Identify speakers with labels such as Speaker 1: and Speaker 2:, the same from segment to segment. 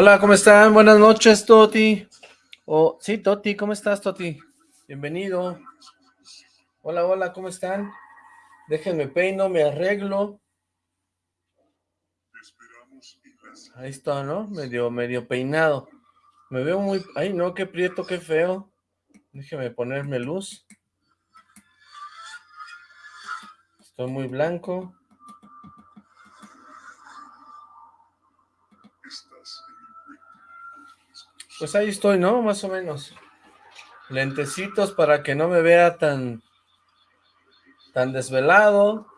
Speaker 1: Hola, ¿cómo están? Buenas noches, Toti. Oh, sí, Toti, ¿cómo estás, Toti? Bienvenido. Hola, hola, ¿cómo están? Déjenme peino, me arreglo. Ahí está, ¿no? Medio, medio peinado. Me veo muy... Ay, no, qué prieto, qué feo. Déjeme ponerme luz. Estoy muy blanco. Pues ahí estoy, ¿no? Más o menos. Lentecitos para que no me vea tan, tan desvelado.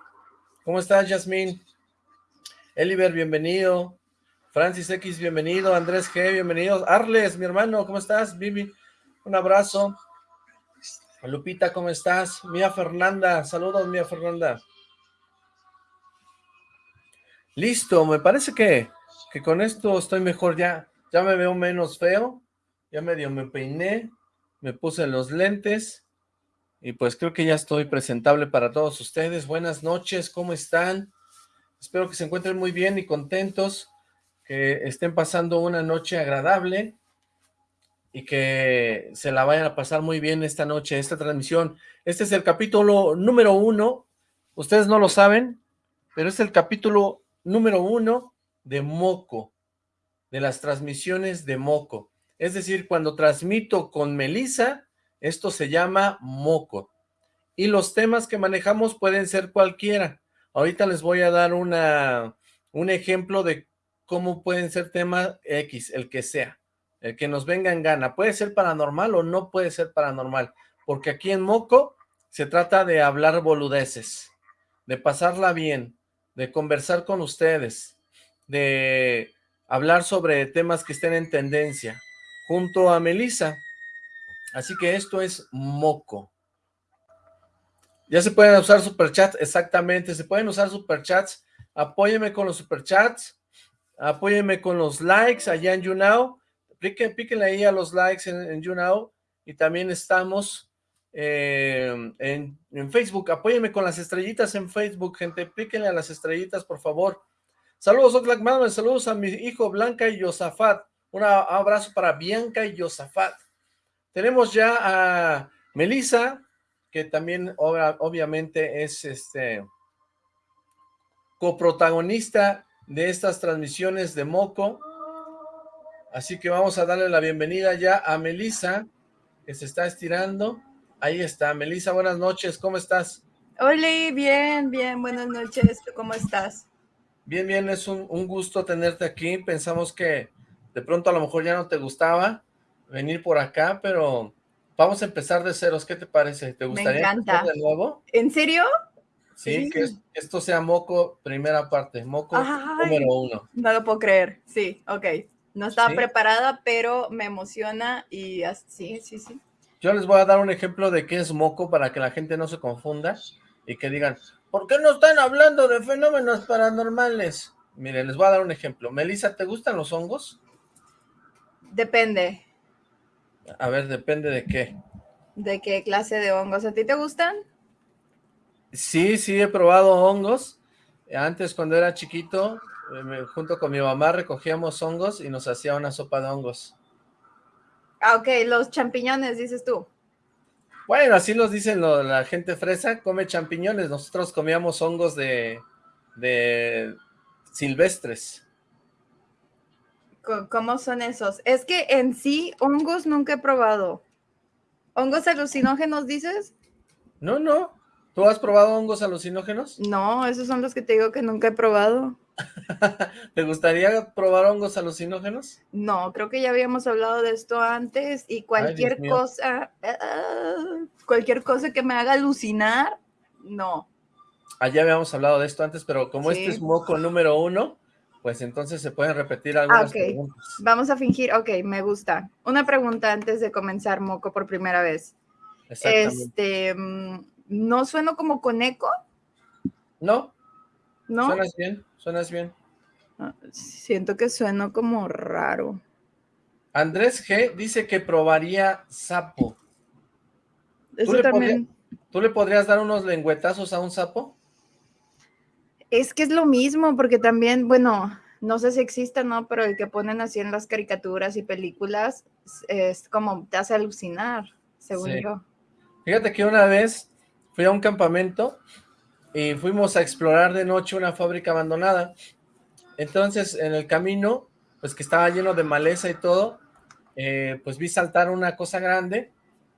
Speaker 1: ¿Cómo estás, Yasmín? Eliver, bienvenido. Francis X, bienvenido. Andrés G, bienvenido. Arles, mi hermano, ¿cómo estás? Vivi, un abrazo. Lupita, ¿cómo estás? Mía Fernanda, saludos, Mía Fernanda. Listo, me parece que, que con esto estoy mejor ya ya me veo menos feo, ya medio me peiné, me puse los lentes, y pues creo que ya estoy presentable para todos ustedes. Buenas noches, ¿cómo están? Espero que se encuentren muy bien y contentos, que estén pasando una noche agradable, y que se la vayan a pasar muy bien esta noche, esta transmisión. Este es el capítulo número uno, ustedes no lo saben, pero es el capítulo número uno de Moco de las transmisiones de Moco. Es decir, cuando transmito con Melissa, esto se llama Moco. Y los temas que manejamos pueden ser cualquiera. Ahorita les voy a dar una, un ejemplo de cómo pueden ser temas X, el que sea, el que nos venga en gana. Puede ser paranormal o no puede ser paranormal, porque aquí en Moco se trata de hablar boludeces, de pasarla bien, de conversar con ustedes, de hablar sobre temas que estén en tendencia, junto a Melissa. Así que esto es Moco. Ya se pueden usar superchats, exactamente, se pueden usar superchats. Apóyeme con los superchats, apóyeme con los likes allá en YouNow. Píquenle ahí a los likes en, en YouNow. Y también estamos eh, en, en, Facebook. Apóyeme con las estrellitas en Facebook, gente. Píquenle a las estrellitas, por favor. Saludos, Oxlack saludos a mi hijo Blanca y Yosafat. Un abrazo para Bianca y Yosafat. Tenemos ya a Melissa, que también obviamente es este coprotagonista de estas transmisiones de Moco. Así que vamos a darle la bienvenida ya a Melissa, que se está estirando. Ahí está. Melissa, buenas noches, ¿cómo estás?
Speaker 2: Hola, bien, bien, buenas noches. ¿Cómo estás?
Speaker 1: Bien, bien, es un, gusto tenerte aquí. Pensamos que de pronto a lo mejor ya no te gustaba venir por acá, pero vamos a empezar de ceros. ¿Qué te parece? ¿Te gustaría
Speaker 2: empezar
Speaker 1: de nuevo?
Speaker 2: ¿En serio?
Speaker 1: Sí, que esto sea Moco primera parte, Moco número uno.
Speaker 2: No lo puedo creer, sí, ok. No estaba preparada, pero me emociona y así, sí, sí.
Speaker 1: Yo les voy a dar un ejemplo de qué es Moco para que la gente no se confunda y que digan, ¿Por qué no están hablando de fenómenos paranormales? Miren, les voy a dar un ejemplo. Melissa, ¿te gustan los hongos?
Speaker 2: Depende.
Speaker 1: A ver, depende de qué.
Speaker 2: ¿De qué clase de hongos? ¿A ti te gustan?
Speaker 1: Sí, sí, he probado hongos. Antes, cuando era chiquito, eh, junto con mi mamá recogíamos hongos y nos hacía una sopa de hongos.
Speaker 2: Ah, ok, los champiñones, dices tú.
Speaker 1: Bueno, así los dicen la gente fresa, come champiñones. Nosotros comíamos hongos de, de silvestres.
Speaker 2: ¿Cómo son esos? Es que en sí, hongos nunca he probado. ¿Hongos alucinógenos dices?
Speaker 1: No, no. ¿Tú has probado hongos alucinógenos?
Speaker 2: No, esos son los que te digo que nunca he probado.
Speaker 1: ¿Te gustaría probar hongos alucinógenos?
Speaker 2: No, creo que ya habíamos hablado de esto antes y cualquier cosa, ah, cualquier cosa que me haga alucinar, no.
Speaker 1: Ah, ya habíamos hablado de esto antes, pero como este es moco número uno, pues entonces se pueden repetir algunas preguntas.
Speaker 2: Vamos a fingir, ok, me gusta. Una pregunta antes de comenzar moco por primera vez. Este, mm, ¿no sueno como con eco?
Speaker 1: No. ¿No? Suenas bien. Suenas bien.
Speaker 2: Ah, siento que sueno como raro.
Speaker 1: Andrés G dice que probaría sapo.
Speaker 2: ¿Tú le, también...
Speaker 1: ¿Tú le podrías dar unos lengüetazos a un sapo?
Speaker 2: Es que es lo mismo, porque también, bueno, no sé si existe, ¿no? Pero el que ponen así en las caricaturas y películas es como te hace alucinar, según yo.
Speaker 1: Fíjate que una vez fui a un campamento y fuimos a explorar de noche una fábrica abandonada. Entonces, en el camino, pues que estaba lleno de maleza y todo, eh, pues vi saltar una cosa grande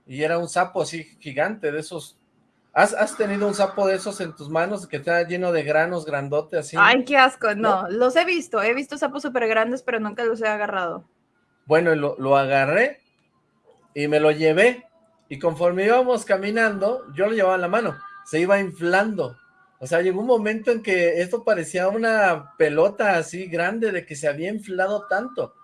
Speaker 1: y era un sapo así gigante, de esos. ¿Has, tenido un sapo de esos en tus manos que está lleno de granos, grandote así?
Speaker 2: Ay, qué asco, no, los he visto, he visto sapos súper grandes, pero nunca los he agarrado.
Speaker 1: Bueno, lo, lo agarré y me lo llevé, y conforme íbamos caminando, yo lo llevaba en la mano, se iba inflando, o sea, llegó un momento en que esto parecía una pelota así grande de que se había inflado tanto,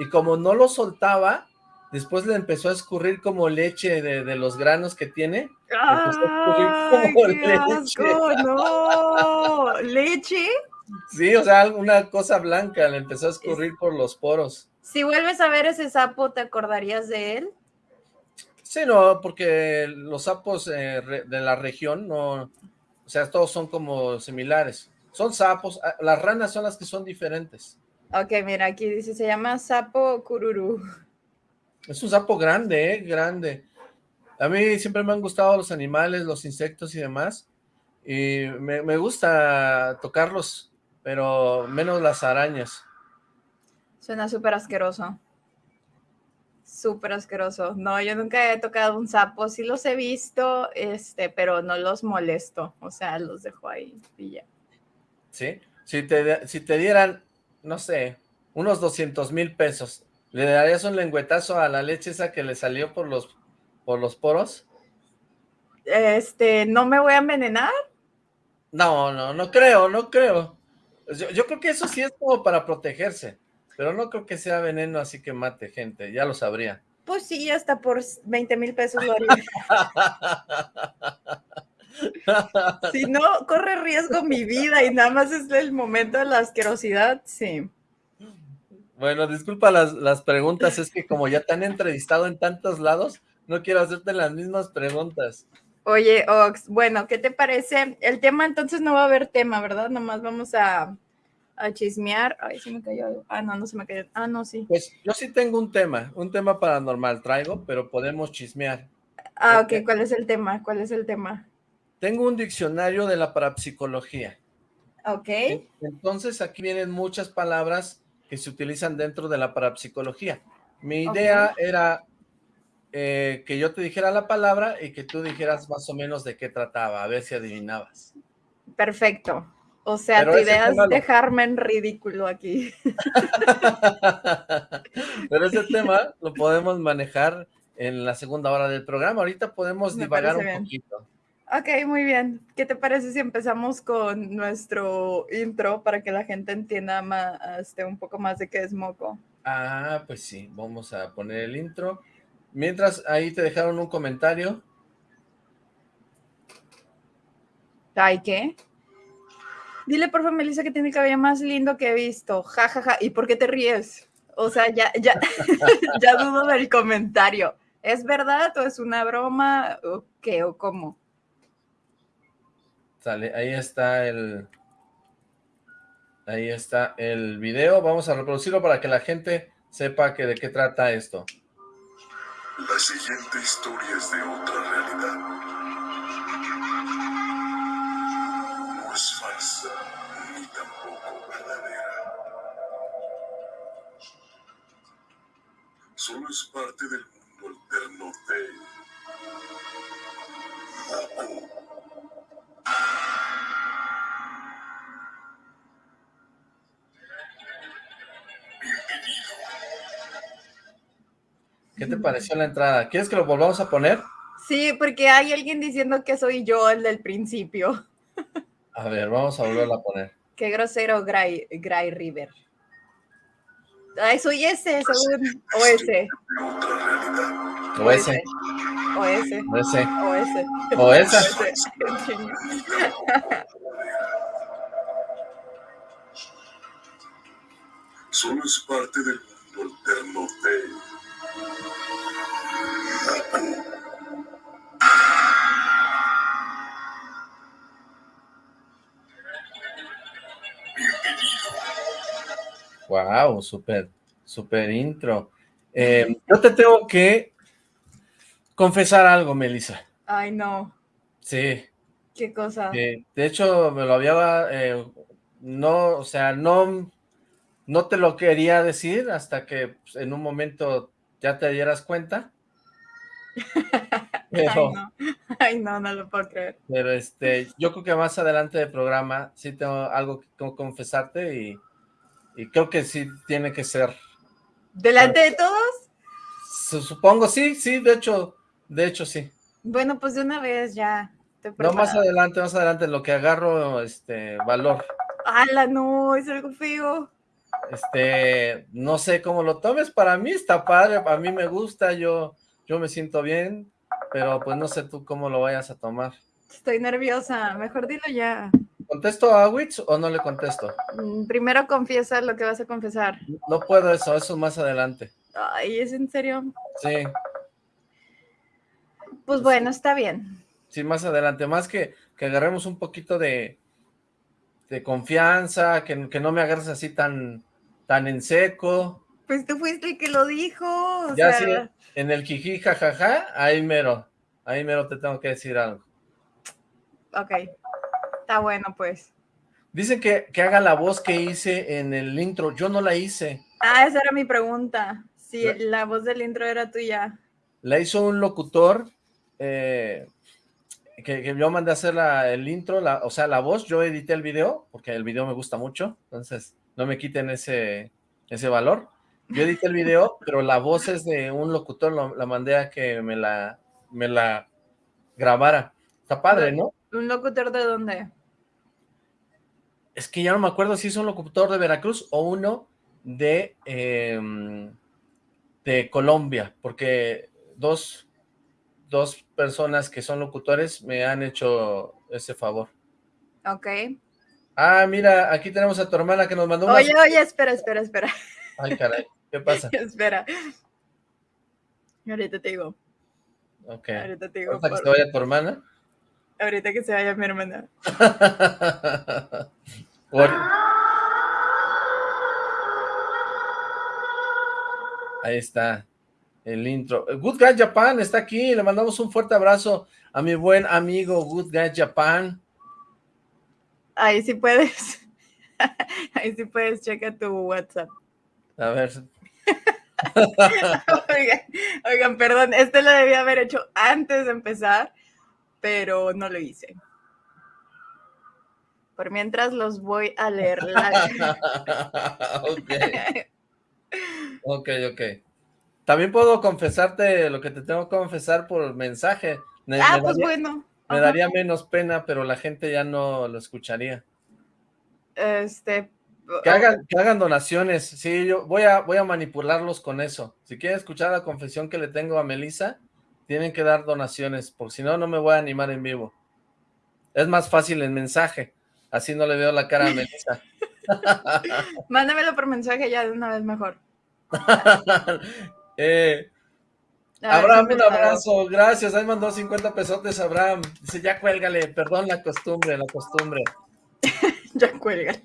Speaker 1: y como no lo soltaba, después le empezó a escurrir como leche de, los granos que tiene.
Speaker 2: ¡Ay, qué asco! ¡No! ¿Leche?
Speaker 1: Sí, o sea, una cosa blanca le empezó a escurrir por los poros.
Speaker 2: Si vuelves a ver ese sapo, ¿te acordarías de él?
Speaker 1: Sí, no, porque los sapos eh, de la región no, o sea, todos son como similares. Son sapos, ah, las ranas son las que son diferentes.
Speaker 2: Ok, mira, aquí dice, se llama sapo cururú.
Speaker 1: Es un sapo grande, ¿eh? Grande. A mí siempre me han gustado los animales, los insectos y demás. Y me, gusta tocarlos, pero menos las arañas.
Speaker 2: Suena súper asqueroso. Súper asqueroso. No, yo nunca he tocado un sapo. Sí los he visto, este, pero no los molesto. O sea, los dejo ahí y ya.
Speaker 1: ¿Sí? Si te, si te dieran, no sé, unos 200 mil pesos ¿Le darías un lengüetazo a la leche esa que le salió por los, por los poros?
Speaker 2: Este, ¿no me voy a envenenar?
Speaker 1: No, no, no creo, no creo. Yo, creo que eso sí es como para protegerse, pero no creo que sea veneno así que mate gente, ya lo sabría.
Speaker 2: Pues sí, hasta por 20 mil pesos lo haría. si no, corre riesgo mi vida y nada más es el momento de la asquerosidad, sí.
Speaker 1: Bueno, disculpa las, preguntas, es que como ya te han entrevistado en tantos lados, no quiero hacerte las mismas preguntas.
Speaker 2: Oye, Ox, bueno, ¿qué te parece? El tema entonces no va a haber tema, ¿verdad? Nomás vamos a, chismear. Ay, se me cayó. Ah, no, no se me cayó. Ah, no, sí.
Speaker 1: Pues yo sí tengo un tema, un tema paranormal traigo, pero podemos chismear.
Speaker 2: Ah, ok, ¿cuál es el tema? ¿Cuál es el tema?
Speaker 1: Tengo un diccionario de la parapsicología.
Speaker 2: Ok.
Speaker 1: Entonces aquí vienen muchas palabras que se utilizan dentro de la parapsicología. Mi idea era eh, que yo te dijera la palabra y que tú dijeras más o menos de qué trataba, a ver si adivinabas.
Speaker 2: Perfecto. O sea, tu idea es dejarme en ridículo aquí.
Speaker 1: Pero ese tema lo podemos manejar en la segunda hora del programa. Ahorita podemos divagar un poquito.
Speaker 2: Ok, muy bien. ¿Qué te parece si empezamos con nuestro intro para que la gente entienda más, este, un poco más de qué es Moco?
Speaker 1: Ah, pues sí, vamos a poner el intro. Mientras, ahí te dejaron un comentario.
Speaker 2: ¿Ay qué? Dile por favor, Melissa, que tiene el cabello más lindo que he visto. Ja, ja, ja. ¿Y por qué te ríes? O sea, ya, ya, ya dudo del comentario. ¿Es verdad o es una broma o qué o cómo?
Speaker 1: Sale, ahí está el... Ahí está el video. Vamos a reproducirlo para que la gente sepa que de qué trata esto.
Speaker 3: La siguiente historia es de otra realidad. Solo es parte del mundo alterno de
Speaker 1: ¿Qué te pareció la entrada? ¿Quieres que lo volvamos a poner?
Speaker 2: Sí, porque hay alguien diciendo que soy yo el del principio.
Speaker 1: A ver, vamos a volverlo a poner.
Speaker 2: Qué grosero Gray, Gray River. Ay, soy ese, según. O ese.
Speaker 1: O ese.
Speaker 2: O ese.
Speaker 1: O ese.
Speaker 2: O ese.
Speaker 1: O ese.
Speaker 3: Solo es parte del mundo alterno de
Speaker 1: Wow, súper, súper intro. Eh, yo te tengo que confesar algo, Melissa.
Speaker 2: Ay, no.
Speaker 1: Sí.
Speaker 2: ¿Qué cosa?
Speaker 1: de hecho, me lo había, eh, no, o sea, no, no te lo quería decir hasta que pues, en un momento ya te dieras cuenta.
Speaker 2: Pero, Ay, no. Ay, no, no lo puedo creer.
Speaker 1: Pero este, yo creo que más adelante del programa sí tengo algo que confesarte y, y creo que sí tiene que ser.
Speaker 2: ¿Delante de todos?
Speaker 1: Supongo, sí, sí, de hecho, de hecho sí.
Speaker 2: Bueno, pues de una vez ya.
Speaker 1: No, más adelante, más adelante, lo que agarro, este, valor.
Speaker 2: ¡Hala, no! Es algo feo.
Speaker 1: Este, no sé cómo lo tomes, para mí está padre, a mí me gusta, yo, yo me siento bien, pero pues no sé tú cómo lo vayas a tomar.
Speaker 2: Estoy nerviosa, mejor dilo ya.
Speaker 1: ¿Contesto a Witch o no le contesto?
Speaker 2: Mm, primero confiesa lo que vas a confesar.
Speaker 1: No puedo eso, eso más adelante.
Speaker 2: Ay, ¿es en serio?
Speaker 1: Sí.
Speaker 2: Pues bueno, está bien.
Speaker 1: Sí, más adelante, más que, que agarremos un poquito de, de confianza, que, que no me agarres así tan, tan en seco.
Speaker 2: Pues tú fuiste el que lo dijo.
Speaker 1: ya sí, en el jiji, jajaja, ahí mero, ahí mero te tengo que decir algo.
Speaker 2: Ok, está bueno pues.
Speaker 1: Dicen que, que haga la voz que hice en el intro, yo no la hice.
Speaker 2: Ah, esa era mi pregunta, si la, voz del intro era tuya.
Speaker 1: La hizo un locutor, eh, que, que, yo mandé a hacer la, el intro, la, o sea, la voz, yo edité el video, porque el video me gusta mucho, entonces no me quiten ese, ese valor. Yo edité el video, pero la voz es de un locutor, la mandé a que me la, me la grabara. Está padre, ¿no?
Speaker 2: ¿Un locutor de dónde?
Speaker 1: Es que ya no me acuerdo si es un locutor de Veracruz o uno de, em, de Colombia, porque dos, dos personas que son locutores me han hecho ese favor.
Speaker 2: Ok.
Speaker 1: Ah, mira, aquí tenemos a tu hermana que nos mandó
Speaker 2: una... Oye, oye, espera, espera, espera.
Speaker 1: Ay, caray, ¿qué pasa?
Speaker 2: espera. Ahorita te digo.
Speaker 1: Ok.
Speaker 2: Ahorita te digo.
Speaker 1: que se vaya tu hermana?
Speaker 2: Ahorita que se vaya mi hermana.
Speaker 1: Ahí está el intro. Good Guy Japan está aquí, le mandamos un fuerte abrazo a mi buen amigo Good Guy Japan.
Speaker 2: Ahí sí puedes. Ahí sí puedes, checa tu WhatsApp.
Speaker 1: A ver.
Speaker 2: oigan, perdón, este lo debía haber hecho antes de empezar, pero no lo hice. Por mientras los voy a leer.
Speaker 1: ok. Ok, ok. También puedo confesarte lo que te tengo que confesar por mensaje.
Speaker 2: ah, pues bueno.
Speaker 1: Me daría menos pena, pero la gente ya no lo escucharía.
Speaker 2: Este...
Speaker 1: Que hagan, que hagan donaciones, sí, yo voy a, voy a manipularlos con eso. Si quieren escuchar la confesión que le tengo a Melissa, tienen que dar donaciones, porque si no, no me voy a animar en vivo. Es más fácil en mensaje, así no le veo la cara a Melissa.
Speaker 2: Mándamelo por mensaje ya de una vez mejor.
Speaker 1: eh, Abraham, un abrazo, gracias, ahí mandó 50 pesotes Abraham, dice ya cuélgale, perdón la costumbre, la costumbre.
Speaker 2: ya cuélgale,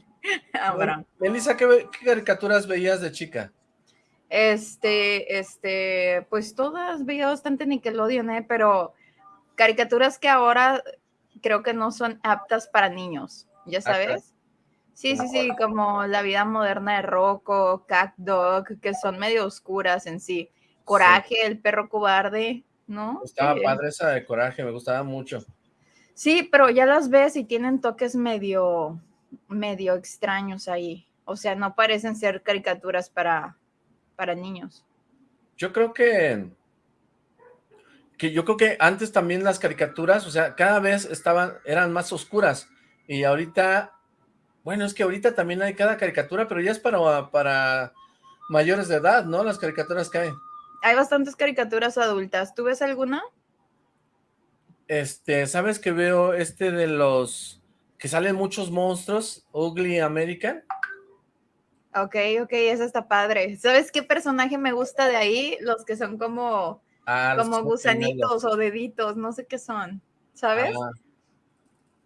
Speaker 2: Abraham.
Speaker 1: Melissa, ¿qué, caricaturas veías de chica?
Speaker 2: Este, este, pues todas veía bastante Nickelodeon, ¿eh? pero caricaturas que ahora creo que no son aptas para niños, ¿ya sabes? Sí, sí, sí, como La vida moderna de Rocco, Cat Dog, que son medio oscuras en sí. Coraje, el perro cobarde, ¿no?
Speaker 1: Estaba padre esa de Coraje, me gustaba mucho.
Speaker 2: Sí, pero ya las ves y tienen toques medio, medio extraños ahí. O sea, no parecen ser caricaturas para, para niños.
Speaker 1: Yo creo que, que yo creo que antes también las caricaturas, o sea, cada vez estaban, eran más oscuras. Y ahorita, bueno, es que ahorita también hay cada caricatura, pero ya es para, para mayores de edad, ¿no? Las caricaturas que hay
Speaker 2: hay bastantes caricaturas adultas. ¿Tú ves alguna?
Speaker 1: Este, ¿sabes que veo este de los que salen muchos monstruos? Ugly American.
Speaker 2: Ok, ok, esa está padre. ¿Sabes qué personaje me gusta de ahí? Los que son como, ah, como gusanitos o deditos, no sé qué son, ¿sabes? Ah,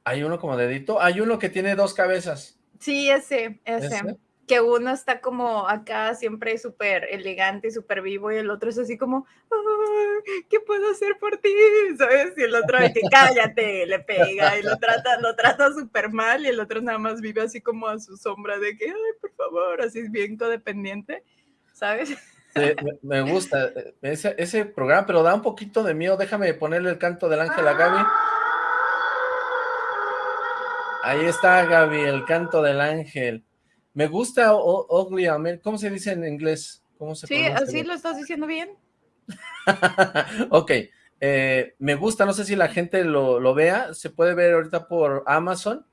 Speaker 1: hay uno como dedito, hay uno que tiene dos cabezas.
Speaker 2: Sí, ese, ese. Que uno está como acá siempre súper elegante, súper vivo y el otro es así como, ¿qué puedo hacer por ti? ¿Sabes? Y el otro que cállate, le pega y lo trata, lo trata súper mal y el otro nada más vive así como a su sombra de que, ay, por favor, así es bien codependiente, ¿sabes?
Speaker 1: me, gusta eh, ese, ese, programa, pero da un poquito de miedo. Déjame ponerle el canto del ángel a Gaby. Ahí está Gaby, el canto del ángel. Me gusta Ugly ¿Cómo se dice en inglés? ¿Cómo se
Speaker 2: sí, así lo estás diciendo bien.
Speaker 1: ok. Eh, me gusta, no sé si la gente lo, lo, vea. Se puede ver ahorita por Amazon.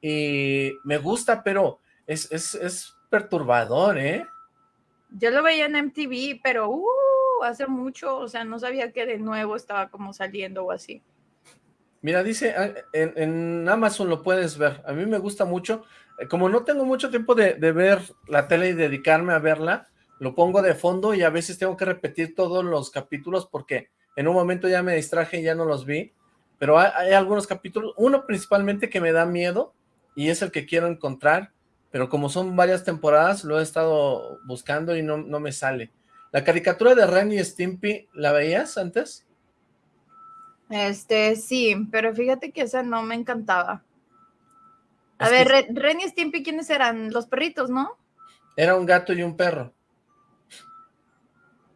Speaker 1: Y me gusta, pero es, es, es perturbador, ¿eh?
Speaker 2: Yo lo veía en MTV, pero uh, hace mucho, o sea, no sabía que de nuevo estaba como saliendo o así.
Speaker 1: Mira, dice, ah, en, Amazon lo puedes ver. A mí me gusta mucho. Eh, como no tengo mucho tiempo de, ver la tele y dedicarme a verla, lo pongo de fondo y a veces tengo que repetir todos los capítulos porque en un momento ya me distraje y ya no los vi. Pero hay, algunos capítulos, uno principalmente que me da miedo y es el que quiero encontrar, pero como son varias temporadas, lo he estado buscando y no, no me sale. ¿La caricatura de Ren y Stimpy la veías antes?
Speaker 2: Este, sí, pero fíjate que esa no me encantaba. A ver, Ren y Stimpy, ¿quiénes eran? Los perritos, ¿no?
Speaker 1: Era un gato y un perro.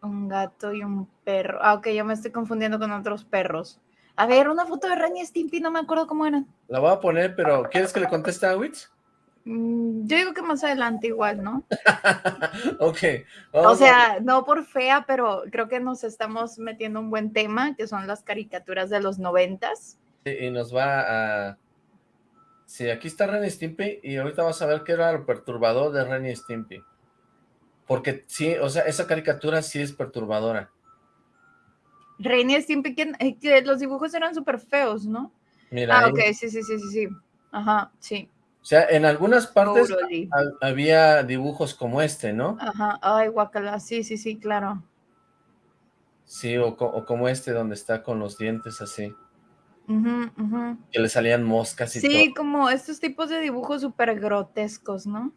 Speaker 2: Un gato y un perro. Ah, ok, yo me estoy confundiendo con otros perros. A ver, una foto de Ren y Stimpy, no me acuerdo cómo eran.
Speaker 1: La voy a poner, pero ¿quieres que le conteste a Witch?
Speaker 2: Mm, yo digo que más adelante igual, ¿no?
Speaker 1: ok.
Speaker 2: O sea, no por fea, pero creo que nos estamos metiendo un buen tema, que son las caricaturas de los noventas.
Speaker 1: Sí, y nos va a... Sí, aquí está Ren Stimpy y ahorita vas a ver qué era lo perturbador de Ren Stimpy. Porque sí, o sea, esa caricatura sí es perturbadora.
Speaker 2: Ren y Stimpy, que, eh, que los dibujos eran súper feos, ¿no? Mira. Ah, ok, sí, sí, sí, sí, sí. Ajá, sí.
Speaker 1: O sea, en algunas partes había dibujos como este, ¿no?
Speaker 2: Ajá, ay, guacala, sí, sí, sí, claro.
Speaker 1: Sí, o, como este donde está con los dientes así. Que le salían moscas y
Speaker 2: todo. Sí, como estos tipos de dibujos súper grotescos, ¿no?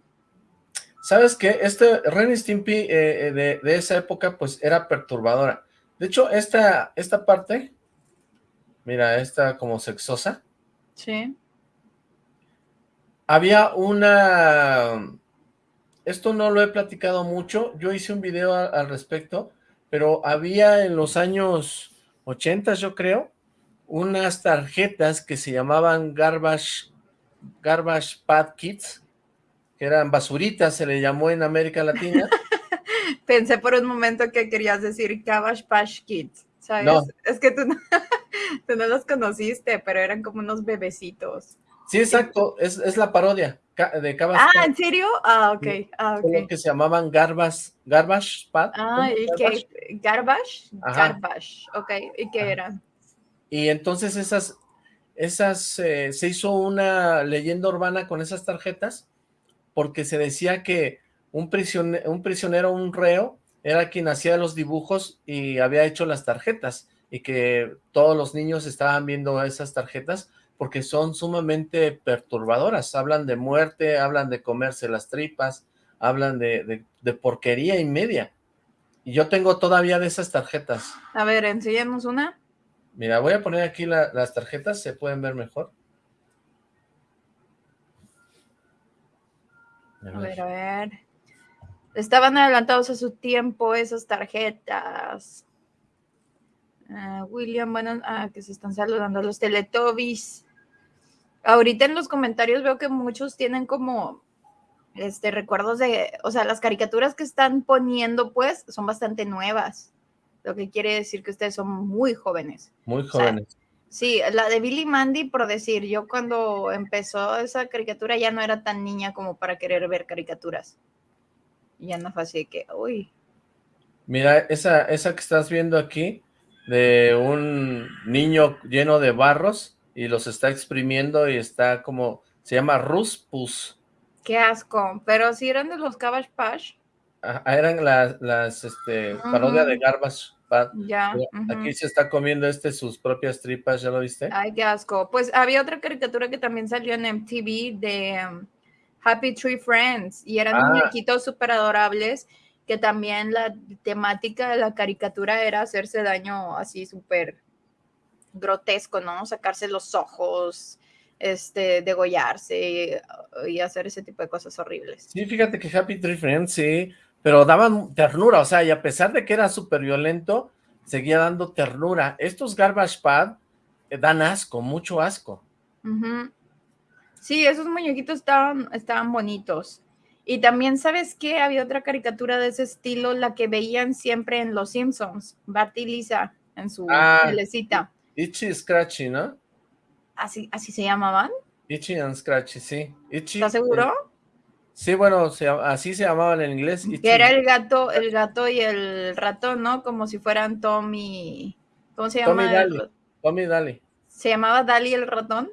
Speaker 1: ¿Sabes qué? Este Ren Stimpy eh, eh, de, de, esa época, pues, era perturbadora. De hecho, esta, esta parte, mira, esta como sexosa.
Speaker 2: Sí
Speaker 1: había una... Esto no lo he platicado mucho, yo hice un video al respecto, pero había en los años 80, yo creo, unas tarjetas que se llamaban Garbage, Garbage Pad Kits, que eran basuritas, se le llamó en América Latina.
Speaker 2: Pensé por un momento que querías decir Garbage Patch Kids, ¿sabes? Es que tú no, tú no los conociste, pero eran como unos bebecitos.
Speaker 1: Sí, exacto, es, es la parodia de Cabas.
Speaker 2: Ah, ¿en serio? Ah, ok. Ah, okay.
Speaker 1: que se llamaban Garbage, Garbage Pad.
Speaker 2: Ah, ¿y qué? ¿Garbage? Garbage, ok. ¿Y qué eran?
Speaker 1: Y entonces esas, esas, eh, se hizo una leyenda urbana con esas tarjetas, porque se decía que un prisionero, un prisionero, un reo, era quien hacía los dibujos y había hecho las tarjetas, y que todos los niños estaban viendo esas tarjetas, porque son sumamente perturbadoras, hablan de muerte, hablan de comerse las tripas, hablan de, porquería y media. Y yo tengo todavía de esas tarjetas.
Speaker 2: A ver, enséñanos una.
Speaker 1: Mira, voy a poner aquí las tarjetas, se pueden ver mejor.
Speaker 2: A ver, a ver. Estaban adelantados a su tiempo esas tarjetas. Ah, William, bueno, ah, que se están saludando los Teletubbies. Ahorita en los comentarios veo que muchos tienen como este recuerdos de, o sea, las caricaturas que están poniendo pues son bastante nuevas, lo que quiere decir que ustedes son muy jóvenes.
Speaker 1: Muy jóvenes.
Speaker 2: sí, la de Billy Mandy, por decir, yo cuando empezó esa caricatura ya no era tan niña como para querer ver caricaturas. Ya no fue así que, uy.
Speaker 1: Mira, esa, esa que estás viendo aquí, de un niño lleno de barros, y los está exprimiendo y está como, se llama Ruspus.
Speaker 2: Qué asco, pero si eran de los Cabbage Patch.
Speaker 1: Eran las, las este, parodias de Garbage Ya. Aquí se está comiendo este sus propias tripas, ¿ya lo viste?
Speaker 2: Ay, qué asco. Pues había otra caricatura que también salió en MTV de, Happy Tree Friends, y eran
Speaker 1: Ah.
Speaker 2: muñequitos súper adorables, que también la temática de la caricatura era hacerse daño así súper grotesco, ¿no? Sacarse los ojos, este, degollarse y hacer ese tipo de cosas horribles.
Speaker 1: Sí, fíjate que Happy Tree Friends, sí, pero daban ternura, o sea, y a pesar de que era súper violento, seguía dando ternura. Estos Garbage Pad eh, dan asco, mucho asco.
Speaker 2: Sí, esos muñequitos estaban, estaban bonitos. Y también, ¿sabes qué? Había otra caricatura de ese estilo, la que veían siempre en Los Simpsons, Bart y Lisa, en su
Speaker 1: Ah.
Speaker 2: telecita.
Speaker 1: Itchy Scratchy, ¿no?
Speaker 2: ¿Así, ¿Así se llamaban?
Speaker 1: Itchy and Scratchy, sí. Itchy,
Speaker 2: ¿Estás seguro?
Speaker 1: Sí, bueno, se así se llamaban en inglés. Itchy.
Speaker 2: Que era el gato, el gato y el ratón, ¿no? Como si fueran Tom y... ¿Cómo se
Speaker 1: Tom y
Speaker 2: llama?
Speaker 1: Dali.
Speaker 2: el-
Speaker 1: Tommy y Dali.
Speaker 2: ¿Se llamaba Dali el ratón?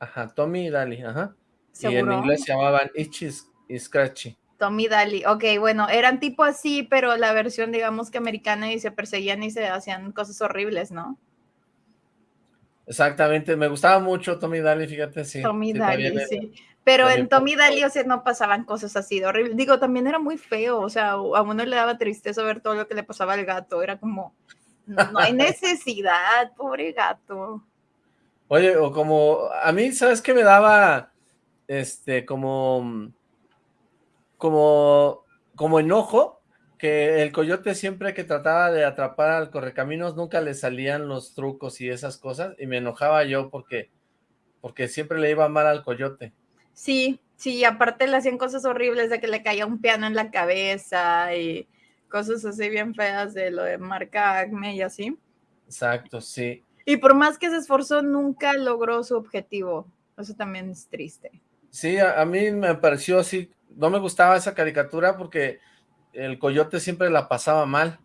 Speaker 1: Ajá, Tommy y Dali, ajá. Y en
Speaker 2: ¿Seguro?
Speaker 1: inglés se llamaban Itchy y Scratchy.
Speaker 2: Tommy Daly, ok, bueno, eran tipo así, pero la versión, digamos que americana y se perseguían y se hacían cosas horribles, ¿no?
Speaker 1: Exactamente, me gustaba mucho Tommy y Dali, fíjate, sí.
Speaker 2: Tommy
Speaker 1: sí,
Speaker 2: Daly, sí. Pero en Tommy Daly, o sea, no pasaban cosas así de horribles. Digo, también era muy feo, o sea, a uno le daba tristeza ver todo lo que le pasaba al gato. Era como, no, no hay necesidad, pobre gato.
Speaker 1: Oye, o como, a mí, ¿sabes qué me daba, este, como, como, como enojo? Que el coyote siempre que trataba de atrapar al correcaminos nunca le salían los trucos y esas cosas, y me enojaba yo porque, porque siempre le iba mal al coyote.
Speaker 2: Sí, sí, aparte le hacían cosas horribles de que le caía un piano en la cabeza y cosas así bien feas de lo de marca Acme y así.
Speaker 1: Exacto, sí.
Speaker 2: Y por más que se esforzó, nunca logró su objetivo. Eso también es triste.
Speaker 1: Sí, a, a mí me pareció así, no me gustaba esa caricatura porque el coyote siempre la pasaba mal.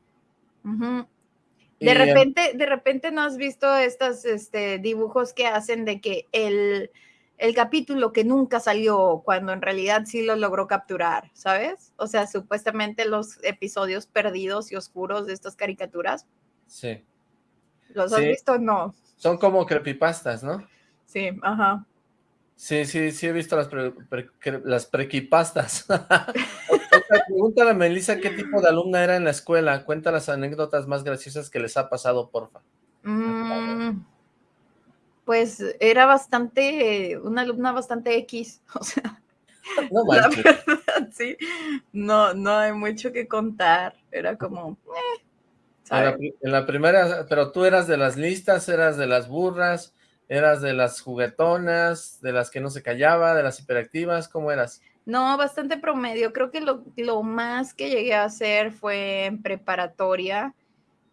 Speaker 2: De repente, de repente no has visto estos este, dibujos que hacen de que el, el capítulo que nunca salió, cuando en realidad sí lo logró capturar, ¿sabes? O sea, supuestamente los episodios perdidos y oscuros de estas caricaturas.
Speaker 1: Sí,
Speaker 2: ¿Los has
Speaker 1: Sí.
Speaker 2: visto? No.
Speaker 1: son como creepypastas, ¿no?
Speaker 2: Sí, ajá.
Speaker 1: Sí, sí, sí he visto las, pre- pre- las prequipastas. Pregúntale a Melissa qué tipo de alumna era en la escuela. Cuenta las anécdotas más graciosas que les ha pasado, porfa.
Speaker 2: Mm, pues era bastante, una alumna bastante X, o sea,
Speaker 1: No
Speaker 2: la verdad, sí, no, no hay mucho que contar, era como, eh,
Speaker 1: En la, en la primera, pero tú eras de las listas, eras de las burras, eras de las juguetonas, de las que no se callaba, de las hiperactivas, ¿cómo eras?
Speaker 2: No, bastante promedio, creo que lo, lo más que llegué a hacer fue en preparatoria,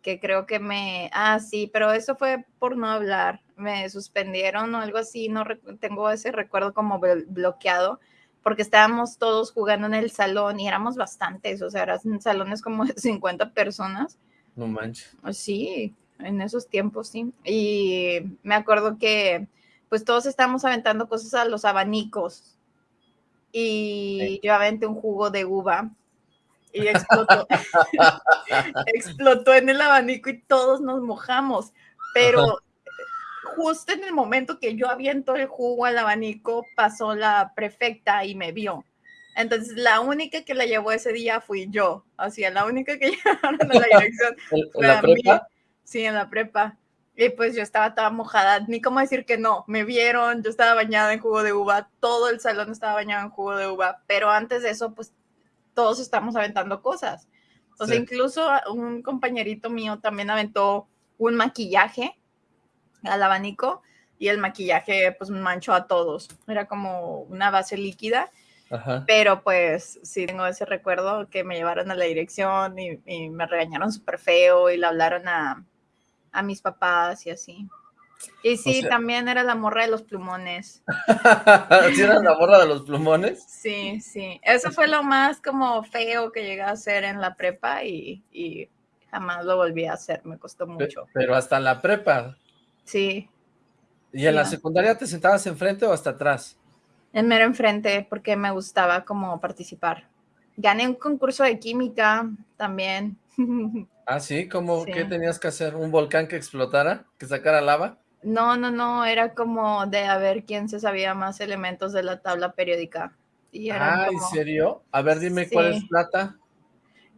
Speaker 2: que creo que me, ah, sí, pero eso fue por no hablar, me suspendieron o algo así, no tengo ese recuerdo como blo- bloqueado, porque estábamos todos jugando en el salón y éramos bastantes, o sea, eran salones como de 50 personas.
Speaker 1: No manches.
Speaker 2: Ah, Sí, en esos tiempos, sí. Y me acuerdo que pues todos estábamos aventando cosas a los abanicos. Y yo aventé un jugo de uva y explotó. explotó en el abanico y todos nos mojamos. Pero justo en el momento que yo aviento el jugo al abanico, pasó la prefecta y me vio. Entonces, la única que la llevó ese día fui yo. Así, la única que llevaron a la dirección
Speaker 1: ¿En, la
Speaker 2: a mí.
Speaker 1: prepa?
Speaker 2: Sí, en la prepa. Y pues yo estaba toda mojada, ni cómo decir que no. Me vieron, yo estaba bañada en jugo de uva, todo el salón estaba bañado en jugo de uva, pero antes de eso, pues todos estamos aventando cosas. O sea,
Speaker 1: Sí.
Speaker 2: incluso un compañerito mío también aventó un maquillaje al abanico y el maquillaje pues manchó a todos. Era como una base líquida,
Speaker 1: Ajá.
Speaker 2: pero pues sí tengo ese recuerdo que me llevaron a la dirección y, y me regañaron súper feo y le hablaron a, a mis papás y así. Y sí,
Speaker 1: sea-
Speaker 2: también era la morra de los plumones.
Speaker 1: ¿Sí la borra de los plumones?
Speaker 2: Sí, sí. Eso fue lo más como feo que llegué a hacer en la prepa y, y jamás lo volví a hacer. Me costó mucho.
Speaker 1: Pero hasta la prepa.
Speaker 2: Sí,
Speaker 1: ¿Y en la secundaria te sentabas enfrente o hasta atrás?
Speaker 2: en mero enfrente porque me gustaba como participar. Gané un concurso de química también.
Speaker 1: Ah, sí, ¿cómo?
Speaker 2: Sí.
Speaker 1: ¿Qué tenías que hacer? ¿Un volcán que explotara? ¿Que sacara lava?
Speaker 2: No, no, no, era como de a ver quién se sabía más elementos de la tabla periódica. Y
Speaker 1: Ah, ¿en serio? A ver, dime cuál es plata.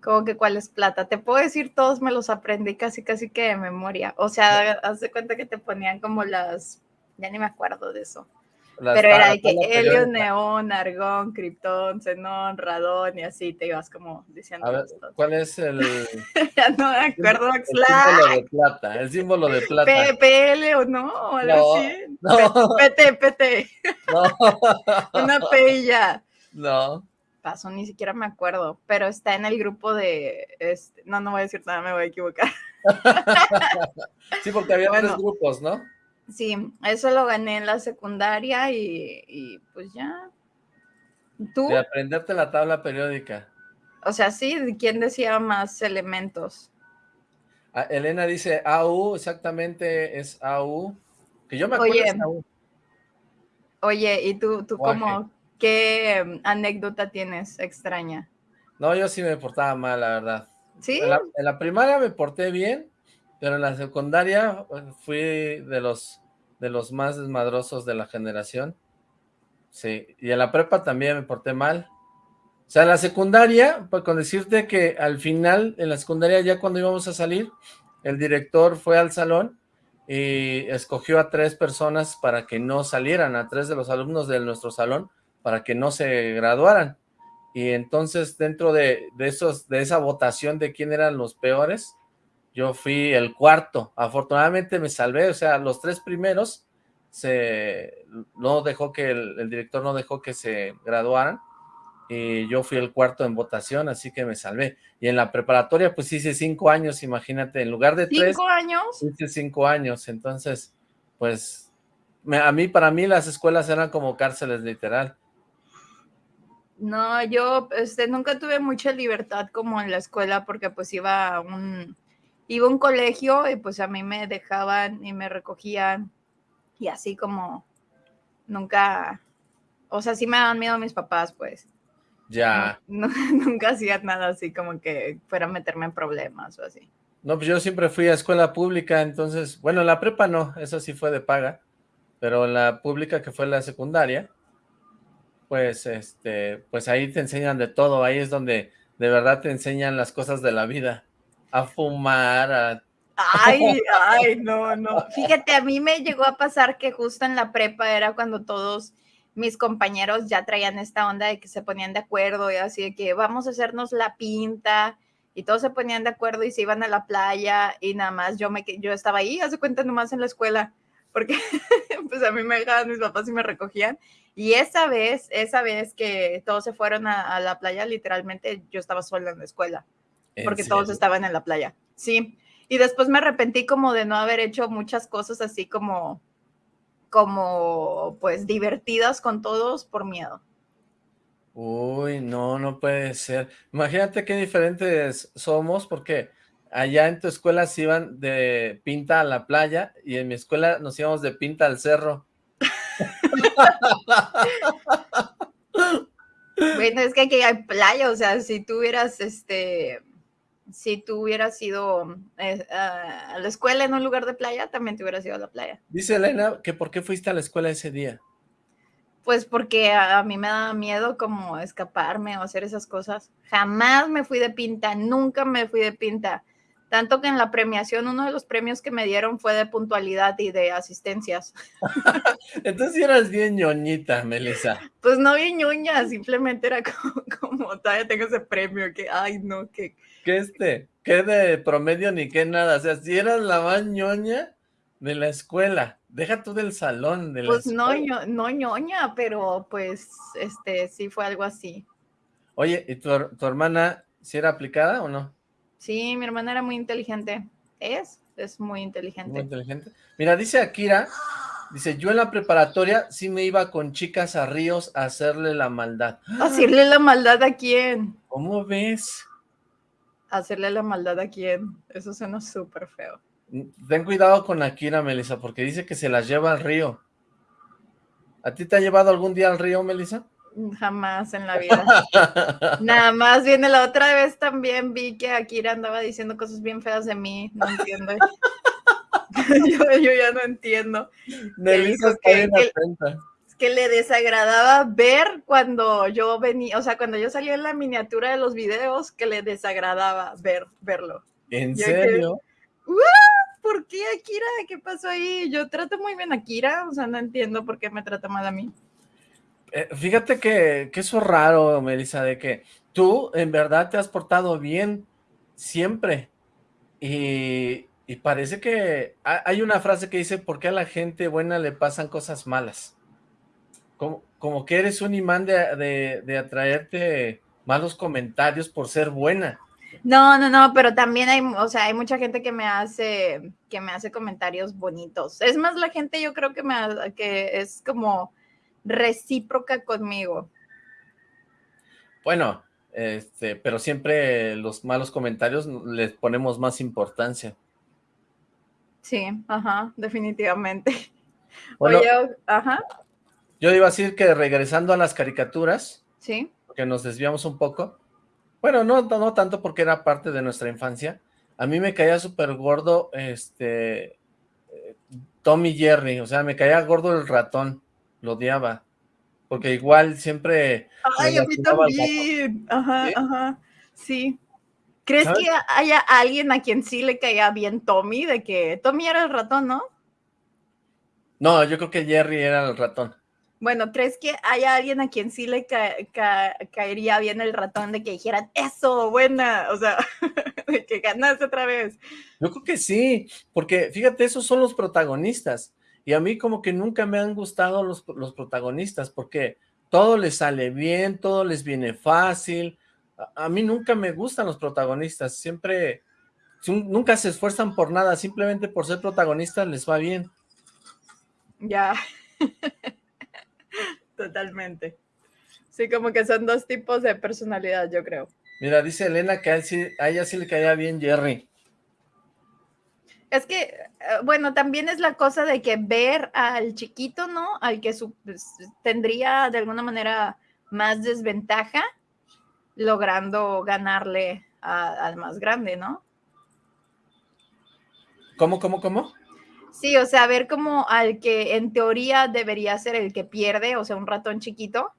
Speaker 2: Como que cuál es plata. Te puedo decir, todos me los aprendí casi, casi que de memoria. O sea, haz de cuenta que te ponían como las, ya ni me acuerdo de eso.
Speaker 1: Las
Speaker 2: Pero era de que helio, neón, argón, criptón, xenón, radón y así te ibas como diciendo
Speaker 1: A ver. ¿cuál es el,
Speaker 2: Ya no me acuerdo,
Speaker 1: el
Speaker 2: Oxlack.
Speaker 1: símbolo de plata? El símbolo de plata.
Speaker 2: PPL o no, o algo
Speaker 1: No,
Speaker 2: así.
Speaker 1: no.
Speaker 2: PT, PT,
Speaker 1: No,
Speaker 2: una P y ya.
Speaker 1: no.
Speaker 2: Pasó, ni siquiera me acuerdo, pero está en el grupo de, este, no, no voy a decir nada, me voy a equivocar.
Speaker 1: Sí, porque había
Speaker 2: Bueno.
Speaker 1: tres grupos, ¿no?
Speaker 2: Sí, eso lo gané en la secundaria y, y, pues ya. ¿Tú?
Speaker 1: De aprenderte la tabla periódica.
Speaker 2: O sea, sí, ¿quién decía más elementos?
Speaker 1: Ah, Elena dice AU, exactamente es AU. Que yo me acuerdo
Speaker 2: Oye,
Speaker 1: AU.
Speaker 2: Oye, ¿y tú, tú cómo, qué em, anécdota tienes extraña?
Speaker 1: No, yo sí me portaba mal, la verdad.
Speaker 2: ¿Sí?
Speaker 1: En la, en la primaria me porté bien, pero en la secundaria eh, fui de los, de los más desmadrosos de la generación. Sí, y en la prepa también me porté mal. O sea, en la secundaria, pues con decirte que al final, en la secundaria ya cuando íbamos a salir, el director fue al salón y escogió a tres personas para que no salieran, a tres de los alumnos de nuestro salón, para que no se graduaran. Y entonces dentro de, de, esos, de esa votación de quién eran los peores, yo fui el cuarto. Afortunadamente me salvé, o sea, los tres primeros se no dejó que el, el director no dejó que se graduaran y yo fui el cuarto en votación, así que me salvé. Y en la preparatoria pues hice cinco años, imagínate, en lugar de tres,
Speaker 2: ¿Cinco años?
Speaker 1: hice cinco años, entonces pues me- a mí, para mí las escuelas eran como cárceles literal.
Speaker 2: No, yo este, nunca tuve mucha libertad como en la escuela porque pues iba a un, iba a un colegio y pues a mí me dejaban y me recogían y así como nunca, o sea, sí me daban miedo mis papás pues.
Speaker 1: Ya,
Speaker 2: No- nunca hacía nada así como que fuera a meterme en problemas o así.
Speaker 1: no, pues yo siempre fui a escuela pública, entonces, bueno, en la prepa no, eso sí fue de paga, pero la pública que fue la secundaria, pues, este, pues ahí te enseñan de todo, ahí es donde de verdad te enseñan las cosas de la vida, a fumar, a...
Speaker 2: Ay, ay, no, no. Fíjate, a mí me llegó a pasar que justo en la prepa era cuando todos mis compañeros ya traían esta onda de que se ponían de acuerdo y así de que vamos a hacernos la pinta y todos se ponían de acuerdo y se iban a la playa y nada más yo me yo estaba ahí, hace cuenta nomás en la escuela, porque pues a mí me dejaban mis papás y me recogían y esa vez, esa vez que todos se fueron a, a la playa, literalmente yo estaba sola en la escuela
Speaker 1: ¿En
Speaker 2: porque todos estaban en la playa. Sí. Y después me arrepentí como de no haber hecho muchas cosas así como, como, pues, divertidas con todos por miedo.
Speaker 1: Uy, no, no puede ser. Imagínate qué diferentes somos, porque allá en tu escuela se iban de pinta a la playa y en mi escuela nos íbamos de pinta al cerro.
Speaker 2: Bueno, es que aquí hay playa, o sea, si tú hubieras, este, si tú hubieras ido eh, a la escuela en un lugar de playa, también te hubieras ido a la playa.
Speaker 1: Dice Elena que por qué fuiste a la escuela ese día.
Speaker 2: Pues porque a, a mí me daba miedo como escaparme o hacer esas cosas. Jamás me fui de pinta, nunca me fui de pinta. Tanto que en la premiación, uno de los premios que me dieron fue de puntualidad y de asistencias.
Speaker 1: Entonces eras bien ñoñita, Melissa.
Speaker 2: Pues no vi ñuña, simplemente era como, como todavía tengo ese premio, que, ay, no, que
Speaker 1: ¿Qué este? ¿Qué de promedio ni qué nada? O sea, si eras la más ñoña de la escuela. Deja tú del salón de la
Speaker 2: pues no,
Speaker 1: escuela.
Speaker 2: ño- no ñoña, pero pues este sí fue algo así.
Speaker 1: Oye, ¿y tu hermana si era aplicada o no?
Speaker 2: Sí, mi hermana era muy inteligente. Es, es muy
Speaker 1: Muy
Speaker 2: inteligente.
Speaker 1: inteligente. Mira, dice Akira, dice, yo en la preparatoria sí me iba con chicas a ríos a hacerle la maldad.
Speaker 2: ¿Hacerle la maldad a quién?
Speaker 1: ¿Cómo ves?
Speaker 2: Hacerle la maldad a quién. Eso suena súper feo.
Speaker 1: Ten cuidado con Akira, Melissa, porque dice que se las lleva al río. ¿A ti te ha llevado algún día al río, Melissa?
Speaker 2: Jamás en la vida. Nada más viene la otra vez también vi que Akira andaba diciendo cosas bien feas de mí. No entiendo. yo, yo ya no entiendo.
Speaker 1: Está
Speaker 2: que- que- que le desagradaba ver cuando yo venía, o sea, cuando yo salía en la miniatura de los videos, que le desagradaba ver, verlo.
Speaker 1: ¿En serio?
Speaker 2: ¿Por qué Akira? ¿Qué pasó ahí? Yo trato muy bien a Akira, o sea, no entiendo por qué me trata mal a mí.
Speaker 1: Eh, fíjate que, que eso es raro, Melissa, de que tú en verdad te has portado bien siempre. Y, parece que hay una frase que dice, ¿por qué a la gente buena le pasan cosas malas? Como, como que eres un imán de, de, atraerte malos comentarios por ser buena.
Speaker 2: No, no, no, pero también hay, o sea, hay mucha gente que me hace, que me hace comentarios bonitos. Es más la gente, yo creo que me, que es como recíproca conmigo.
Speaker 1: Bueno, este, pero siempre los malos comentarios les ponemos más importancia.
Speaker 2: Sí, ajá, definitivamente. Oye, ajá.
Speaker 1: Yo iba a decir que regresando a las caricaturas,
Speaker 2: sí.
Speaker 1: porque nos desviamos un poco, bueno, no, no tanto porque era parte de nuestra infancia, a mí me caía súper gordo, este, eh, Tommy Jerry, o sea, me caía gordo el ratón, lo odiaba, porque igual siempre...
Speaker 2: Ay, a mí también, ajá, ajá, sí. ¿Crees que haya alguien a quien sí le caía bien Tommy? De que Tommy era el ratón, ¿no?
Speaker 1: No, yo creo que Jerry era el ratón.
Speaker 2: Bueno, ¿crees que haya alguien a quien sí le caería bien el ratón de que dijeran, eso, buena, o sea, de que ganaste otra vez?
Speaker 1: Yo creo que sí, porque fíjate, esos son los protagonistas, y a mí como que nunca me han gustado los, los protagonistas, porque todo les sale bien, todo les viene fácil, a, mí nunca me gustan los protagonistas, siempre, nunca se esfuerzan por nada, simplemente por ser protagonistas les va bien.
Speaker 2: Ya, totalmente. Sí, como que son dos tipos de personalidad, yo creo.
Speaker 1: Mira, dice Elena que a, ella sí le caía bien Jerry.
Speaker 2: Es que, eh, bueno, también es la cosa de que ver al chiquito, ¿no? Al que pues, tendría de alguna manera más desventaja, logrando ganarle al más grande, ¿no?
Speaker 1: ¿Cómo, cómo, cómo?
Speaker 2: Sí, o sea, ver como al que en teoría debería ser el que pierde, o sea, un ratón chiquito,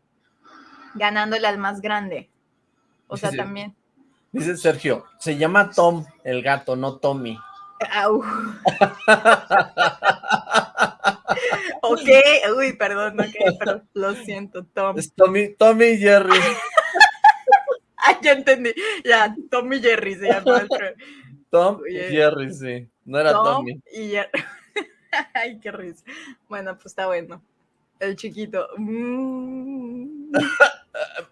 Speaker 2: ganándole al más grande. O sea, también.
Speaker 1: Dice Sergio, se llama Tom el gato, no Tommy.
Speaker 2: ok, uy, perdón, ok, pero lo siento, Tom.
Speaker 1: Es Tommy, Tommy Jerry.
Speaker 2: Ah, ya entendí. Ya, Tom y Jerry se llama.
Speaker 1: Tom y Jerry, sí. No era Tommy.
Speaker 2: Y Jerry. Ay, qué risa. Bueno, pues está bueno. El chiquito. Mm.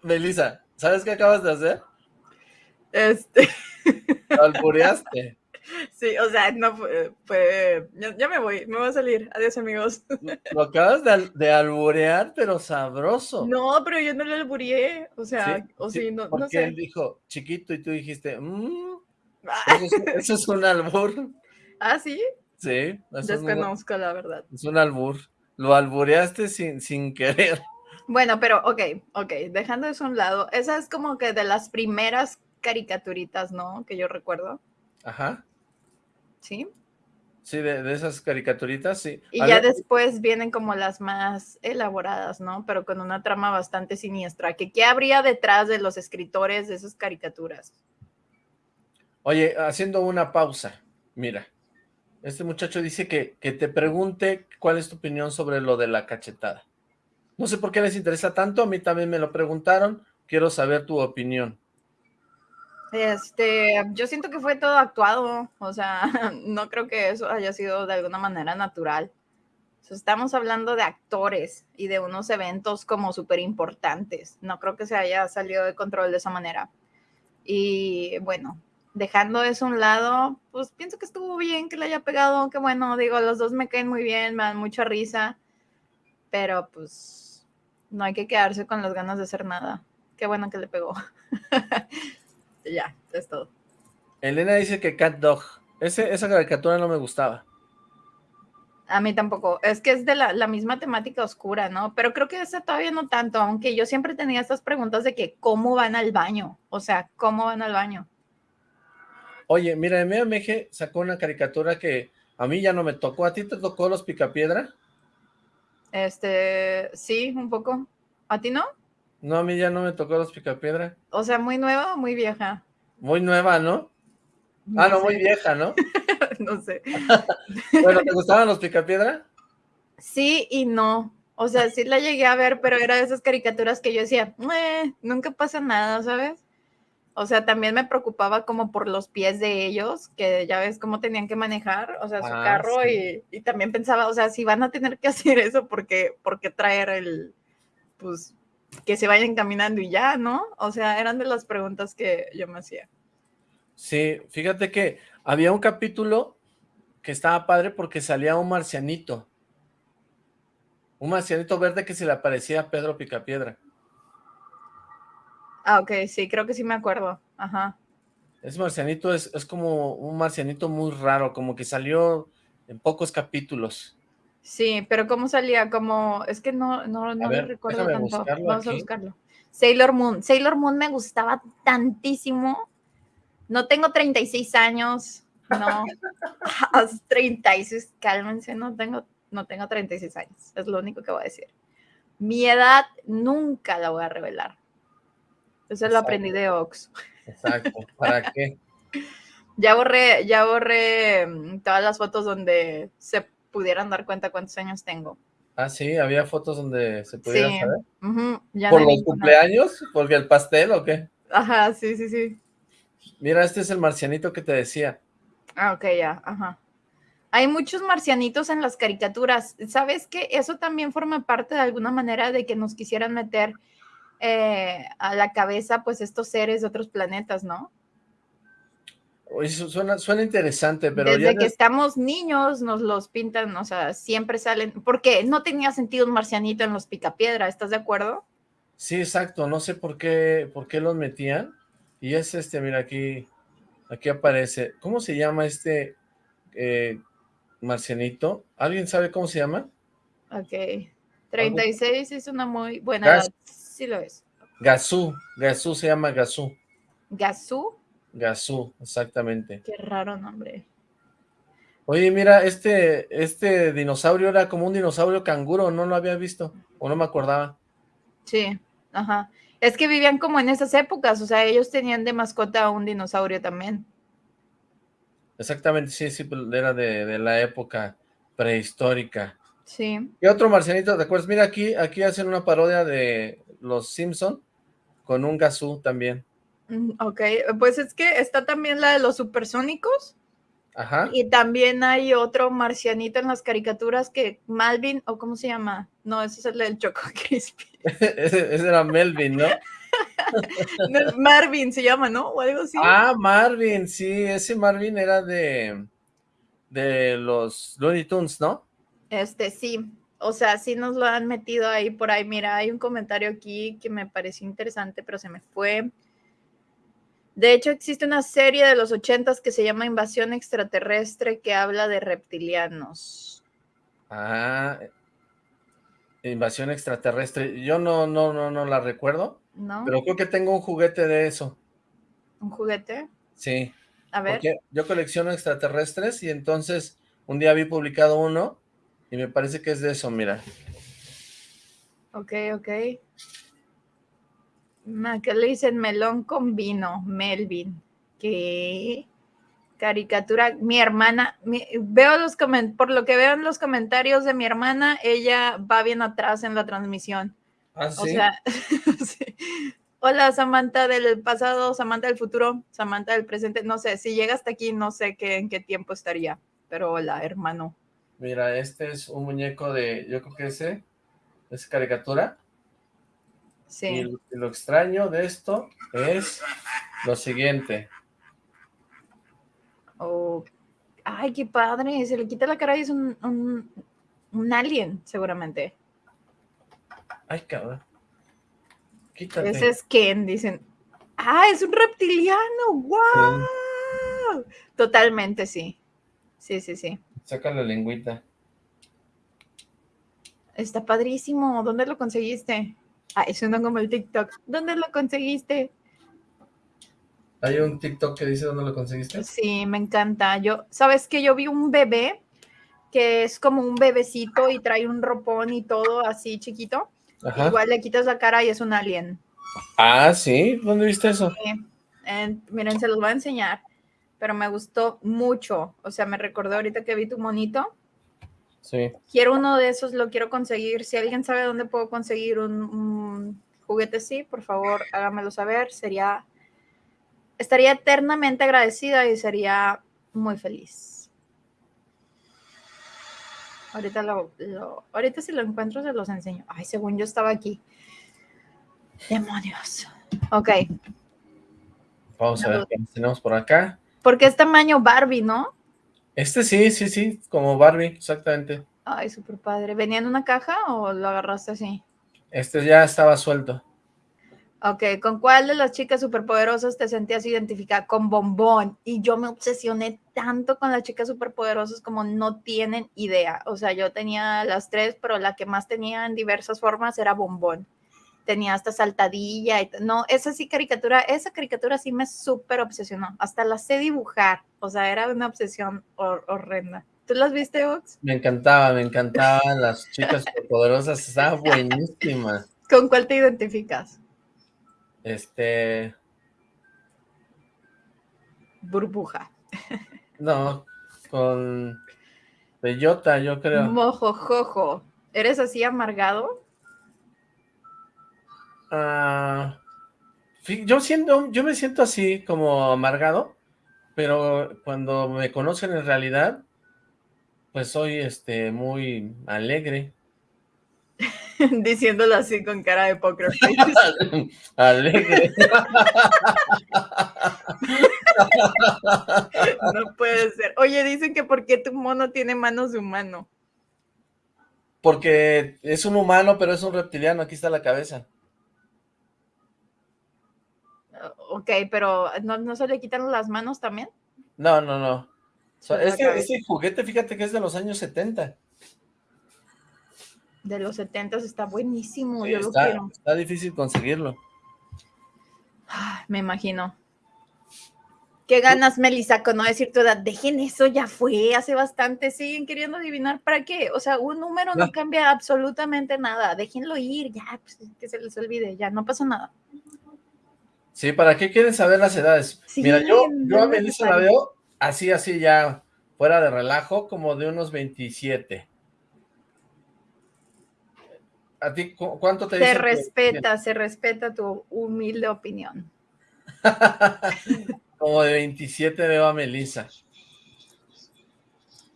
Speaker 1: Melissa, ¿sabes qué acabas de hacer?
Speaker 2: Este.
Speaker 1: Albureaste.
Speaker 2: Sí, o sea, no fue, ya, me voy, me voy a salir. Adiós, amigos.
Speaker 1: Lo acabas de, alburear, pero sabroso.
Speaker 2: No, pero yo no le albureé, o sea, o sí, no,
Speaker 1: porque
Speaker 2: no sé.
Speaker 1: él dijo chiquito y tú dijiste, mmm, eso, es, un albur.
Speaker 2: ¿Ah, sí?
Speaker 1: Sí.
Speaker 2: Desconozco, la verdad.
Speaker 1: Es un albur. Lo albureaste sin, sin querer.
Speaker 2: Bueno, pero ok, ok, dejando eso a un lado, esa es como que de las primeras caricaturitas, ¿no? Que yo recuerdo.
Speaker 1: Ajá.
Speaker 2: ¿Sí?
Speaker 1: Sí, de, esas caricaturitas, sí.
Speaker 2: Y ya después vienen como las más elaboradas, ¿no? Pero con una trama bastante siniestra. ¿Qué, ¿Qué habría detrás de los escritores de esas caricaturas?
Speaker 1: Oye, haciendo una pausa, mira. Este muchacho dice que, que te pregunte cuál es tu opinión sobre lo de la cachetada. No sé por qué les interesa tanto, a mí también me lo preguntaron, quiero saber tu opinión.
Speaker 2: Este, yo siento que fue todo actuado, o sea, no creo que eso haya sido de alguna manera natural. estamos hablando de actores y de unos eventos como súper importantes. No creo que se haya salido de control de esa manera. Y bueno, dejando eso a un lado, pues pienso que estuvo bien que le haya pegado, que bueno, digo, los dos me caen muy bien, me dan mucha risa, pero pues no hay que quedarse con las ganas de hacer nada. Qué bueno que le pegó. ya, es todo.
Speaker 1: Elena dice que Cat Dog. esa caricatura no me gustaba.
Speaker 2: A mí tampoco. Es que es de la, misma temática oscura, ¿no? Pero creo que esa todavía no tanto, aunque yo siempre tenía estas preguntas de que cómo van al baño. O sea, ¿cómo van al baño?
Speaker 1: Oye, mira, Meje sacó una caricatura que a mí ya no me tocó. ¿A ti te tocó los Picapiedra?
Speaker 2: Este, sí, un poco. ¿A ti no?
Speaker 1: No, a mí ya no me tocó los picapiedra.
Speaker 2: O sea, muy nueva o muy vieja.
Speaker 1: Muy nueva, ¿no? ah, no, muy vieja, ¿no?
Speaker 2: no sé.
Speaker 1: bueno, ¿te gustaban los picapiedra?
Speaker 2: Sí y no. O sea, sí la llegué a ver, pero era de esas caricaturas que yo decía, eh, nunca pasa nada, ¿sabes? O sea, también me preocupaba como por los pies de ellos, que ya ves cómo tenían que manejar, o sea, su
Speaker 1: Ah,
Speaker 2: carro
Speaker 1: sí.
Speaker 2: y, y también pensaba, o sea, si van a tener que hacer eso, ¿por qué, por qué traer el, pues, que se vayan caminando y ya, ¿no? O sea, eran de las preguntas que yo me hacía.
Speaker 1: Sí, fíjate que había un capítulo que estaba padre porque salía un marcianito. Un marcianito verde que se le aparecía a Pedro Picapiedra.
Speaker 2: Ah, ok, sí, creo que sí me acuerdo. Ajá.
Speaker 1: Ese marcianito es, es como un marcianito muy raro, como que salió en pocos capítulos.
Speaker 2: Sí, pero ¿cómo salía? Como, es que no, no, no
Speaker 1: ver,
Speaker 2: lo recuerdo tanto. Vamos a buscarlo. Sailor Moon. Sailor Moon me gustaba tantísimo. No tengo 36 años. No. A los 36, cálmense, no tengo, no tengo 36 años. Es lo único que voy a decir. Mi edad nunca la voy a revelar. Eso lo
Speaker 1: Exacto.
Speaker 2: aprendí de Ox.
Speaker 1: Exacto, ¿para qué?
Speaker 2: Ya borré, ya borré mm, todas las fotos donde se pudieran dar cuenta cuántos años tengo.
Speaker 1: Ah, sí, había fotos donde se pudiera
Speaker 2: Sí,
Speaker 1: saber.
Speaker 2: ya
Speaker 1: ¿Por
Speaker 2: no
Speaker 1: los cumpleaños? ¿Porque el pastel o qué?
Speaker 2: Ajá, sí, sí, sí.
Speaker 1: Mira, este es el marcianito que te decía.
Speaker 2: Ah, ok, ya, ajá. Hay muchos marcianitos en las caricaturas. ¿Sabes qué? Eso también forma parte de alguna manera de que nos quisieran meter eh, a la cabeza, pues, estos seres de otros planetas, ¿no?
Speaker 1: Oye, su- suena, suena interesante, pero
Speaker 2: Desde
Speaker 1: ya
Speaker 2: que estamos niños nos los pintan, o sea, siempre salen, porque no tenía sentido un marcianito en los picapiedra, ¿estás de acuerdo?
Speaker 1: Sí, exacto, no sé por qué, por qué los metían. Y es este, mira, aquí, aquí aparece. ¿Cómo se llama este eh, marcianito? ¿Alguien sabe cómo se llama?
Speaker 2: Ok. 36 es una muy buena
Speaker 1: Gas-
Speaker 2: edad. Sí lo es.
Speaker 1: Gazú, Gazú se llama Gazú.
Speaker 2: Gazú,
Speaker 1: Gazú, exactamente.
Speaker 2: qué raro nombre.
Speaker 1: Oye, mira, este, este dinosaurio era como un dinosaurio canguro, no lo había visto, o no me acordaba.
Speaker 2: Sí, ajá. Es que vivían como en esas épocas, o sea, ellos tenían de mascota a un dinosaurio también.
Speaker 1: Exactamente, sí, sí, pues, era de, de la época prehistórica.
Speaker 2: Sí.
Speaker 1: ¿Qué otro marcianito te acuerdas? Mira, aquí, aquí hacen una parodia de los Simpson con un Gazú también.
Speaker 2: Mm, Ok, pues es que está también la de los supersónicos
Speaker 1: Ajá.
Speaker 2: y también hay otro marcianito en las caricaturas que Malvin, o cómo se llama, no, ese es el del Choco Crispy.
Speaker 1: ese, ese era Melvin, ¿no?
Speaker 2: No, Marvin se llama, ¿no? O algo así.
Speaker 1: Ah, Marvin, sí, ese Marvin era de, de los Looney Tunes, ¿no?
Speaker 2: Este, sí. O sea, sí nos lo han metido ahí por ahí. Mira, hay un comentario aquí que me pareció interesante, pero se me fue. De hecho, existe una serie de los ochentas que se llama Invasión Extraterrestre que habla de reptilianos.
Speaker 1: Ah, invasión extraterrestre. Yo no, no, no, no la recuerdo,
Speaker 2: ¿No?
Speaker 1: pero creo que tengo un juguete de eso.
Speaker 2: Un juguete.
Speaker 1: Sí,
Speaker 2: A ver.
Speaker 1: porque yo colecciono extraterrestres y entonces un día vi publicado uno y me parece que es de eso, mira.
Speaker 2: Ok, ok. ¿Qué le dicen? Melón con vino, Melvin. ¿Qué? Caricatura, mi hermana, mi- veo los comen- por lo que veo en los comentarios de mi hermana, ella va bien atrás en la transmisión.
Speaker 1: Ah,
Speaker 2: O
Speaker 1: sí.
Speaker 2: sea, sí. hola Samantha del pasado, Samantha del futuro, Samantha del presente, no sé, si llega hasta aquí, no sé qué, en qué tiempo estaría, pero hola, hermano.
Speaker 1: Mira, este es un muñeco de, yo creo que ese, es caricatura. Y
Speaker 2: Sí,
Speaker 1: lo, y lo extraño de esto es lo siguiente.
Speaker 2: Oh, ay, qué padre, se le quita la cara y es un, un, un alien, seguramente.
Speaker 1: Ay, cabrón. Quítate.
Speaker 2: Ese es Ken, dicen. Ah, es un reptiliano, wow. Totalmente, sí. Sí, sí, sí.
Speaker 1: Saca la lengüita.
Speaker 2: Está padrísimo. ¿Dónde lo conseguiste? Ah, eso no como el TikTok. ¿Dónde lo conseguiste?
Speaker 1: ¿Hay un TikTok que dice dónde lo conseguiste?
Speaker 2: Sí, me encanta. Yo, ¿sabes que Yo vi un bebé que es como un bebecito y trae un ropón y todo así chiquito.
Speaker 1: Ajá.
Speaker 2: Igual le quitas la cara y es un alien.
Speaker 1: Ah, ¿sí? ¿Dónde viste eso?
Speaker 2: Sí. Miren, se los voy a enseñar, pero me gustó mucho. O sea, me recordó ahorita que vi tu monito.
Speaker 1: Sí.
Speaker 2: Quiero uno de esos, lo quiero conseguir. Si alguien sabe dónde puedo conseguir un, un juguete así, por favor, hágamelo saber. Sería, estaría eternamente agradecida y sería muy feliz. Ahorita, lo, lo- ahorita si lo encuentro se los enseño. Ay, según yo estaba aquí. Demonios. Ok,
Speaker 1: Vamos a ver qué tenemos por acá.
Speaker 2: porque es tamaño Barbie, ¿no?
Speaker 1: Este sí, sí, sí, como Barbie, exactamente.
Speaker 2: Ay, súper padre. ¿Venía en una caja o lo agarraste así?
Speaker 1: Este ya estaba suelto.
Speaker 2: Ok, ¿con cuál de las chicas superpoderosas te sentías identificada? Con Bombón. Y yo me obsesioné tanto con las chicas superpoderosas como no tienen idea. O sea, yo tenía las tres, pero la que más tenía en diversas formas era Bombón. Tenía hasta saltadilla y no, esa sí caricatura, esa caricatura sí me súper obsesionó. Hasta la sé dibujar. O sea, era una obsesión hor- horrenda. ¿Tú las viste, Ox?
Speaker 1: Me encantaba, me encantaban las chicas poderosas, estaba buenísima.
Speaker 2: ¿Con cuál te identificas?
Speaker 1: Este,
Speaker 2: Burbuja.
Speaker 1: no, con Bellota, yo creo.
Speaker 2: Mojojojo. ¿Eres así amargado?
Speaker 1: Ah, yo siento, yo me siento así como amargado, pero cuando me conocen en realidad, pues soy este muy alegre.
Speaker 2: Diciéndolo así con cara de poker face.
Speaker 1: alegre.
Speaker 2: No puede ser. Oye, dicen que por qué tu mono tiene manos de humano.
Speaker 1: Porque es un humano, pero es un reptiliano, aquí está la cabeza.
Speaker 2: Ok, pero ¿no, no se le quitan las manos también?
Speaker 1: No, no, no. So-
Speaker 2: la
Speaker 1: este,
Speaker 2: cabeza.
Speaker 1: este juguete, fíjate que es de los años 70.
Speaker 2: De los 70 está buenísimo,
Speaker 1: Sí,
Speaker 2: yo lo
Speaker 1: está,
Speaker 2: quiero.
Speaker 1: está difícil conseguirlo.
Speaker 2: Ay, me imagino. Qué ganas, Melissa, con no decir tu edad. Dejen eso, ya fue, hace bastante. Siguen queriendo adivinar para qué. O sea, un número no
Speaker 1: No.
Speaker 2: cambia absolutamente nada. Déjenlo ir, ya, pues, que se les olvide, ya, no pasa nada.
Speaker 1: Sí, ¿para qué quieren saber las edades?
Speaker 2: Sí,
Speaker 1: Mira, yo, yo a Melissa la veo así, así ya, fuera de relajo, como de unos 27. ¿A ti cu- cuánto te
Speaker 2: Se respeta, se respeta tu humilde opinión.
Speaker 1: Como de 27 veo a Melissa.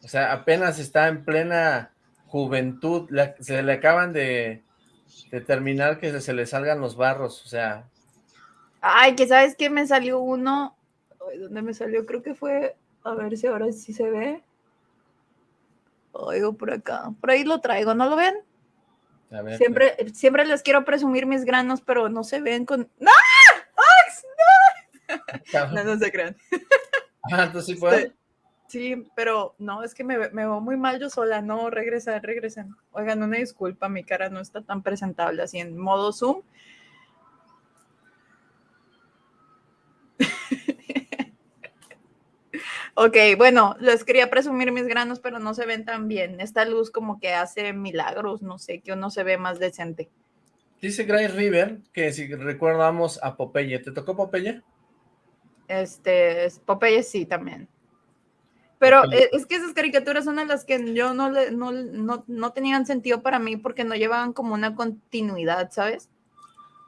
Speaker 1: O sea, apenas está en plena juventud, la- se le acaban de, de terminar que se, se le salgan los barros, o sea,
Speaker 2: Ay, que sabes que me salió uno. Ay, ¿Dónde me salió? Creo que fue. A ver si ahora sí se ve. Oigo por acá. Por ahí lo traigo, ¿no lo ven?
Speaker 1: a ver.
Speaker 2: Siempre, siempre les quiero presumir mis granos, pero no se ven con. ¡No!
Speaker 1: cabrón.
Speaker 2: No, no se crean.
Speaker 1: Ah, entonces sí puedo.
Speaker 2: Sí, pero no, es que me, me veo muy mal yo sola. No, regresen, regresen. Oigan, una disculpa, mi cara no está tan presentable así en modo Zoom. Ok, bueno, les quería presumir mis granos, pero no se ven tan bien. Esta luz como que hace milagros, no sé, que uno se ve más decente.
Speaker 1: Dice Gray River que si recordamos a Popeye, ¿te tocó Popeye?
Speaker 2: Este, es- Popeye sí también. Pero
Speaker 1: Popeye.
Speaker 2: es que esas caricaturas son a las que yo no, le, no, no, no tenían sentido para mí porque no llevaban como una continuidad, ¿sabes?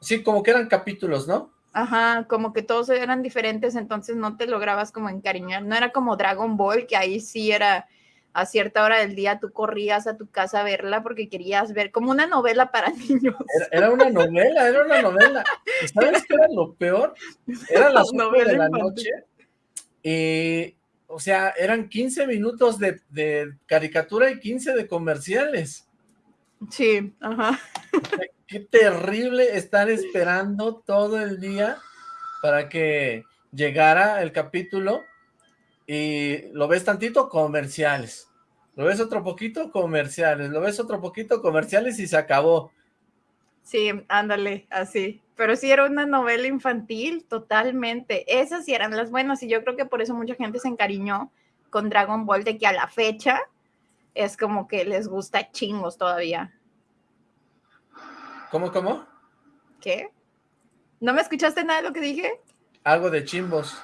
Speaker 1: Sí, como que eran capítulos, ¿no?
Speaker 2: Ajá, como que todos eran diferentes, entonces no te lograbas como encariñar. No era como Dragon Ball, que ahí sí era a cierta hora del día tú corrías a tu casa a verla porque querías ver como una novela para niños.
Speaker 1: Era, era una novela, era una novela. ¿Y ¿Sabes qué era lo peor? Eran las 8
Speaker 2: Novela
Speaker 1: de la noche y, o sea, eran 15 minutos de, de caricatura y 15 de comerciales.
Speaker 2: Sí, ajá.
Speaker 1: Qué terrible estar esperando todo el día para que llegara el capítulo y lo ves tantito, comerciales. Lo ves otro poquito, comerciales. Lo ves otro poquito, comerciales y se acabó.
Speaker 2: Sí, ándale, así. Pero sí era una novela infantil, totalmente. Esas sí eran las buenas y yo creo que por eso mucha gente se encariñó con Dragon Ball, de que a la fecha es como que les gusta chingos todavía.
Speaker 1: ¿Cómo, cómo?
Speaker 2: ¿Qué? ¿No me escuchaste nada de lo que dije?
Speaker 1: Algo de chimbos.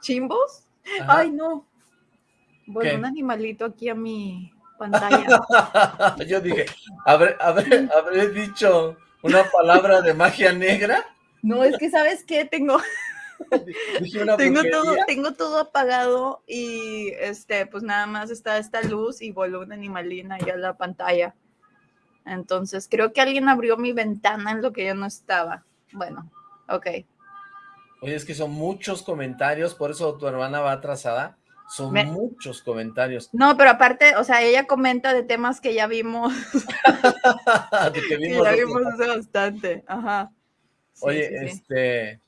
Speaker 2: ¿Chimbos? Ay, no. Bueno, un animalito aquí a mi pantalla.
Speaker 1: Yo dije, ¿habré, habré dicho una palabra de magia negra?
Speaker 2: No, es que ¿sabes qué? Tengo... tengo todo, tengo todo apagado y este, pues nada más está esta luz y voló una animalina ahí a la pantalla. Entonces creo que alguien abrió mi ventana en lo que yo no estaba. Bueno, ok.
Speaker 1: Oye, es que son muchos comentarios, por eso tu hermana va atrasada. Son muchos comentarios.
Speaker 2: No, pero aparte, o sea, ella comenta de temas que ya vimos. de que vimos. ya vimos bastante. Ajá.
Speaker 1: Oye, este,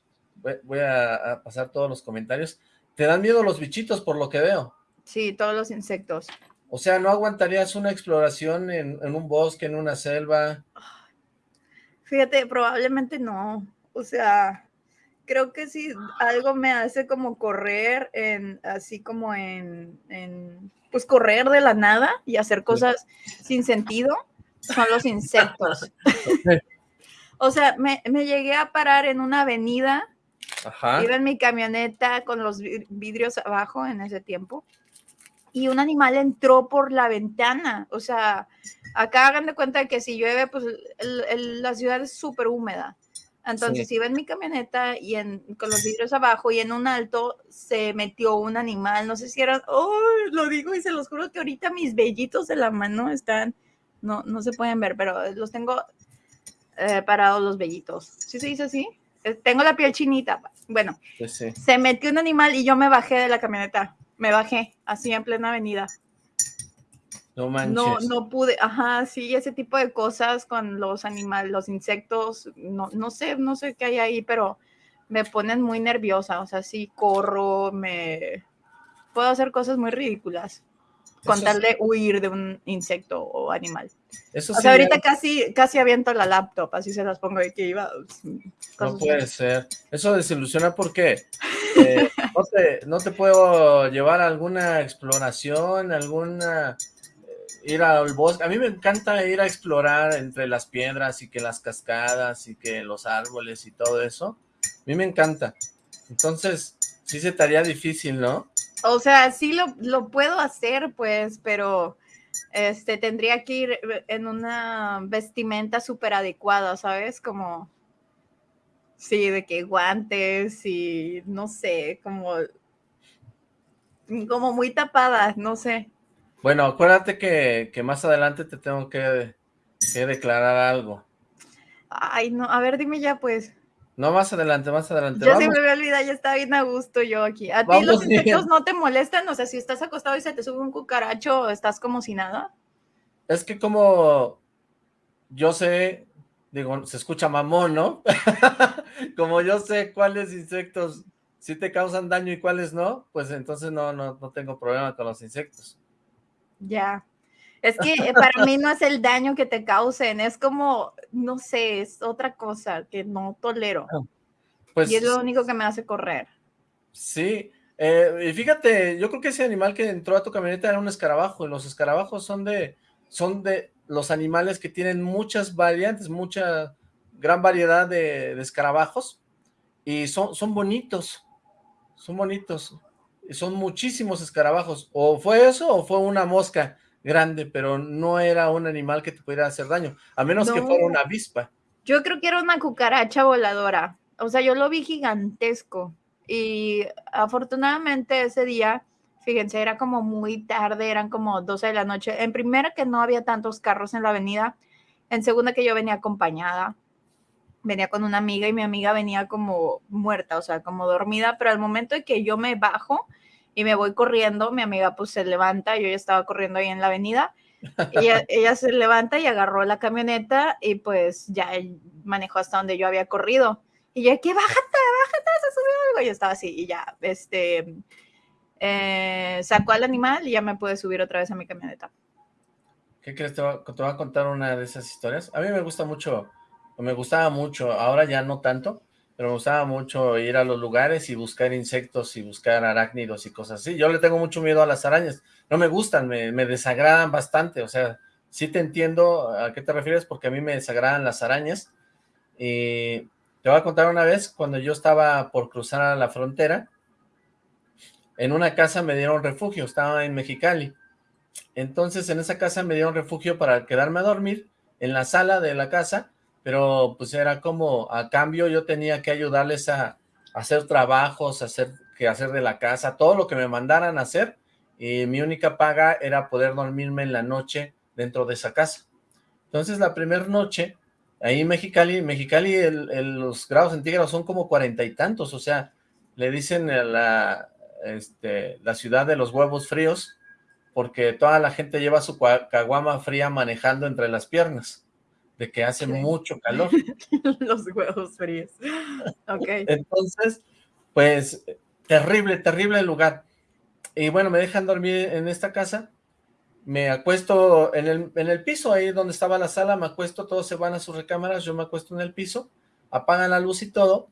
Speaker 1: voy a, pasar todos los comentarios. ¿Te dan miedo los bichitos por lo que veo?
Speaker 2: Sí, todos los insectos.
Speaker 1: O sea, ¿no aguantarías una exploración en, un bosque, en una selva?
Speaker 2: Fíjate, probablemente no. O sea, creo que si algo me hace como correr en, así como en, en pues correr de la nada y hacer cosas sin sentido, son los insectos. o sea, me, me, llegué a parar en una avenida Iba en mi camioneta con los vidrios abajo en ese tiempo y un animal entró por la ventana. O sea, acá hagan de cuenta que si llueve, pues la ciudad es súper húmeda. Entonces iba en mi camioneta y en, con los vidrios abajo y en un alto se metió un animal. No sé si era, oh, lo digo y se los juro que ahorita mis vellitos de la mano están, no, no se pueden ver, pero los tengo eh, parados los vellitos. ¿Sí se dice así? Eh, tengo la piel chinita. Bueno, se metió un animal y yo me bajé de la camioneta. Me bajé así en plena avenida.
Speaker 1: No manches.
Speaker 2: No, no pude, ajá, sí, ese tipo de cosas con los animales, los insectos, no, no sé, no sé qué hay ahí, pero me ponen muy nerviosa, o sea, sí corro, me puedo hacer cosas muy ridículas con tal de huir de un insecto o animal. Eso o sea, ahorita casi, casi aviento la laptop, así se las pongo de que iba.
Speaker 1: No puede ser. Eso desilusiona porque eh, no, te, no te puedo llevar a alguna exploración, alguna eh, ir al bosque. A mí me encanta ir a explorar entre las piedras y que las cascadas y que los árboles y todo eso. A mí me encanta. Entonces, sí se estaría difícil, ¿no?
Speaker 2: O sea, sí lo, lo puedo hacer, pues, pero este, tendría que ir en una vestimenta súper adecuada, ¿sabes? Como, sí, de que guantes y no sé, como, como muy tapada, no sé.
Speaker 1: Bueno, acuérdate que, que más adelante te tengo que, que declarar algo.
Speaker 2: Ay, no, a ver, dime ya, pues.
Speaker 1: No, más adelante, más adelante.
Speaker 2: Ya se me olvidado, ya está bien a gusto yo aquí. ¿A ti los insectos no te molestan? O sea, si estás acostado y se te sube un cucaracho, ¿estás como si nada?
Speaker 1: Es que como yo sé, digo, se escucha mamón, ¿no? como yo sé cuáles insectos sí te causan daño y cuáles no, pues entonces no, no, no tengo problema con los insectos.
Speaker 2: Ya. Es que eh, para mí no es el daño que te causen, es como, no sé, es otra cosa que no tolero. Ah, pues, y es lo único que me hace correr.
Speaker 1: Sí, eh, y fíjate, yo creo que ese animal que entró a tu camioneta era un escarabajo, y los escarabajos son de, son de los animales que tienen muchas variantes, mucha, gran variedad de, de escarabajos, y son, son bonitos, son bonitos, y son muchísimos escarabajos, o fue eso o fue una mosca, grande, pero no era un animal que te pudiera hacer daño, a menos que fuera una avispa.
Speaker 2: Yo creo que era una cucaracha voladora, o sea, yo lo vi gigantesco. Y afortunadamente ese día, fíjense, era como muy tarde, eran como 12 de la noche. En primera que no había tantos carros en la avenida, en segunda que yo venía acompañada, venía con una amiga y mi amiga venía como muerta, o sea, como dormida, pero al momento de que yo me bajo, y me voy corriendo, mi amiga pues se levanta, yo ya estaba corriendo ahí en la avenida, ella, ella se levanta y agarró la camioneta y pues ya manejó hasta donde yo había corrido. Y yo, que bájate, bájate, se subió algo. Y yo estaba así, y ya, este, eh, sacó al animal y ya me pude subir otra vez a mi camioneta.
Speaker 1: ¿Qué crees? Te voy, a, contar una de esas historias. A mí me gusta mucho, me gustaba mucho, ahora ya no tanto, pero me gustaba mucho ir a los lugares y buscar insectos y buscar arácnidos y cosas así. Yo le tengo mucho miedo a las arañas, no me gustan, me, me desagradan bastante, o sea, sí te entiendo a qué te refieres porque a mí me desagradan las arañas. Y te voy a contar una vez, cuando yo estaba por cruzar a la frontera, en una casa me dieron refugio, estaba en Mexicali. Entonces en esa casa me dieron refugio para quedarme a dormir en la sala de la casa, pero pues era como a cambio yo tenía que ayudarles a, hacer trabajos, hacer que hacer de la casa, todo lo que me mandaran a hacer, y mi única paga era poder dormirme en la noche dentro de esa casa. Entonces la primera noche, ahí en Mexicali, Mexicali los grados centígrados son como cuarenta y tantos, o sea, le dicen la, este, la ciudad de los huevos fríos, porque toda la gente lleva su caguama fría manejando entre las piernas, de que hace mucho calor.
Speaker 2: Los huevos fríos. Ok.
Speaker 1: Entonces, pues, terrible, terrible lugar. Y bueno, me dejan dormir en esta casa, me acuesto en el, en el piso, ahí donde estaba la sala, me acuesto, todos se van a sus recámaras, yo me acuesto en el piso, apagan la luz y todo,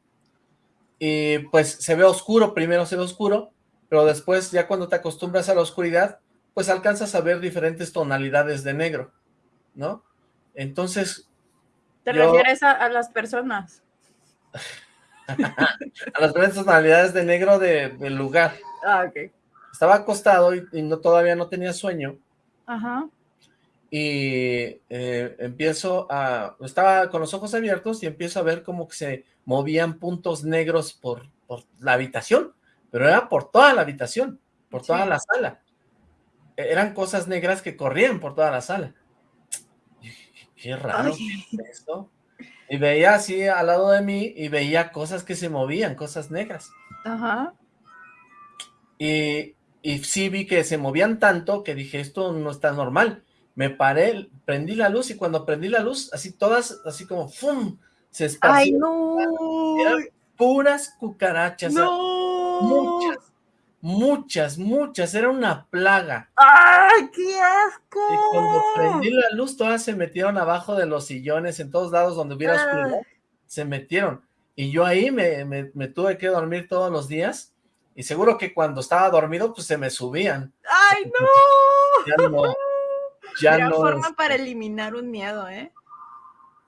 Speaker 1: y pues se ve oscuro, primero se ve oscuro, pero después ya cuando te acostumbras a la oscuridad, pues alcanzas a ver diferentes tonalidades de negro, ¿no? Entonces...
Speaker 2: ¿Te refieres a, las personas?
Speaker 1: a las diferentes tonalidades de negro del lugar.
Speaker 2: Ah, ok.
Speaker 1: Estaba acostado y, no, todavía no tenía sueño.
Speaker 2: Ajá.
Speaker 1: Y eh, empiezo a... Estaba con los ojos abiertos y empiezo a ver como que se movían puntos negros por, por la habitación, pero era por toda la habitación, por toda la sala eran cosas negras que corrían por toda la sala. Qué raro esto. Y veía así al lado de mí y veía cosas que se movían, cosas negras.
Speaker 2: Ajá.
Speaker 1: Y, y sí vi que se movían tanto que dije, esto no está normal. Me paré, prendí la luz y cuando prendí la luz, así todas, así como ¡fum! Se
Speaker 2: ¡Ay, no!
Speaker 1: Eran puras cucarachas.
Speaker 2: ¡No!
Speaker 1: Muchas Muchas, muchas, era una plaga.
Speaker 2: ¡Ay, qué asco!
Speaker 1: Y cuando prendí la luz, todas se metieron abajo de los sillones, en todos lados donde hubiera oscuridad, se metieron. Y yo ahí me, me, tuve que dormir todos los días, y seguro que cuando estaba dormido, pues se me subían.
Speaker 2: ¡Ay, no!
Speaker 1: Ya no, ya no.
Speaker 2: forma para eliminar un miedo, ¿eh?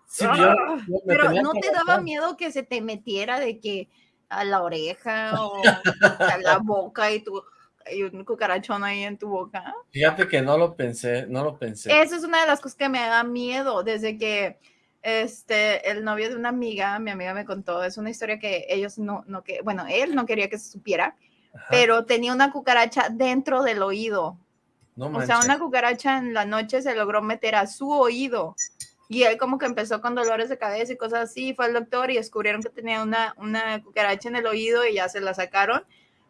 Speaker 1: Sí, yo,
Speaker 2: ah, pero ¿no te daba miedo que se te metiera de que a la oreja o a la boca y tú hay un cucarachón ahí en tu boca.
Speaker 1: Fíjate que no lo pensé, no lo pensé.
Speaker 2: Esa es una de las cosas que me da miedo desde que este, el novio de una amiga, mi amiga me contó, es una historia que ellos no, no que, bueno, él no quería que se supiera, pero tenía una cucaracha dentro del oído.
Speaker 1: No
Speaker 2: o sea, una cucaracha en la noche se logró meter a su oído. Y él como que empezó con dolores de cabeza y cosas así, fue al doctor y descubrieron que tenía una, una cucaracha en el oído y ya se la sacaron.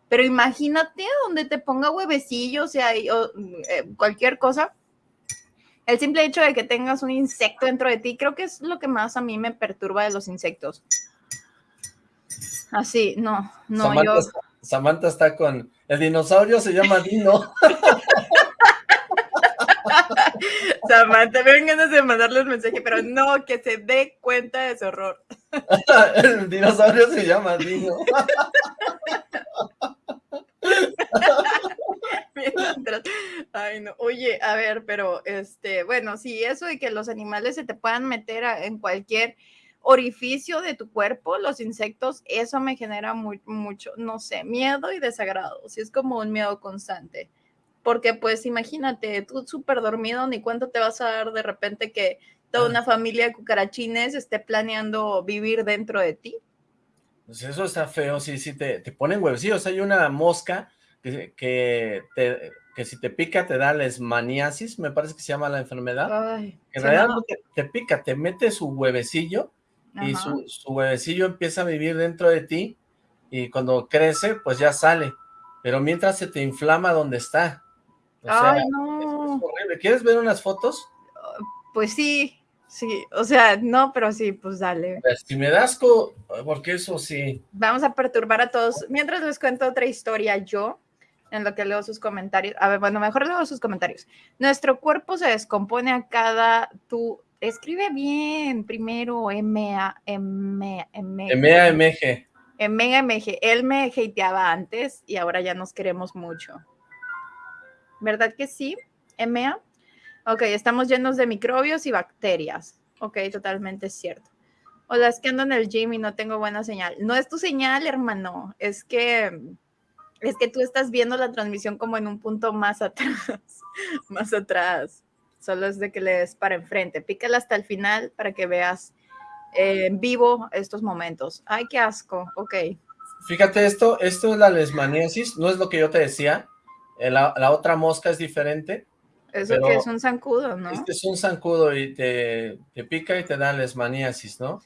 Speaker 2: Pero imagínate donde te ponga huevecillos o sea, o, eh, cualquier cosa. El simple hecho de que tengas un insecto dentro de ti, creo que es lo que más a mí me perturba de los insectos. Así, no, no,
Speaker 1: Samantha,
Speaker 2: yo...
Speaker 1: Samantha está con... El dinosaurio se llama Dino.
Speaker 2: Samantha, me ganas de mandarle un mensaje, pero no, que se dé cuenta de su horror.
Speaker 1: El dinosaurio se llama Dino.
Speaker 2: Ay, no. Oye, a ver, pero este, bueno, sí, eso de que los animales se te puedan meter en cualquier orificio de tu cuerpo, los insectos, eso me genera muy, mucho, no sé, miedo y desagrado. Sí, es como un miedo constante porque pues imagínate, tú súper dormido, ni cuánto te vas a dar de repente que toda una familia de cucarachines esté planeando vivir dentro de ti.
Speaker 1: Pues eso está feo, sí, sí, te, te ponen huevecillos. Hay una mosca que, que, que si te pica te da lesmaniasis, me parece que se llama la enfermedad.
Speaker 2: Ay,
Speaker 1: en realidad no te, pica, te mete su huevecillo y su, su, huevecillo empieza a vivir dentro de ti y cuando crece, pues ya sale. Pero mientras se te inflama donde está.
Speaker 2: Ay, no.
Speaker 1: ¿Quieres ver unas fotos?
Speaker 2: Pues sí, sí. O sea, no, pero sí, pues dale.
Speaker 1: Pues, si me das asco, porque eso sí.
Speaker 2: Vamos a perturbar a todos. Mientras les cuento otra historia yo, en lo que leo sus comentarios. A ver, bueno, mejor leo sus comentarios. Nuestro cuerpo se descompone a cada, tú, escribe bien primero M-A, M, M,
Speaker 1: M-A-M-G.
Speaker 2: M-A-M-G. Él me hateaba antes y ahora ya nos queremos mucho. ¿Verdad que sí? M-A. Ok, estamos llenos de microbios y bacterias. Ok, totalmente cierto. Hola, es que ando en el gym y no tengo buena señal. No es tu señal, hermano. Es que es que tú estás viendo la transmisión como en un punto más atrás, más atrás. Solo es de que le des para enfrente. Pícala hasta el final para que veas eh, en vivo estos momentos. Ay, qué asco. Ok.
Speaker 1: Fíjate esto, esto es la lesmaniasis, no es lo que yo te decía. Eh, la, la otra mosca es diferente.
Speaker 2: Eso que es un zancudo, ¿no?
Speaker 1: Este es un zancudo y te, te pica y te da lesmaniasis, ¿no?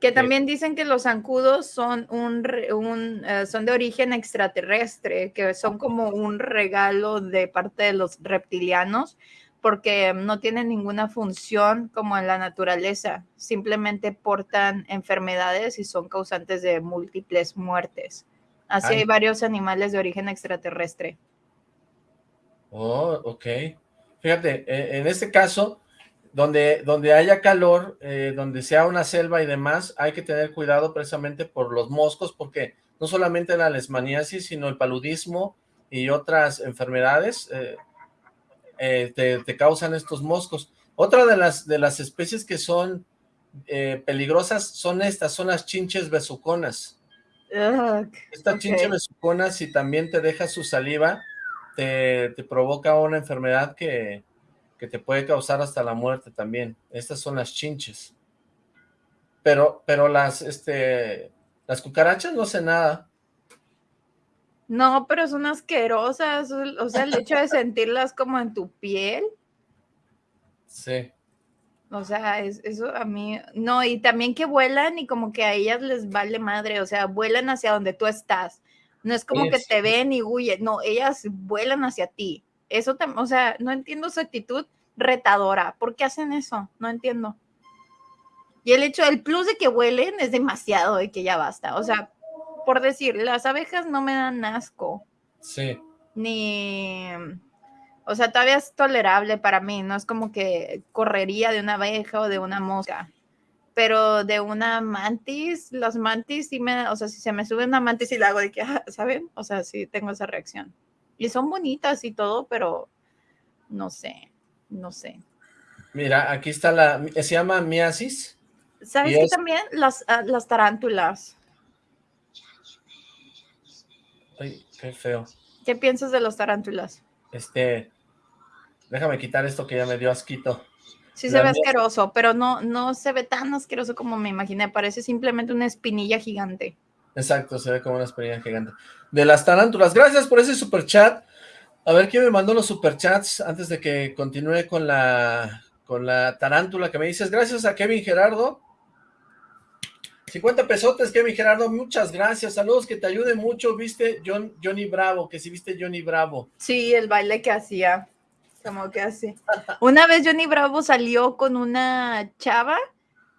Speaker 2: Que también dicen que los zancudos son, un, un uh, son de origen extraterrestre, que son como un regalo de parte de los reptilianos, porque no tienen ninguna función como en la naturaleza, simplemente portan enfermedades y son causantes de múltiples muertes. Así Ay. hay varios animales de origen extraterrestre.
Speaker 1: Oh, ok. Fíjate, eh, en este caso, donde, donde haya calor, eh, donde sea una selva y demás, hay que tener cuidado precisamente por los moscos, porque no solamente la lesmaniasis, sino el paludismo y otras enfermedades eh, eh, te, te, causan estos moscos. Otra de las, de las especies que son peligrosas son estas, son las chinches besuconas.
Speaker 2: Ugh,
Speaker 1: Esta
Speaker 2: okay.
Speaker 1: chinche besucona, si también te deja su saliva, te, te provoca una enfermedad que que te puede causar hasta la muerte también. Estas son las chinches. Pero, pero las, este, las cucarachas no hacen nada.
Speaker 2: No, pero son asquerosas. O sea, el hecho de sentirlas como en tu piel.
Speaker 1: Sí.
Speaker 2: O sea, es, eso a mí, no, y también que vuelan y como que a ellas les vale madre, o sea, vuelan hacia donde tú estás. No es como que te ven y huyen, no, ellas vuelan hacia ti. Eso, tam- o sea, no entiendo su actitud retadora. ¿Por qué hacen eso? No entiendo. Y el hecho, el plus de que huelen es demasiado, de que ya basta. O sea, por decir, las abejas no me dan asco,
Speaker 1: Sí.
Speaker 2: ni... O sea, todavía es tolerable para mí, no es como que correría de una abeja o de una mosca. Pero de una mantis, las mantis sí me, o sea, si se me sube una mantis y la hago de que, ah, ¿saben? O sea, sí tengo esa reacción. Y son bonitas y todo, pero no sé, no sé.
Speaker 1: Mira, aquí está la, se llama miasis.
Speaker 2: ¿Sabes
Speaker 1: Y
Speaker 2: qué
Speaker 1: es-
Speaker 2: también? Las, ah, las tarántulas.
Speaker 1: Ay, qué feo.
Speaker 2: ¿Qué piensas de las tarántulas?
Speaker 1: Este, déjame quitar esto que ya me dio asquito.
Speaker 2: Sí se ve asqueroso, pero no, no se ve tan asqueroso como me imaginé. Parece simplemente una espinilla gigante.
Speaker 1: Exacto, se ve como una experiencia gigante. De las tarántulas, gracias por ese super chat. A ver quién me mandó los superchats antes de que continúe con la con la tarántula que me dices. Gracias a Kevin Gerardo. 50 pesotes, Kevin Gerardo, muchas gracias. Saludos, que te ayude mucho. ¿Viste John, Johnny Bravo? Que si viste Johnny Bravo.
Speaker 2: Sí, el baile que hacía. Como que así. Una vez Johnny Bravo salió con una chava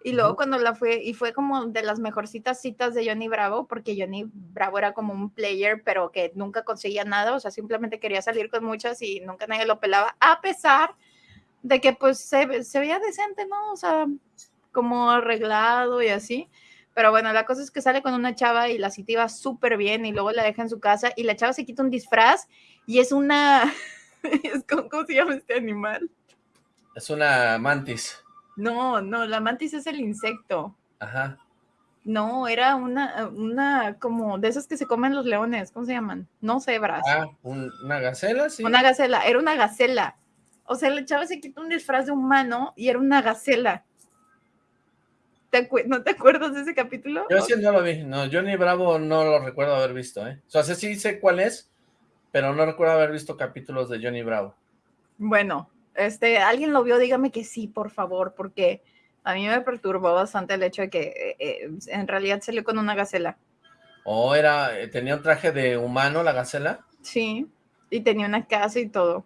Speaker 2: y luego cuando la fue, y fue como de las mejorcitas citas de Johnny Bravo, porque Johnny Bravo era como un player, pero que nunca conseguía nada, o sea, simplemente quería salir con muchas y nunca nadie lo pelaba, a pesar de que pues se, se veía decente, ¿no? O sea, como arreglado y así. Pero bueno, la cosa es que sale con una chava y la cita iba súper bien y luego la deja en su casa y la chava se quita un disfraz y es una... es ¿Cómo se llama este animal?
Speaker 1: Es una mantis.
Speaker 2: No, no, la mantis es el insecto.
Speaker 1: Ajá.
Speaker 2: No, era una, una como de esas que se comen los leones, ¿cómo se llaman? No cebras.
Speaker 1: Ah, un- una gacela, sí.
Speaker 2: Una gacela, era una gacela. O sea, la chava se quitó un disfraz de humano y era una gacela. ¿Te ¿No te acuerdas de ese capítulo?
Speaker 1: Yo sí no lo vi. No, Johnny Bravo no lo recuerdo haber visto, ¿eh? O sea, sí sé cuál es, pero no recuerdo haber visto capítulos de Johnny Bravo.
Speaker 2: Bueno, este, alguien lo vio, dígame que sí, por favor, porque a mí me perturbó bastante el hecho de que eh, eh, en realidad salió con una gacela.
Speaker 1: O era, eh, tenía un traje de humano la gacela.
Speaker 2: Sí, y tenía una casa y todo.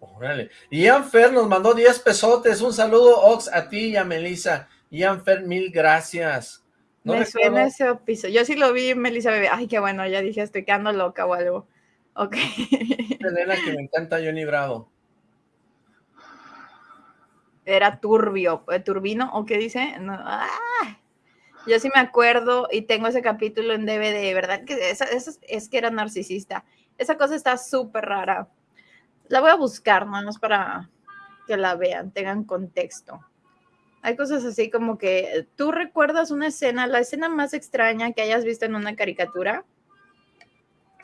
Speaker 1: Órale. Ian Fer nos mandó 10 pesotes. Un saludo, Ox, a ti y a Melissa. Ian Fer, mil gracias. No
Speaker 2: me
Speaker 1: recuerdo-
Speaker 2: suena ese episodio. Yo sí lo vi, Melissa Bebé. Ay, qué bueno, ya dije, estoy quedando loca o algo. Ok.
Speaker 1: Que me encanta Johnny Bravo.
Speaker 2: era turbio, eh, turbino, ¿o qué dice? No, ¡ah! Yo sí me acuerdo y tengo ese capítulo en DVD, ¿verdad? Que esa, es que era narcisista. Esa cosa está súper rara. La voy a buscar, más para que la vean, tengan contexto. Hay cosas así como que tú recuerdas una escena, la escena más extraña que hayas visto en una caricatura.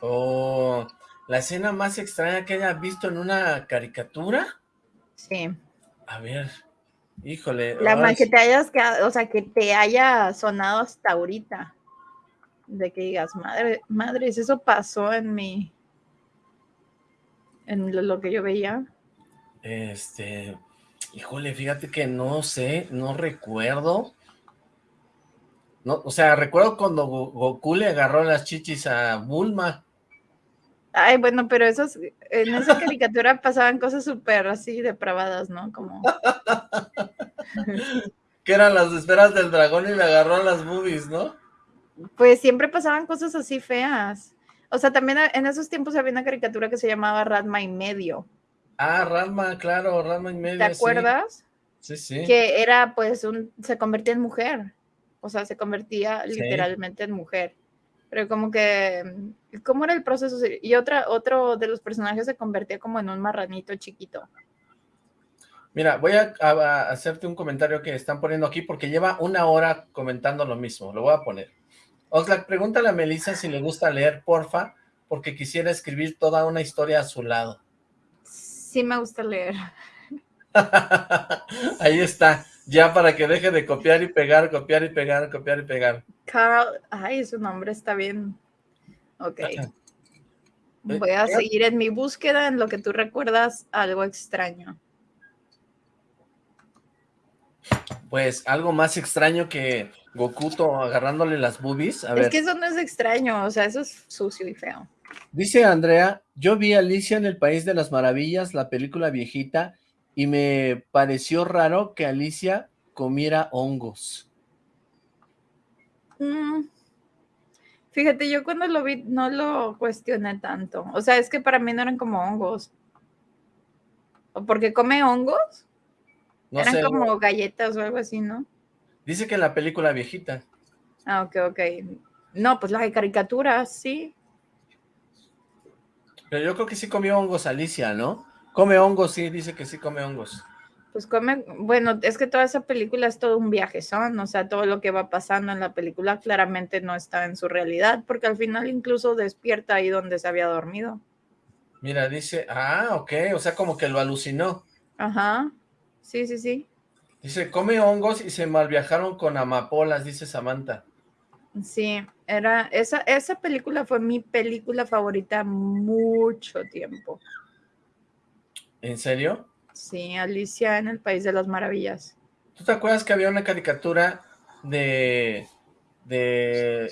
Speaker 1: Oh, la escena más extraña que hayas visto en una caricatura.
Speaker 2: Sí.
Speaker 1: A ver, híjole.
Speaker 2: La más que te hayas o sea, que te haya sonado hasta ahorita. De que digas, madre, madres, eso pasó en mi, en lo que yo veía.
Speaker 1: Este, Híjole, fíjate que no sé, no recuerdo. No, o sea, recuerdo cuando Goku le agarró las chichis a Bulma.
Speaker 2: Ay, bueno, pero esos, en esa caricatura pasaban cosas súper así depravadas, ¿no? Como...
Speaker 1: que eran las esferas del dragón y le agarró las boobies, ¿no?
Speaker 2: Pues siempre pasaban cosas así feas. O sea, también en esos tiempos había una caricatura que se llamaba Radma y medio.
Speaker 1: Ah, Rama, claro, Rama y medio.
Speaker 2: ¿Te acuerdas?
Speaker 1: Sí, sí.
Speaker 2: Que era, pues, un, se convertía en mujer. O sea, se convertía literalmente en mujer. Pero como que, ¿cómo era el proceso? Y otra, otro de los personajes se convertía como en un marranito chiquito.
Speaker 1: Mira, voy a, hacerte un comentario que están poniendo aquí porque lleva una hora comentando lo mismo. Lo voy a poner. Oxlack, pregúntale a Melissa si le gusta leer, porfa, porque quisiera escribir toda una historia a su lado
Speaker 2: sí me gusta leer.
Speaker 1: Ahí está, ya para que deje de copiar y pegar, copiar y pegar, copiar y pegar.
Speaker 2: Carl, ay, su nombre está bien. Ok. Voy a seguir en mi búsqueda en lo que tú recuerdas algo extraño.
Speaker 1: Pues algo más extraño que Gokuto agarrándole las boobies.
Speaker 2: es que eso no es extraño, o sea, eso es sucio y feo.
Speaker 1: Dice Andrea, yo vi Alicia en el País de las Maravillas, la película viejita, y me pareció raro que Alicia comiera hongos.
Speaker 2: Mm. Fíjate, yo cuando lo vi no lo cuestioné tanto. O sea, es que para mí no eran como hongos. ¿O porque come hongos? eran como galletas o algo así, ¿no?
Speaker 1: Dice que en la película viejita.
Speaker 2: Ah, ok, ok. No, pues las caricaturas, sí.
Speaker 1: Pero yo creo que sí comió hongos Alicia, ¿no? Come hongos, sí, dice que sí come hongos.
Speaker 2: Pues come, bueno, es que toda esa película es todo un viaje, son, o sea, todo lo que va pasando en la película claramente no está en su realidad, porque al final incluso despierta ahí donde se había dormido.
Speaker 1: Mira, dice, ah, ok, o sea, como que lo alucinó.
Speaker 2: Ajá, sí, sí, sí.
Speaker 1: Dice, come hongos y se malviajaron con amapolas, dice Samantha.
Speaker 2: Sí, era, esa, esa película fue mi película favorita mucho tiempo.
Speaker 1: ¿En serio?
Speaker 2: Sí, Alicia en el País de las Maravillas.
Speaker 1: ¿Tú te acuerdas que había una caricatura de, de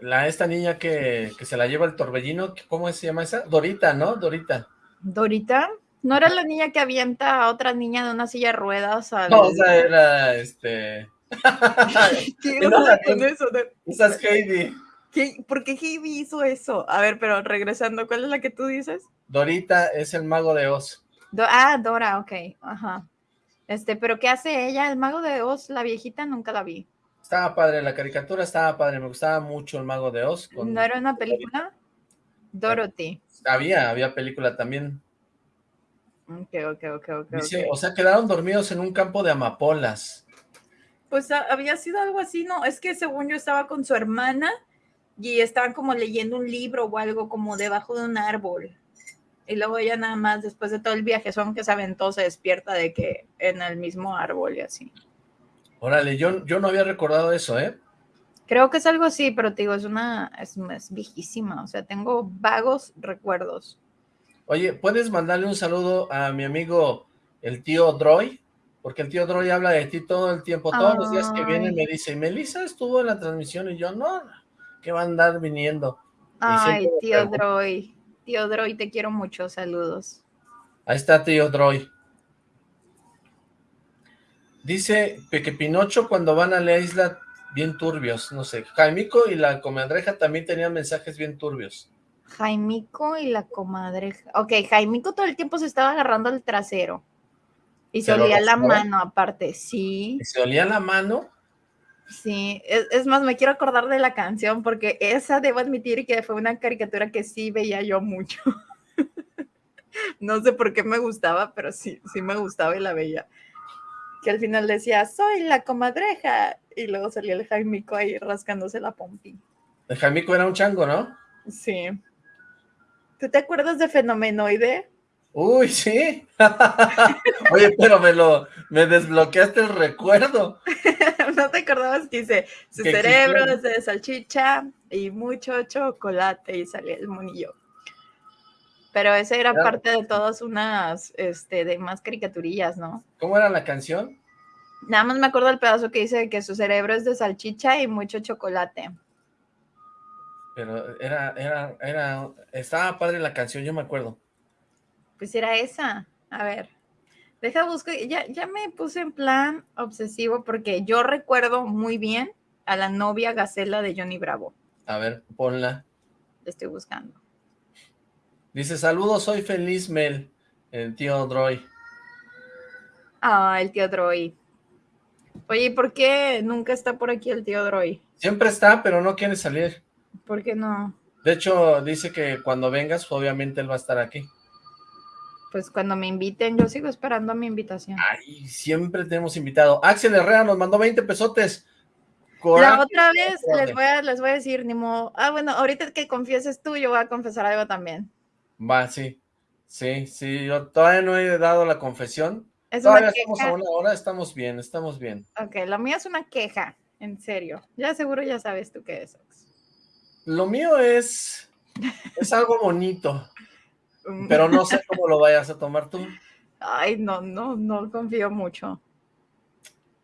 Speaker 1: la, esta niña que, se la lleva el torbellino? ¿Cómo se llama esa? Dorita, ¿no? Dorita.
Speaker 2: ¿Dorita? ¿No era la niña que avienta a otra niña de una silla de ruedas?
Speaker 1: No, o sea, era este...
Speaker 2: ¿Qué onda con eso?
Speaker 1: Esa es Heidi.
Speaker 2: ¿Por qué Heidi hizo eso? A ver, pero regresando, ¿cuál es la que tú dices?
Speaker 1: Dorita es el mago de Oz.
Speaker 2: Ah, Dora, ok, ajá. Este, pero ¿qué hace ella? El mago de Oz, la viejita, nunca la vi.
Speaker 1: Estaba padre, la caricatura estaba padre, me gustaba mucho el mago de Oz.
Speaker 2: ¿No era una película? Dorothy.
Speaker 1: Había, había película también.
Speaker 2: Ok, ok, ok, ok.
Speaker 1: o sea, quedaron dormidos en un campo de amapolas.
Speaker 2: Pues había sido algo así, ¿no? Es que según yo estaba con su hermana y estaban como leyendo un libro o algo como debajo de un árbol. Y luego ella nada más, después de todo el viaje, son que se aventó, se despierta de que en el mismo árbol y así.
Speaker 1: Órale, yo, yo no había recordado eso, ¿eh?
Speaker 2: Creo que es algo así, pero te digo, es una, es, es viejísima, o sea, tengo vagos recuerdos.
Speaker 1: Oye, ¿puedes mandarle un saludo a mi amigo el tío Droy? porque el tío Droy habla de ti todo el tiempo, todos los días que viene me dice, Melissa estuvo en la transmisión, y yo, no, que va a andar viniendo.
Speaker 2: Ay, tío Droy, tío Droy, te quiero mucho, saludos.
Speaker 1: Ahí está tío Droy. Dice que Pinocho cuando van a la isla bien turbios, no sé, Jaimico y la comadreja también tenían mensajes bien turbios.
Speaker 2: Jaimico y la comadreja, ok, Jaimico todo el tiempo se estaba agarrando el trasero. Y se, olía la mano aparte, sí.
Speaker 1: ¿Se olía la mano?
Speaker 2: Sí, es, más, me quiero acordar de la canción porque esa debo admitir que fue una caricatura que sí veía yo mucho. no sé por qué me gustaba, pero sí, sí me gustaba y la veía. Que al final decía, soy la comadreja. Y luego salía el Jaimico ahí rascándose la pompi.
Speaker 1: El Jaimico era un chango, ¿no?
Speaker 2: Sí. ¿Tú te acuerdas de Fenomenoide?
Speaker 1: Uy, sí. Oye, pero me lo, me desbloqueaste el recuerdo.
Speaker 2: ¿No te acordabas que dice su cerebro es de salchicha y mucho chocolate y salía el monillo? Pero ese era parte de todas unas, este, de más caricaturillas, ¿no?
Speaker 1: ¿Cómo era la canción?
Speaker 2: Nada más me acuerdo del pedazo que dice que su cerebro es de salchicha y mucho chocolate.
Speaker 1: Pero era, era, era, estaba padre la canción, yo me acuerdo.
Speaker 2: Pues era esa. A ver, deja buscar. Ya, ya me puse en plan obsesivo porque yo recuerdo muy bien a la novia Gacela de Johnny Bravo.
Speaker 1: A ver, ponla.
Speaker 2: La estoy buscando.
Speaker 1: Dice, saludos, soy Feliz Mel, el tío Droy.
Speaker 2: Ah, el tío Droy. Oye, ¿y por qué nunca está por aquí el tío Droy?
Speaker 1: Siempre está, pero no quiere salir.
Speaker 2: ¿Por qué no?
Speaker 1: De hecho, dice que cuando vengas, obviamente él va a estar aquí.
Speaker 2: Pues cuando me inviten, yo sigo esperando mi invitación.
Speaker 1: Ay, siempre tenemos invitado. Axel Herrera nos mandó 20 pesotes.
Speaker 2: la otra vez les voy, a, les voy a decir, ni Ah, bueno, ahorita que confieses tú, yo voy a confesar algo también.
Speaker 1: Va, sí. Sí, sí, yo todavía no he dado la confesión. Es todavía estamos a una hora, estamos bien, estamos bien.
Speaker 2: Ok, la mía es una queja, en serio. Ya seguro ya sabes tú qué es.
Speaker 1: Lo mío es, es algo bonito. Pero no sé cómo lo vayas a tomar tú.
Speaker 2: Ay, no, no, no confío mucho.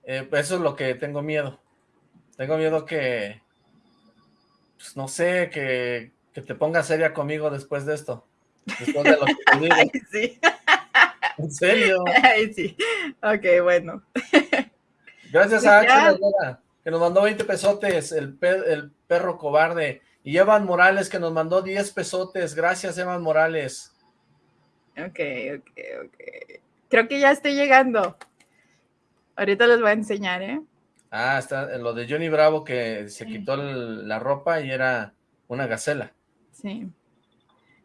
Speaker 1: Eh, eso es lo que tengo miedo. Tengo miedo que, pues no sé, que, que te pongas seria conmigo después de esto. Después de lo que te digo.
Speaker 2: Ay, sí.
Speaker 1: ¿En serio?
Speaker 2: Ay, sí. Ok, bueno.
Speaker 1: Gracias pues a Axel que nos mandó 20 pesotes, el, el perro cobarde. Y Evan Morales, que nos mandó 10 pesotes. Gracias, Evan Morales.
Speaker 2: Ok, ok, ok. Creo que ya estoy llegando. Ahorita les voy a enseñar, ¿eh?
Speaker 1: Ah, está lo de Johnny Bravo que se quitó la ropa y era una gacela.
Speaker 2: Sí.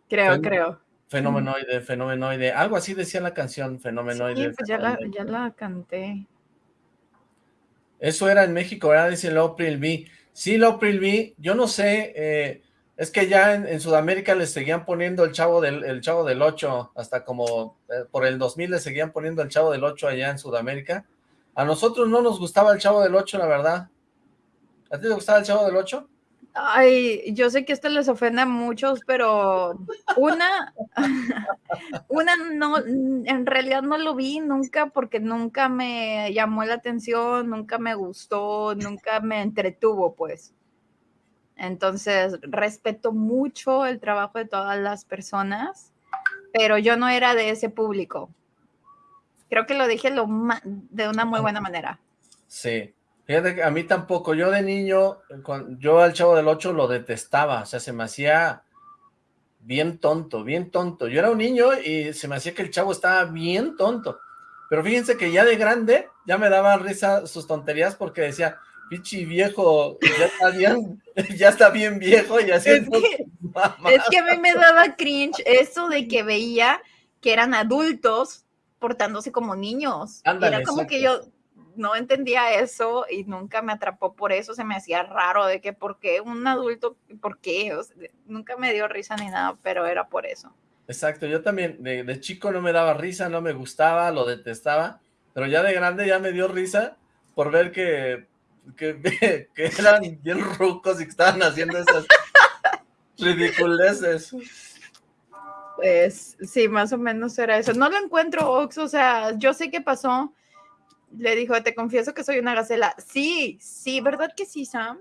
Speaker 2: Creo, creo.
Speaker 1: Fenomenoide, fenomenoide. Algo así decía la canción, fenomenoide.
Speaker 2: Sí, pues ya la, ya la canté.
Speaker 1: Eso era en México, ¿verdad? Dice Lopril B. Sí, Lopril B. Yo no sé, eh, es que ya en, Sudamérica les seguían poniendo el Chavo del, el Chavo del 8, hasta como eh, por el 2000 les seguían poniendo el Chavo del 8 allá en Sudamérica. A nosotros no nos gustaba el Chavo del 8, la verdad. ¿A ti te gustaba el Chavo del 8?
Speaker 2: Ay, yo sé que esto les ofende a muchos, pero una, una no, en realidad no lo vi nunca porque nunca me llamó la atención, nunca me gustó, nunca me entretuvo, pues. Entonces, respeto mucho el trabajo de todas las personas, pero yo no era de ese público. Creo que lo dije lo de una muy buena manera.
Speaker 1: Sí, fíjate que a mí tampoco. Yo de niño, yo al Chavo del Ocho lo detestaba, o sea, se me hacía bien tonto, bien tonto. Yo era un niño y se me hacía que el Chavo estaba bien tonto. Pero fíjense que ya de grande, ya me daba risa sus tonterías porque decía, pichi viejo, ya está bien, ya está bien viejo y así.
Speaker 2: Es que, es que a mí me daba cringe eso de que veía que eran adultos portándose como niños. Era como que yo no entendía eso y nunca me atrapó por eso, se me hacía raro de que por qué un adulto, por qué, nunca me dio risa ni nada, pero era por eso.
Speaker 1: Exacto, yo también de, de, chico no me daba risa, no me gustaba, lo detestaba, pero ya de grande ya me dio risa por ver que que, eran bien rucos y que estaban haciendo esas ridiculeces.
Speaker 2: Pues sí, más o menos era eso. No lo encuentro, Ox, o sea, yo sé qué pasó. Le dijo, te confieso que soy una gacela. Sí, sí, ¿verdad que sí, Sam?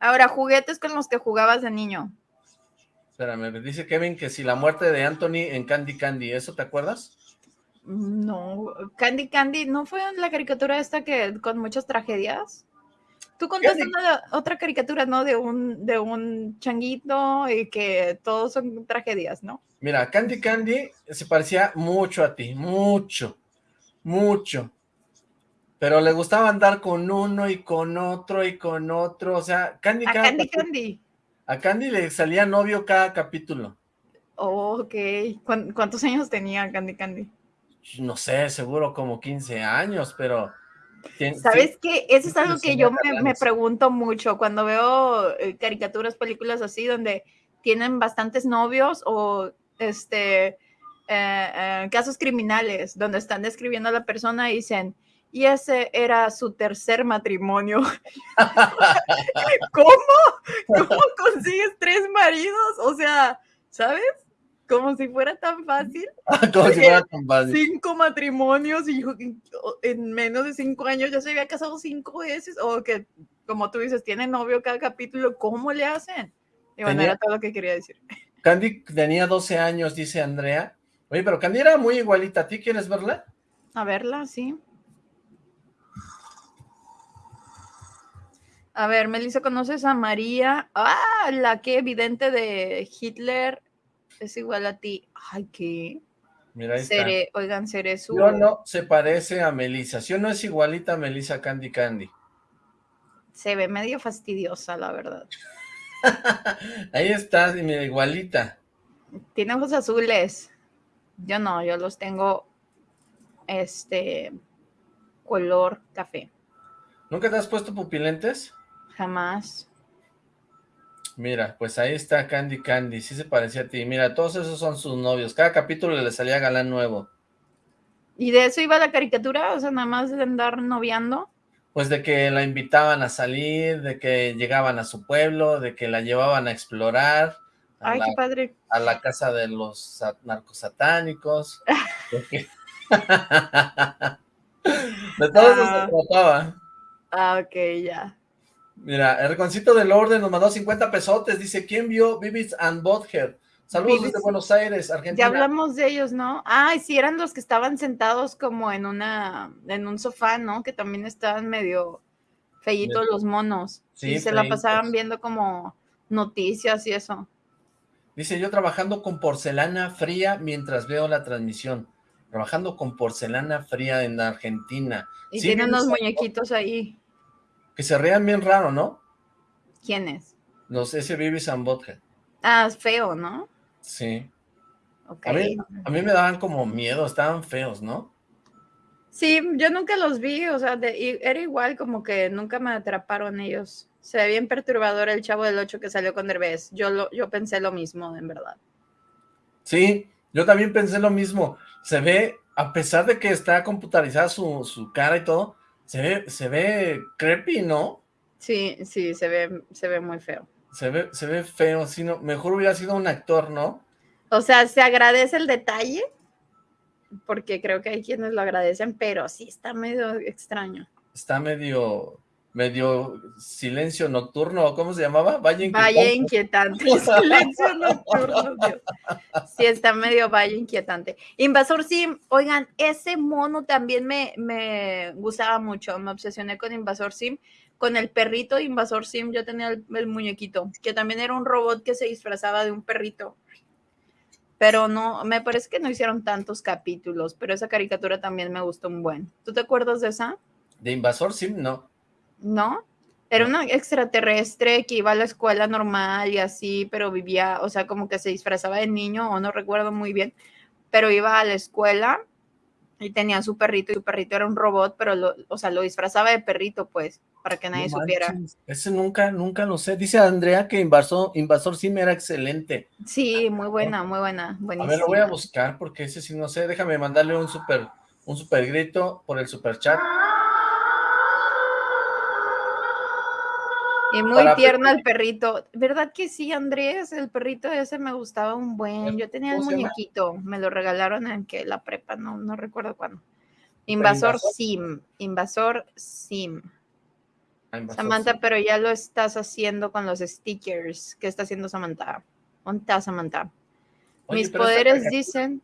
Speaker 2: Ahora, juguetes con los que jugabas de niño.
Speaker 1: Espérame, dice Kevin que si la muerte de Anthony en Candy Candy, ¿eso te acuerdas?
Speaker 2: No, Candy Candy, ¿no fue la caricatura esta que con muchas tragedias? Tú contaste una, otra caricatura, ¿no? De un, de un changuito y que todos son tragedias, ¿no?
Speaker 1: Mira, Candy Candy se parecía mucho a ti, mucho, mucho. Pero le gustaba andar con uno y con otro y con otro, o sea, Candy
Speaker 2: a Candy Candy.
Speaker 1: A Candy le salía novio cada capítulo.
Speaker 2: Oh, ok. ¿Cuántos años tenía Candy Candy?
Speaker 1: No sé, seguro como 15 años, pero
Speaker 2: ¿Sabes qué? Eso es algo que yo me, pregunto mucho cuando veo eh, caricaturas, películas así, donde tienen bastantes novios o este eh, eh, casos criminales, donde están describiendo a la persona y dicen, y ese era su tercer matrimonio. ¿Cómo? ¿Cómo consigues tres maridos? O sea, ¿sabes? como si fuera tan fácil.
Speaker 1: como si fuera tan fácil.
Speaker 2: Cinco matrimonios y en menos de cinco años ya se había casado cinco veces, o que, como tú dices, tiene novio cada capítulo, ¿cómo le hacen? Y bueno, era todo lo que quería decir.
Speaker 1: Candy tenía 12 años, dice Andrea. Oye, pero Candy era muy igualita. ¿A ti quieres verla?
Speaker 2: A verla, sí. A ver, Melissa, ¿conoces a María? Ah, la que evidente de Hitler es igual a ti. Ay, ¿qué?
Speaker 1: Mira, ahí seré,
Speaker 2: Oigan, seré su...
Speaker 1: Yo no se parece a Melissa. Si no es igualita a Melissa Candy Candy.
Speaker 2: Se ve medio fastidiosa, la verdad.
Speaker 1: ahí está, mira, igualita.
Speaker 2: Tiene ojos azules. Yo no, yo los tengo este color café.
Speaker 1: ¿Nunca te has puesto pupilentes?
Speaker 2: Jamás.
Speaker 1: Mira, pues ahí está Candy Candy, sí se parecía a ti. Mira, todos esos son sus novios. Cada capítulo le salía galán nuevo.
Speaker 2: ¿Y de eso iba la caricatura? O sea, nada más de andar noviando.
Speaker 1: Pues de que la invitaban a salir, de que llegaban a su pueblo, de que la llevaban a explorar.
Speaker 2: Ay, qué padre.
Speaker 1: A la casa de los narcosatánicos. de, todo eso se ah. trataba.
Speaker 2: Ah, ok, ya.
Speaker 1: Mira, el reconcito del orden nos mandó 50 pesotes. Dice, ¿quién vio Vivis and Bothead? Saludos desde Buenos Aires, Argentina.
Speaker 2: Ya hablamos de ellos, ¿no? Ay, sí, eran los que estaban sentados como en una, en un sofá, ¿no? Que también estaban medio feitos los monos. Sí, y se la pasaban viendo como noticias y eso.
Speaker 1: Dice, yo trabajando con porcelana fría mientras veo la transmisión. Trabajando con porcelana fría en Argentina.
Speaker 2: Y tienen unos muñequitos ahí
Speaker 1: que se rean bien raro, ¿no?
Speaker 2: ¿Quién es?
Speaker 1: Los ese Baby
Speaker 2: Ah, es feo, ¿no?
Speaker 1: Sí. A, mí, a, mí, me daban como miedo, estaban feos, ¿no?
Speaker 2: Sí, yo nunca los vi, o sea, era igual como que nunca me atraparon ellos. Se ve bien perturbador el chavo del 8 que salió con Derbez. Yo, lo, yo pensé lo mismo, en verdad.
Speaker 1: Sí, yo también pensé lo mismo. Se ve, a pesar de que está computarizada su, su cara y todo, se ve, se ve creepy, ¿no?
Speaker 2: Sí, sí, se ve, se ve muy feo.
Speaker 1: Se ve, se ve feo, sí, no, mejor hubiera sido un actor, ¿no?
Speaker 2: O sea, se agradece el detalle, porque creo que hay quienes lo agradecen, pero sí está medio extraño.
Speaker 1: Está medio, medio silencio nocturno, ¿cómo se llamaba?
Speaker 2: Valle inquietante. Valle inquietante, silencio nocturno, Dios. Sí, está medio valle inquietante. Invasor Sim, oigan, ese mono también me, me gustaba mucho, me obsesioné con Invasor Sim, con el perrito de Invasor Sim, yo tenía el, el muñequito, que también era un robot que se disfrazaba de un perrito. Pero no, me parece que no hicieron tantos capítulos, pero esa caricatura también me gustó un buen. ¿Tú te acuerdas de esa?
Speaker 1: De Invasor Sim, no.
Speaker 2: ¿No? Era una extraterrestre que iba a la escuela normal y así, pero vivía, o sea, como que se disfrazaba de niño, o no recuerdo muy bien, pero iba a la escuela y tenía su perrito, y su perrito era un robot, pero, lo, o sea, lo disfrazaba de perrito, pues, para que nadie supiera.
Speaker 1: Ese nunca, nunca lo sé. Dice Andrea que Invasor, Invasor Sim era excelente.
Speaker 2: Sí, muy buena, muy buena, buenísima.
Speaker 1: A ver, lo voy a buscar porque ese sí no sé. Déjame mandarle un super, un super grito por el super chat.
Speaker 2: Y muy tierno el perrito. ¿Verdad que sí, Andrés? El perrito ese me gustaba un buen. Yo tenía el muñequito. Me lo regalaron en que la prepa, no, no recuerdo cuándo. Invasor, Sim. Invasor Sim. Ah, Samantha, pero ya lo estás haciendo con los stickers. ¿Qué está haciendo Samantha? ¿Dónde está Samantha? Mis poderes dicen...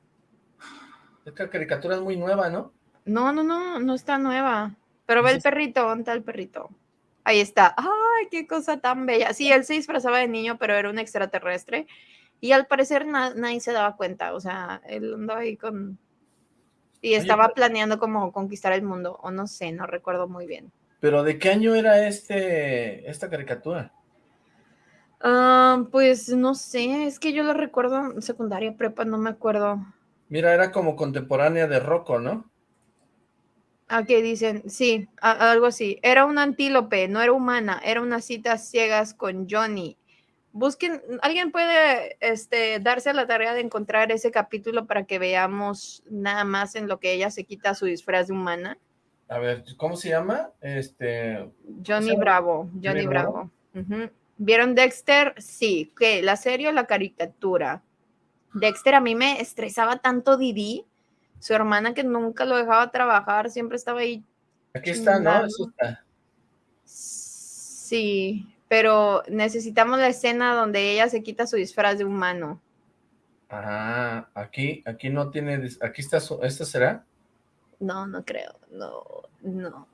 Speaker 1: Esta caricatura es muy nueva, ¿no?
Speaker 2: No, no, no, no está nueva. Pero ve el perrito, ¿dónde está el perrito? Ahí está. ¡Ay, qué cosa tan bella! Sí, él se disfrazaba de niño, pero era un extraterrestre. Y al parecer nadie se daba cuenta. O sea, él andaba ahí con... Y estaba planeando como conquistar el mundo. O no sé, no recuerdo muy bien.
Speaker 1: ¿Pero de qué año era este esta caricatura?
Speaker 2: Ah, pues no sé, es que yo lo recuerdo en secundaria, prepa, no me acuerdo.
Speaker 1: Mira, era como contemporánea de Rocco, ¿no?
Speaker 2: Ah, qué dicen, sí, algo así. Era un antílope, no era humana, era unas citas ciegas con Johnny. Busquen, alguien puede este, darse la tarea de encontrar ese capítulo para que veamos nada más en lo que ella se quita su disfraz de humana.
Speaker 1: A ver, ¿cómo se llama? Este...
Speaker 2: Johnny Bravo, Johnny Bravo. ¿Vieron Dexter? Sí. ¿Qué? ¿La serie o la caricatura? Dexter a mí me estresaba tanto Didi, su hermana que nunca lo dejaba trabajar, siempre estaba ahí.
Speaker 1: Aquí está, ¿no? está.
Speaker 2: Sí, pero necesitamos la escena donde ella se quita su disfraz de humano.
Speaker 1: Ah, aquí, aquí no tiene, aquí está su, ¿esta será?
Speaker 2: No, no creo, no, no.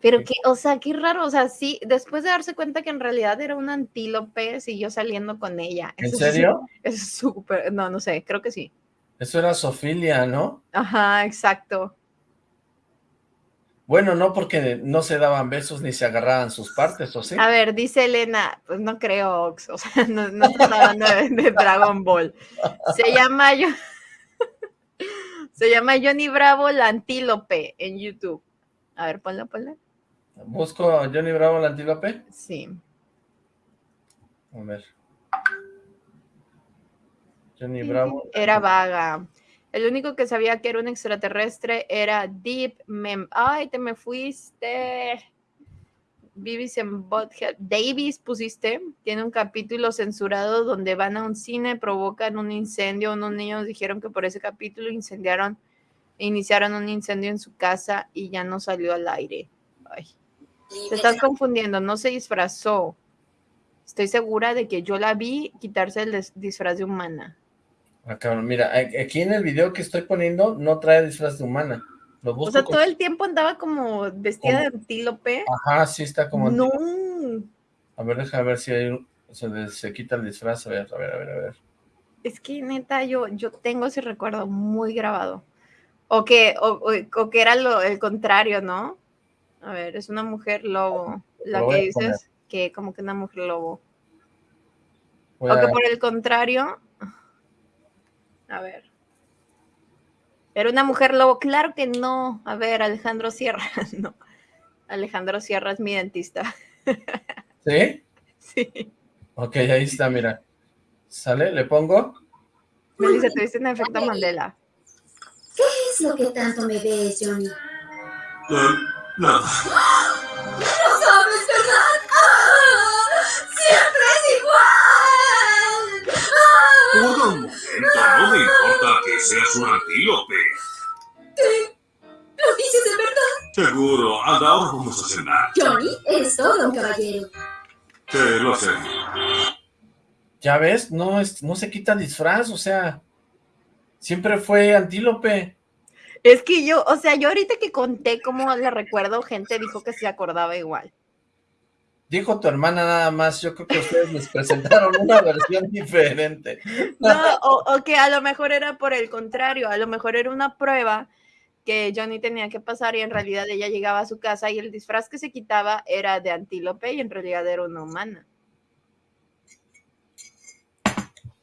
Speaker 2: Pero que, o sea, qué raro, o sea, sí, después de darse cuenta que en realidad era un antílope, siguió saliendo con ella.
Speaker 1: ¿En serio?
Speaker 2: Es súper, no, no sé, creo que sí.
Speaker 1: Eso era Sofilia, ¿no?
Speaker 2: Ajá, exacto.
Speaker 1: Bueno, no porque no se daban besos ni se agarraban sus partes, ¿o sí?
Speaker 2: A ver, dice Elena, pues no creo, o sea, no, no hablando de, Dragon Ball. Se llama yo, se llama Johnny Bravo la antílope en YouTube. A ver, ponla, ponla.
Speaker 1: ¿Busco a Johnny Bravo la antílope?
Speaker 2: Sí.
Speaker 1: A ver. Bravo.
Speaker 2: Era vaga. El único que sabía que era un extraterrestre era Deep Mem. ¡Ay, te me fuiste! Vivis en Bothead. Davis pusiste. Tiene un capítulo censurado donde van a un cine, provocan un incendio. Unos niños dijeron que por ese capítulo incendiaron, iniciaron un incendio en su casa y ya no salió al aire. Ay. Te estás confundiendo, no se disfrazó. Estoy segura de que yo la vi quitarse el disfraz de humana.
Speaker 1: Ah, mira, aquí en el video que estoy poniendo no trae disfraz de humana.
Speaker 2: Lo o sea, todo el tiempo andaba como vestida de antílope.
Speaker 1: Ajá, sí está como
Speaker 2: No.
Speaker 1: A ver, déjame ver si hay, se, se, quita el disfraz. A ver, a ver, a ver, a ver.
Speaker 2: Es que neta, yo, yo tengo ese recuerdo muy grabado. O que, o que era lo, el contrario, ¿no? A ver, es una mujer lobo. La que dices que como que una mujer lobo. o que por el contrario. A ver. Era una mujer lobo. Claro que no. A ver, Alejandro Sierra. No. Alejandro Sierra es mi dentista.
Speaker 1: ¿Sí?
Speaker 2: Sí.
Speaker 1: Ok, ahí está, mira. ¿Sale? ¿Le pongo?
Speaker 2: Me dice, te dice un efecto Mandela.
Speaker 4: ¿Qué es lo que tanto me ves, Johnny?
Speaker 3: No.
Speaker 4: No sabes, ¿verdad? ¡Ah! ¡Siempre es
Speaker 3: igual! ¡Ah! No me importa que seas un antílope.
Speaker 4: ¿Qué? ¿Lo dices de verdad?
Speaker 3: Seguro, anda, ahora vamos a cenar.
Speaker 4: Johnny, eres todo un caballero.
Speaker 3: Sí, lo sé.
Speaker 1: Ya ves, no, es, no se quita disfraz, o sea, siempre fue antílope.
Speaker 2: Es que yo, o sea, yo ahorita que conté cómo le recuerdo, gente dijo que se acordaba igual.
Speaker 1: Dijo tu hermana nada más, yo creo que ustedes les presentaron una versión diferente.
Speaker 2: No, o, que a lo mejor era por el contrario, a lo mejor era una prueba que Johnny tenía que pasar y en realidad ella llegaba a su casa y el disfraz que se quitaba era de antílope y en realidad era una humana.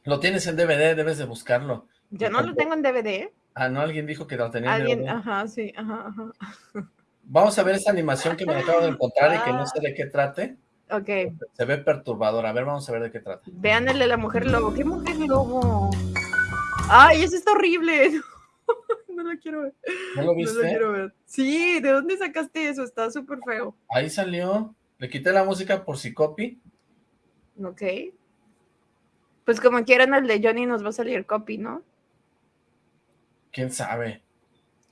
Speaker 1: Lo tienes en DVD, debes de buscarlo.
Speaker 2: Yo no lo tengo en DVD.
Speaker 1: Ah, no, alguien dijo que lo tenía
Speaker 2: Alguien, ajá, sí, ajá, ajá.
Speaker 1: Vamos a ver esa animación que me acabo de encontrar y que no sé de qué trate.
Speaker 2: Ok.
Speaker 1: Se ve perturbadora. A ver, vamos a ver de qué trata.
Speaker 2: Vean el de la mujer lobo. ¿Qué mujer lobo? Ay, eso está horrible. No, lo quiero ver.
Speaker 1: ¿No lo viste?
Speaker 2: No lo quiero ver. Sí, ¿de dónde sacaste eso? Está súper feo.
Speaker 1: Ahí salió. Le quité la música por si copy.
Speaker 2: Ok. Pues como quieran, el de Johnny nos va a salir copy, ¿no?
Speaker 1: ¿Quién sabe?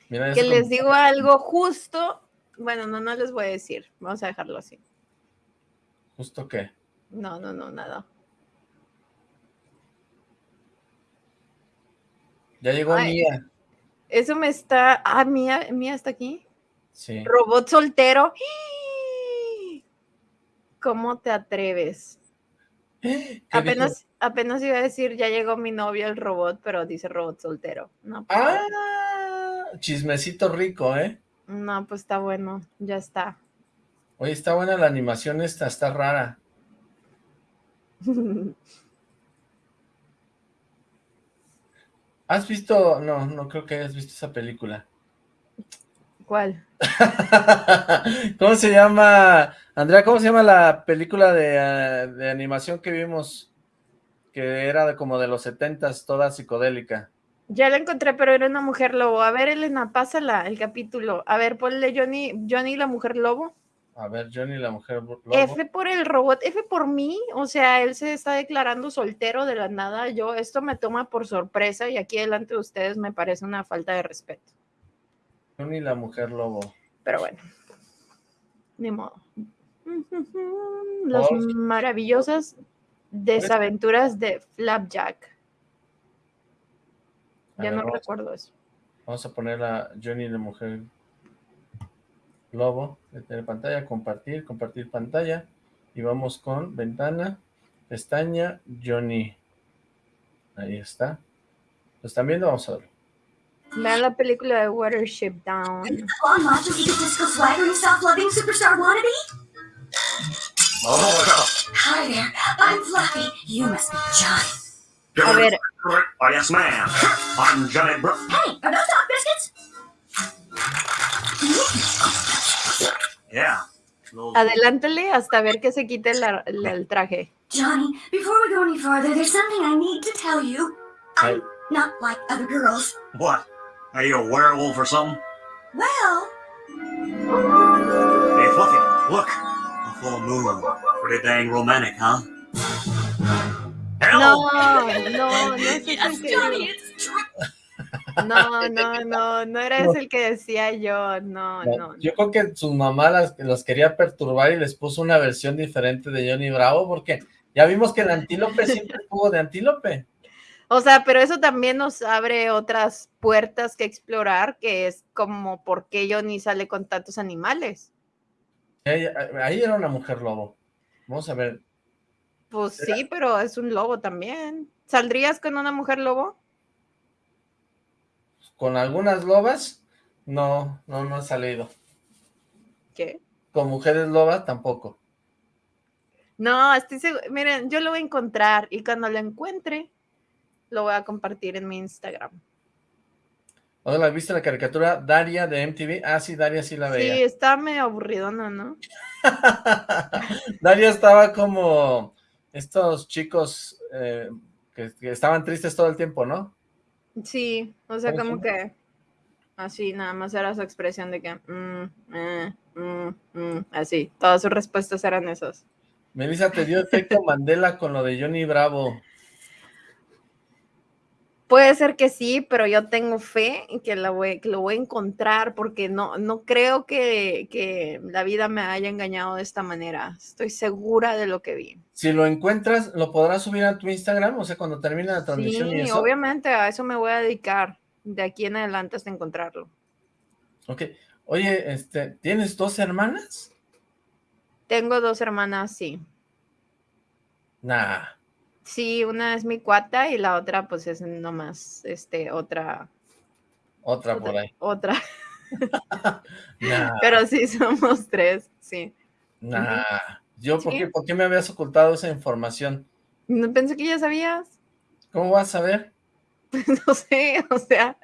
Speaker 2: que les digo algo justo. Bueno, no, no les voy a decir. Vamos a dejarlo así.
Speaker 1: ¿Justo qué?
Speaker 2: No, no, no, nada.
Speaker 1: Ya llegó Mía.
Speaker 2: Eso me está... Ah, Mía, Mía está aquí.
Speaker 1: Sí.
Speaker 2: Robot soltero. ¿Cómo te atreves?
Speaker 1: ¿Qué
Speaker 2: Apenas, apenas iba a decir, ya llegó mi novio el robot, pero dice robot soltero. No, pues,
Speaker 1: Ah, chismecito rico, ¿eh?
Speaker 2: No, pues está bueno, ya está.
Speaker 1: Oye, está buena la animación esta, está rara. ¿Has visto? No, no creo que hayas visto esa película.
Speaker 2: ¿Cuál?
Speaker 1: ¿Cómo se llama? Andrea, ¿cómo se llama la película de, de animación que vimos? Que era de como de los setentas, toda psicodélica.
Speaker 2: Ya la encontré, pero era una mujer lobo. A ver, Elena, pásala el capítulo. A ver, ponle Johnny, Johnny la mujer lobo.
Speaker 1: A ver, Johnny, la mujer lobo.
Speaker 2: F por el robot, F por mí. O sea, él se está declarando soltero de la nada. Yo, esto me toma por sorpresa y aquí delante de ustedes me parece una falta de respeto.
Speaker 1: Johnny, la mujer lobo.
Speaker 2: Pero bueno, ni modo. Las maravillosas desaventuras de Flapjack. Ya
Speaker 1: ver,
Speaker 2: no
Speaker 1: vamos,
Speaker 2: recuerdo eso.
Speaker 1: vamos a poner a Johnny, la mujer lobo. Detener pantalla, compartir, compartir pantalla. Y vamos con ventana, pestaña, Johnny. Ahí está. ¿Lo están viendo? Vamos a verlo.
Speaker 2: Vean la película de Watership Down.
Speaker 4: Long lost your egotistical swagger and self-loving superstar wannabe?
Speaker 3: Oh,
Speaker 4: Hi there, I'm Fluffy. You must be Johnny.
Speaker 2: A ver,
Speaker 3: Oh, yes, ma'am. I'm Johnny Bro.
Speaker 4: Hey, are those dog biscuits?
Speaker 3: Yeah. Those-
Speaker 2: adelántale hasta ver que se quite la- la- el traje.
Speaker 4: Johnny, before we go any farther, there's something I need to tell you. I'm not like other girls.
Speaker 3: What? Are you a werewolf or something?
Speaker 4: Well,
Speaker 3: Hey, Fluffy, look. A full moon. Pretty dang romantic, huh?
Speaker 2: No, no, no es
Speaker 4: yes,
Speaker 2: el que
Speaker 4: Johnny,
Speaker 2: digo.
Speaker 4: it's true.
Speaker 2: No, no, no, no era ese el que decía yo. No, no. no.
Speaker 1: Yo creo que su mamá las, los quería perturbar y les puso una versión diferente de Johnny Bravo, porque ya vimos que el antílope siempre tuvo de antílope.
Speaker 2: O sea, pero eso también nos abre otras puertas que explorar, que es como por qué Johnny sale con tantos animales.
Speaker 1: Ahí, ahí era una mujer lobo. Vamos a ver.
Speaker 2: Pues sí, pero es un lobo también. ¿Saldrías con una mujer lobo?
Speaker 1: Con algunas lobas, no, no, no ha salido.
Speaker 2: ¿Qué?
Speaker 1: Con mujeres lobas, tampoco.
Speaker 2: No, estoy segura. Miren, yo lo voy a encontrar y cuando lo encuentre, lo voy a compartir en mi Instagram.
Speaker 1: Hola, ¿viste la caricatura Daria de MTV? Ah, sí, Daria sí la
Speaker 2: Sí,
Speaker 1: veía.
Speaker 2: está medio aburridona, ¿no?
Speaker 1: Daria estaba como estos chicos eh, que, que estaban tristes todo el tiempo, ¿no?
Speaker 2: Sí, o sea,
Speaker 1: ¿Cómo
Speaker 2: como que así, nada más era su expresión de que, mm, eh, mm, mm, así, todas sus respuestas eran esas.
Speaker 1: Melissa, te dio efecto Mandela con lo de Johnny Bravo.
Speaker 2: Puede ser que sí, pero yo tengo fe en que, la voy, que lo voy a encontrar porque no, no creo que, que la vida me haya engañado de esta manera. Estoy segura de lo que vi.
Speaker 1: Si lo encuentras, ¿lo podrás subir a tu Instagram? O sea, cuando termine la transmisión y
Speaker 2: Sí,
Speaker 1: eso.
Speaker 2: obviamente a eso me voy a dedicar de aquí en adelante hasta encontrarlo.
Speaker 1: Ok. Oye, este, ¿tienes dos hermanas?
Speaker 2: Tengo dos hermanas, sí.
Speaker 1: Nah.
Speaker 2: Sí, una es mi cuata y la otra pues es nomás, este, otra,
Speaker 1: Otra por ahí.
Speaker 2: otra.
Speaker 1: Nah,
Speaker 2: Pero sí somos tres, sí.
Speaker 1: nah. Yo, ¿por
Speaker 2: Sí.
Speaker 1: qué, ¿por qué me habías ocultado esa información?
Speaker 2: No pensé que ya sabías.
Speaker 1: ¿Cómo vas a ver?
Speaker 2: No sé, o sea,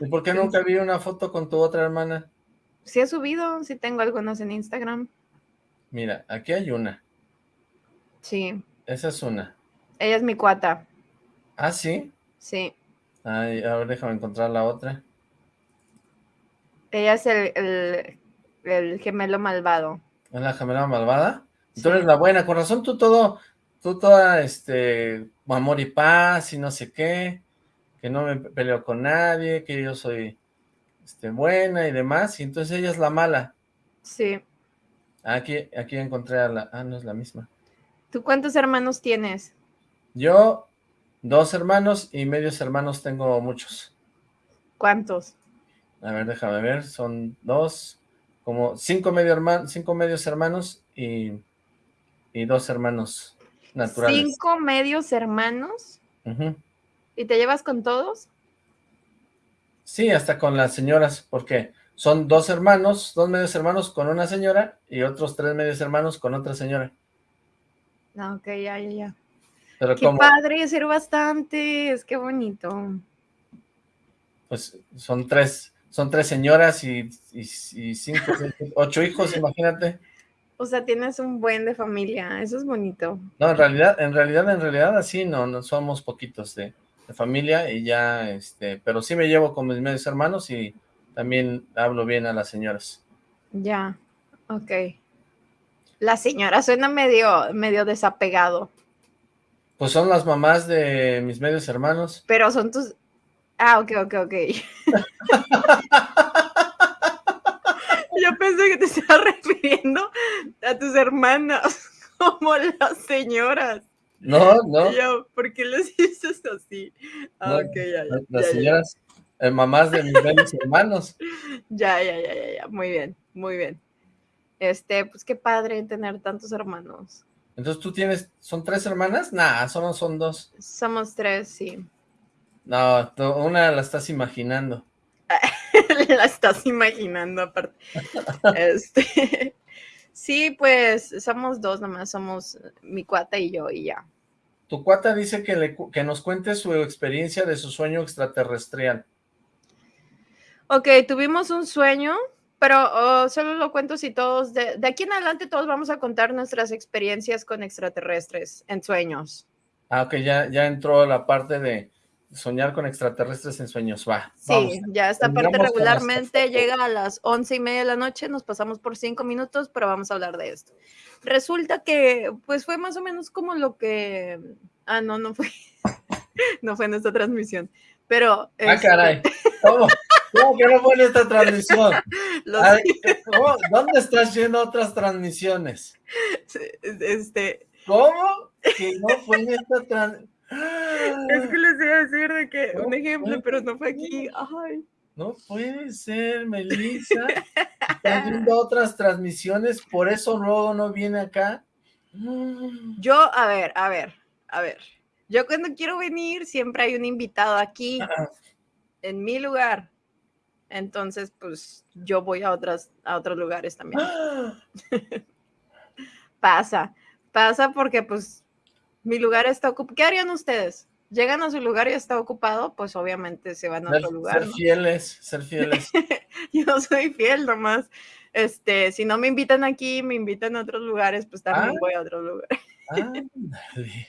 Speaker 1: ¿Y por qué nunca vi una foto con tu otra hermana?
Speaker 2: sí he subido, sí tengo algunas en Instagram.
Speaker 1: Mira, aquí hay una.
Speaker 2: Sí,
Speaker 1: Esa es una.
Speaker 2: Ella es mi cuata,
Speaker 1: ¿Ah, sí?
Speaker 2: sí.
Speaker 1: Ay, a ver, déjame encontrar la otra.
Speaker 2: Ella es el, el, el gemelo malvado.
Speaker 1: ¿Es la gemela malvada? Tú eres la buena, con razón tú todo, tú toda, este, amor y paz y no sé qué, que no me peleo con nadie, que yo soy, este, buena y demás, y entonces ella es la mala.
Speaker 2: Sí.
Speaker 1: Aquí, aquí encontré a la, ah, no es la misma.
Speaker 2: ¿Tú cuántos hermanos tienes?
Speaker 1: Yo, dos hermanos y medios hermanos tengo muchos.
Speaker 2: ¿Cuántos?
Speaker 1: A ver, déjame ver, son dos, como cinco medio hermanos, cinco medios hermanos y y dos hermanos naturales.
Speaker 2: Cinco medios hermanos. ¿Y te llevas con todos?
Speaker 1: Sí, hasta con las señoras, porque son dos hermanos, dos medios hermanos con una señora y otros tres medios hermanos con otra señora.
Speaker 2: No, ok, ya, ya, ya.
Speaker 1: Pero
Speaker 2: Qué
Speaker 1: como,
Speaker 2: padre, ser bastantes, qué bonito.
Speaker 1: pues, son tres, son tres señoras y, y, y cinco, ocho hijos, imagínate.
Speaker 2: O sea, tienes un buen de familia, eso es bonito.
Speaker 1: No, en realidad, en realidad, en realidad, así no, no somos poquitos de, de familia y ya, este, pero sí me llevo con mis medios hermanos y también hablo bien a las señoras.
Speaker 2: Ya, ok. La señora suena medio, medio desapegado,
Speaker 1: Pues son las mamás de mis medios hermanos.
Speaker 2: pero son tus... Ah, ok, ok, ok. Yo pensé que te estabas refiriendo a tus hermanas como las señoras.
Speaker 1: No, no,
Speaker 2: Yo, ¿por qué les dices así? Ah,
Speaker 1: No,
Speaker 2: ok, ya, ya,
Speaker 1: las
Speaker 2: ya, ya.
Speaker 1: señoras, eh, mamás de mis medios hermanos.
Speaker 2: Ya, ya, ya, ya, ya. Muy bien, muy bien. Este, pues qué padre tener tantos hermanos.
Speaker 1: Entonces tú tienes, ¿son tres hermanas? Nah, solo son dos.
Speaker 2: Somos tres, sí.
Speaker 1: No, una la estás imaginando.
Speaker 2: La estás imaginando aparte. Este, sí, pues somos dos nomás, somos mi cuata y yo y ya.
Speaker 1: Tu cuata dice que, le, que nos cuente su experiencia de su sueño extraterrestrial.
Speaker 2: Ok, tuvimos un sueño, pero oh, solo lo cuento si todos, de, de aquí en adelante todos vamos a contar nuestras experiencias con extraterrestres en sueños.
Speaker 1: Ah, ok, ya, ya entró la parte de soñar con extraterrestres en sueños. Va,
Speaker 2: Sí,
Speaker 1: vamos.
Speaker 2: ya esta parte
Speaker 1: Terminamos las-
Speaker 2: regularmente llega a las once y media de la noche, nos pasamos por cinco minutos, pero vamos a hablar de esto. Resulta que, pues fue más o menos como lo que, ah, no, no fue, no fue en esta transmisión, pero...
Speaker 1: Ah,
Speaker 2: este,
Speaker 1: caray. ¿Cómo? ¿Cómo que no fue en esta transmisión? Ay, ¿cómo? ¿Dónde estás yendo otras transmisiones?
Speaker 2: este,
Speaker 1: ¿Cómo? Que no fue en esta transmisión.
Speaker 2: es que les iba a decir de que, un ejemplo, pero no fue aquí, ay.
Speaker 1: No puede ser, Melissa. Estás viendo otras transmisiones, por eso luego no viene acá. Mm.
Speaker 2: Yo, a ver, a ver, a ver. Yo cuando quiero venir siempre hay un invitado aquí, en mi lugar. Entonces, pues yo voy a otras, a otros lugares también. Pasa, pasa porque pues mi lugar está ocupado. ¿Qué harían ustedes? Llegan a su lugar y está ocupado, pues obviamente se van a
Speaker 1: Ser,
Speaker 2: otro lugar.
Speaker 1: ser
Speaker 2: ¿no?
Speaker 1: fieles, ser fieles.
Speaker 2: Yo soy fiel nomás. Este, si no me invitan aquí, me invitan a otros lugares, pues también
Speaker 1: Ah.
Speaker 2: voy a otro lugar.
Speaker 1: Ándale.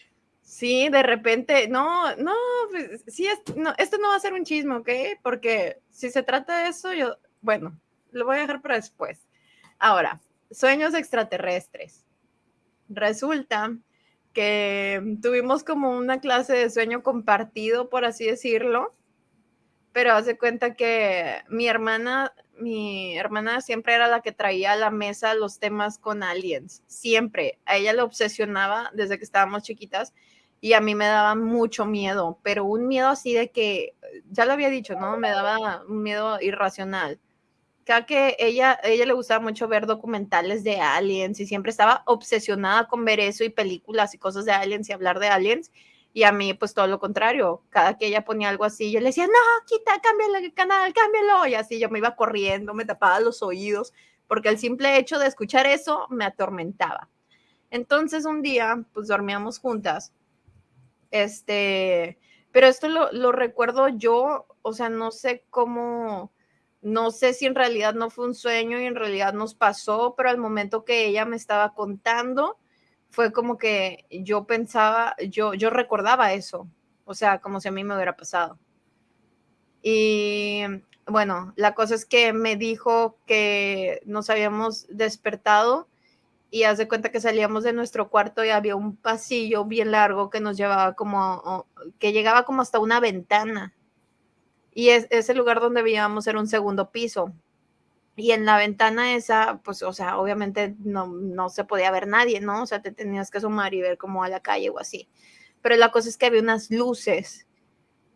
Speaker 2: Sí, de repente, no, no, pues, sí, es- no, esto no va a ser un chisme, ¿ok? Porque si se trata de eso, yo, bueno, lo voy a dejar para después. Ahora, sueños extraterrestres. Resulta que tuvimos como una clase de sueño compartido, por así decirlo, pero hace cuenta que mi hermana, mi hermana siempre era la que traía a la mesa los temas con aliens, siempre. A ella le obsesionaba desde que estábamos chiquitas y a mí me daba mucho miedo, pero un miedo así de que, ya lo había dicho, ¿no? Me daba un miedo irracional. Cada que ella, ella le gustaba mucho ver documentales de aliens y siempre estaba obsesionada con ver eso y películas y cosas de aliens y hablar de aliens. Y a mí, pues todo lo contrario. Cada que ella ponía algo así, yo le decía, no, quita, cámbiale el canal, cámbialo. Y así yo me iba corriendo, me tapaba los oídos, porque el simple hecho de escuchar eso me atormentaba. Entonces un día, pues dormíamos juntas. Este, pero esto lo, lo recuerdo yo, o sea, no sé cómo, no sé si en realidad no fue un sueño y en realidad nos pasó, pero al momento que ella me estaba contando, fue como que yo pensaba, yo, yo recordaba eso, o sea, como si a mí me hubiera pasado. Y bueno, la cosa es que me dijo que nos habíamos despertado y haz de cuenta que salíamos de nuestro cuarto y había un pasillo bien largo que nos llevaba como, que llegaba como hasta una ventana. Y es, ese lugar donde vivíamos era un segundo piso. Y en la ventana esa, pues, o sea, obviamente no, no se podía ver nadie, ¿no? O sea, te tenías que asomar y ver como a la calle o así. Pero la cosa es que había unas luces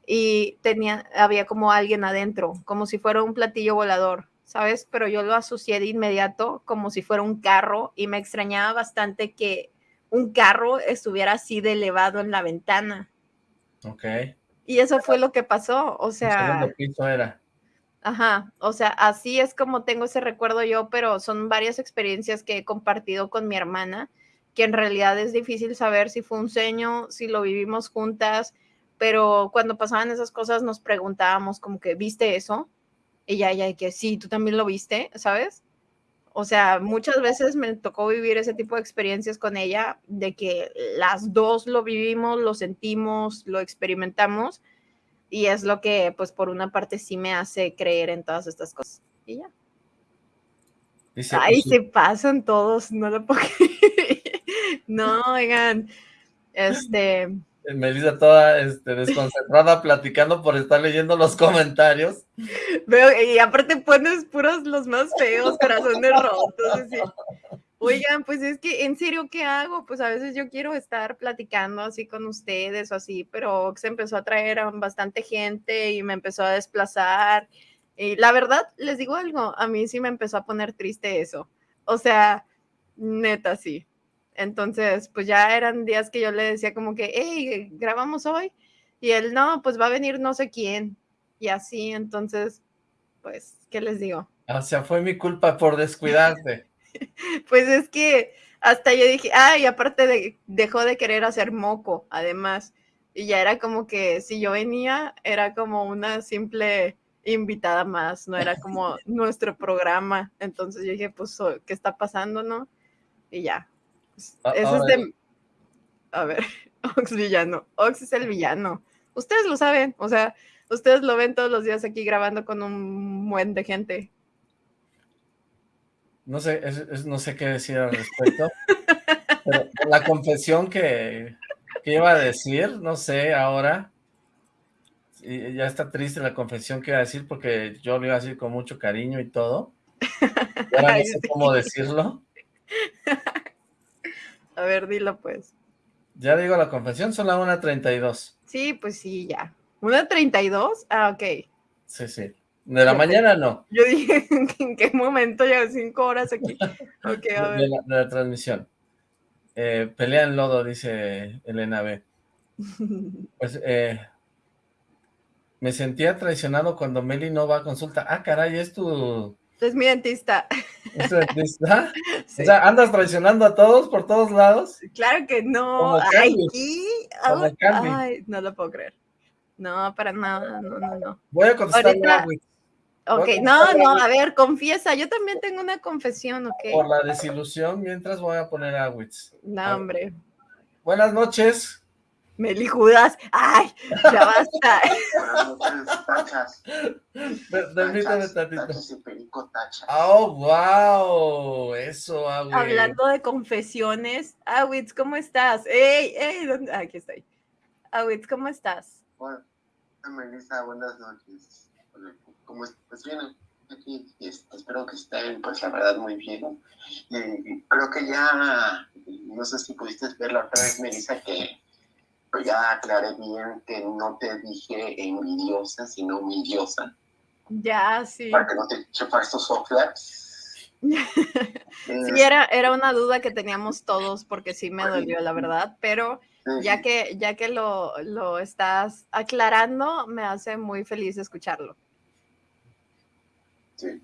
Speaker 2: y tenía, había como alguien adentro, como si fuera un platillo volador, ¿sabes? Pero yo lo asocié de inmediato como si fuera un carro y me extrañaba bastante que un carro estuviera así de elevado en la ventana.
Speaker 1: Ok.
Speaker 2: Y eso fue lo que pasó, o
Speaker 1: El
Speaker 2: sea,
Speaker 1: segundo piso era.
Speaker 2: ajá, o sea, así es como tengo ese recuerdo yo, pero son varias experiencias que he compartido con mi hermana, que en realidad es difícil saber si fue un sueño, si lo vivimos juntas, pero cuando pasaban esas cosas nos preguntábamos como que, ¿viste eso? Y ya, ya, que sí, tú también lo viste, ¿sabes? O sea, muchas veces me tocó vivir ese tipo de experiencias con ella, de que las dos lo vivimos, lo sentimos, lo experimentamos, y es lo que, pues, por una parte sí me hace creer en todas estas cosas. Y ya.
Speaker 1: Dice,
Speaker 2: Ay,
Speaker 1: "Y su-
Speaker 2: se pasan todos, no lo puedo creer. No, oigan, este,
Speaker 1: Melissa toda este, desconcentrada platicando por estar leyendo los comentarios.
Speaker 2: veo, y aparte pones puros los más feos, corazones rotos, así. Oigan, pues es que, en serio, ¿qué hago? Pues a veces yo quiero estar platicando así con ustedes o así, pero se empezó a traer a bastante gente y me empezó a desplazar. Y la verdad, les digo algo, a mí sí me empezó a poner triste eso. O sea, neta, sí. Entonces, pues ya eran días que yo le decía como que, hey, grabamos hoy. Y él, no, pues va a venir no sé quién. Y así, entonces, pues, ¿qué les digo?
Speaker 1: O sea, fue mi culpa por descuidarte.
Speaker 2: Pues es que hasta yo dije, ay, aparte de, dejó de querer hacer moco, además. Y ya era como que si yo venía, era como una simple invitada más, no era como nuestro programa. Entonces yo dije, pues, oh, ¿qué está pasando, no? Y ya. Es de- A ver, Ox villano. Ox es el villano. Ustedes lo saben, o sea, ustedes lo ven todos los días aquí grabando con un buen de gente.
Speaker 1: No sé, es- es- no sé qué decir al respecto. pero la confesión que, que iba a decir, no sé, ahora. y ya está triste la confesión que iba a decir porque yo lo iba a decir con mucho cariño y todo. Y ahora no sé cómo decirlo.
Speaker 2: A ver, dilo pues.
Speaker 1: Ya digo la confesión, son la 1.32.
Speaker 2: Sí, pues sí, ya. ¿Una 32? Ah, ok.
Speaker 1: Sí, sí. De la mañana no,
Speaker 2: Yo dije, ¿en qué momento ya cinco horas aquí? Ok, a
Speaker 1: de
Speaker 2: ver.
Speaker 1: la, de la transmisión. Eh, pelea en lodo, dice Elena B. Pues, eh, me sentía traicionado cuando Meli no va a consulta. Ah, caray, ¿es tu,
Speaker 2: Es mi dentista.
Speaker 1: es tu dentista?
Speaker 2: Sí.
Speaker 1: O sea, ¿andas traicionando a todos por todos lados?
Speaker 2: Claro que no. Ay.
Speaker 1: Como
Speaker 2: Ay, no lo puedo creer. No, para nada, no, no, no.
Speaker 1: Voy a contestar
Speaker 2: Ahorita-
Speaker 1: güey,
Speaker 2: Ok, no, no, a ver, confiesa, yo también tengo una confesión, ok.
Speaker 1: por la desilusión, mientras voy a poner a Witz.
Speaker 2: No, hombre,
Speaker 1: Buenas noches.
Speaker 2: Meli Judas, ay, ya basta.
Speaker 5: Buenas noches, tachas.
Speaker 1: Per- Permítame tantito.
Speaker 5: tachas y perico tachas.
Speaker 1: Oh, wow. Eso, Agüe.
Speaker 2: Hablando de confesiones, Awitz, ¿cómo estás? ¡Ey, ey! ¿dónde? Aquí estoy. Awitz, ¿cómo estás?
Speaker 5: Hola, Melissa, buenas noches. ¿Cómo estás? Pues bien, aquí este, espero que estén, pues la verdad, muy bien. Y creo que ya, no sé si pudiste ver la otra vez, Melissa, que pues ya aclaré bien que no te dije envidiosa, sino humildiosa,
Speaker 2: Ya, sí.
Speaker 5: para que no te eche falsos softlaps.
Speaker 2: Sí, era, era una duda que teníamos todos porque sí me dolió, la verdad, pero ya que, ya que lo, lo estás aclarando, me hace muy feliz escucharlo.
Speaker 5: Sí.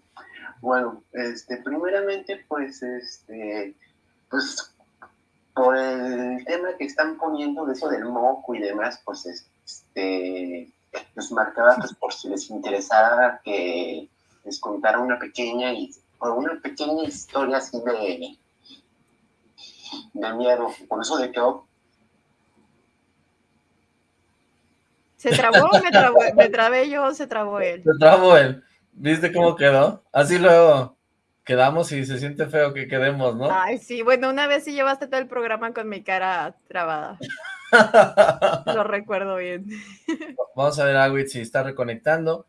Speaker 5: Bueno, este, primeramente, pues, este, pues, por el tema que están poniendo de eso del moco y demás, pues, este, les marcaba, pues, por si les interesara que les contara una pequeña, y o una pequeña historia así de, de miedo. Por eso de que,
Speaker 2: ¿Se trabó o me, trabó, me trabé yo o se trabó él?
Speaker 1: Te trabo él. ¿Viste cómo quedó? Así luego quedamos y se siente feo que quedemos, ¿no?
Speaker 2: Ay, sí, bueno, una vez sí llevaste todo el programa con mi cara trabada. Lo recuerdo bien.
Speaker 1: Vamos a ver a Agüit si está reconectando.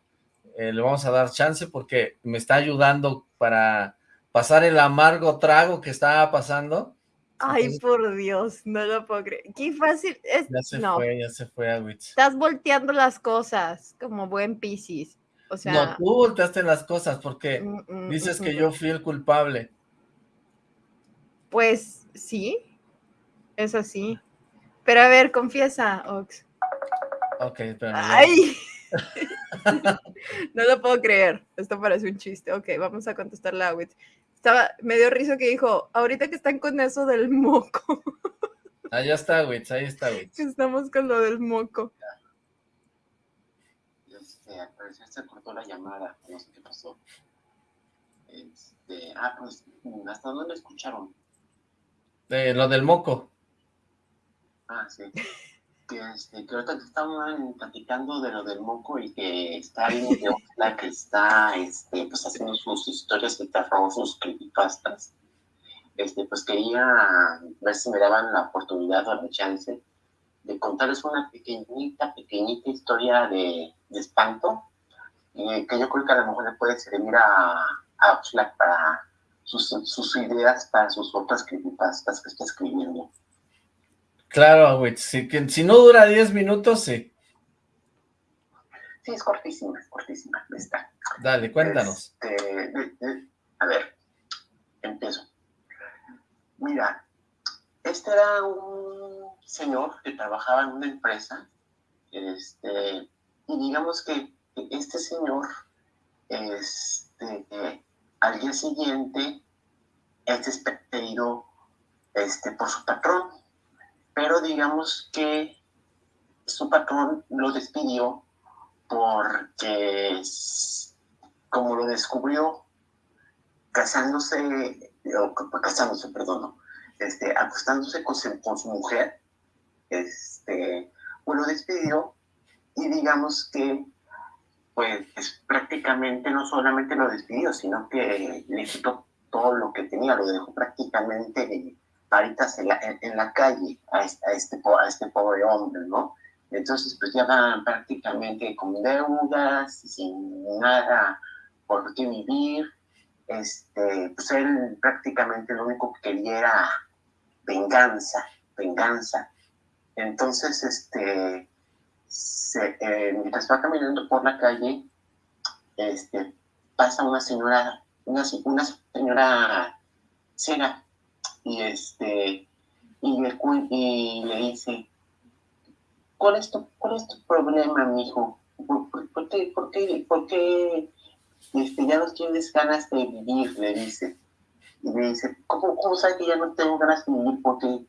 Speaker 1: Eh, le vamos a dar chance porque me está ayudando para pasar el amargo trago que estaba pasando.
Speaker 2: Ay,
Speaker 1: Entonces-
Speaker 2: por Dios, no lo puedo creer. Qué fácil es.
Speaker 1: Ya se
Speaker 2: no,
Speaker 1: fue, ya se fue Agüit.
Speaker 2: estás volteando las cosas como buen Piscis. O sea,
Speaker 1: no, tú volteaste las cosas porque
Speaker 2: mm, mm,
Speaker 1: dices
Speaker 2: mm,
Speaker 1: que
Speaker 2: mm.
Speaker 1: yo fui el culpable.
Speaker 2: Pues sí. Es así. Pero a ver, confiesa, Ox.
Speaker 1: Ok, espérame.
Speaker 2: ¡Ay! no lo puedo creer. Esto parece un chiste. Ok, vamos a contestarle a Witz. Estaba, me dio risa que dijo, ahorita que están con eso del moco.
Speaker 1: Ya está, Witz, ahí está, Witz.
Speaker 2: Estamos con lo del moco.
Speaker 5: Este, al parecer se cortó la llamada, no sé qué pasó. Este, ah, pues, ¿hasta dónde escucharon?
Speaker 1: Eh, lo del moco.
Speaker 5: Ah, sí. Que, este, que ahorita estaban platicando de lo del moco y que está bien de la que está este, pues, haciendo sus historias de terror, sus creepypastas. Este, pues quería ver si me daban la oportunidad o la chance de contarles una pequeñita, pequeñita historia de, de espanto y que yo creo que a lo mejor le puede servir a, a Oxlack para sus, sus ideas, para sus otras creepypastas que está escribiendo.
Speaker 1: Claro, Witz, si, si no dura 10 minutos, sí.
Speaker 5: Sí, es cortísima, es cortísima, está.
Speaker 1: Dale, cuéntanos.
Speaker 5: Este, de- de- a ver, empiezo. Mira, este era un señor que trabajaba en una empresa, este, y digamos que este señor, este, eh, al día siguiente, es despedido este, por su patrón, pero digamos que su patrón lo despidió porque como lo descubrió casándose, o casándose, perdón, este, acostándose con su mujer, este, pues lo despidió y digamos que pues prácticamente no solamente lo despidió, sino que le quitó todo lo que tenía, lo dejó prácticamente paritas en la, calle a este, a este pobre hombre, ¿no? Entonces, pues ya van prácticamente con deudas, sin nada por qué vivir. Este, pues él prácticamente lo único que quería era venganza, venganza. Entonces, este, eh, mientras va caminando por la calle, este, pasa una señora, una, una señora ciega, y este, y le, y le dice, ¿cuál es tu, cuál es tu problema, mijo? ¿Por, por, por qué, por qué, por qué este, ya no tienes ganas de vivir? Le dice. Y le dice, ¿cómo, cómo sabes que ya no tengo ganas de vivir? Porque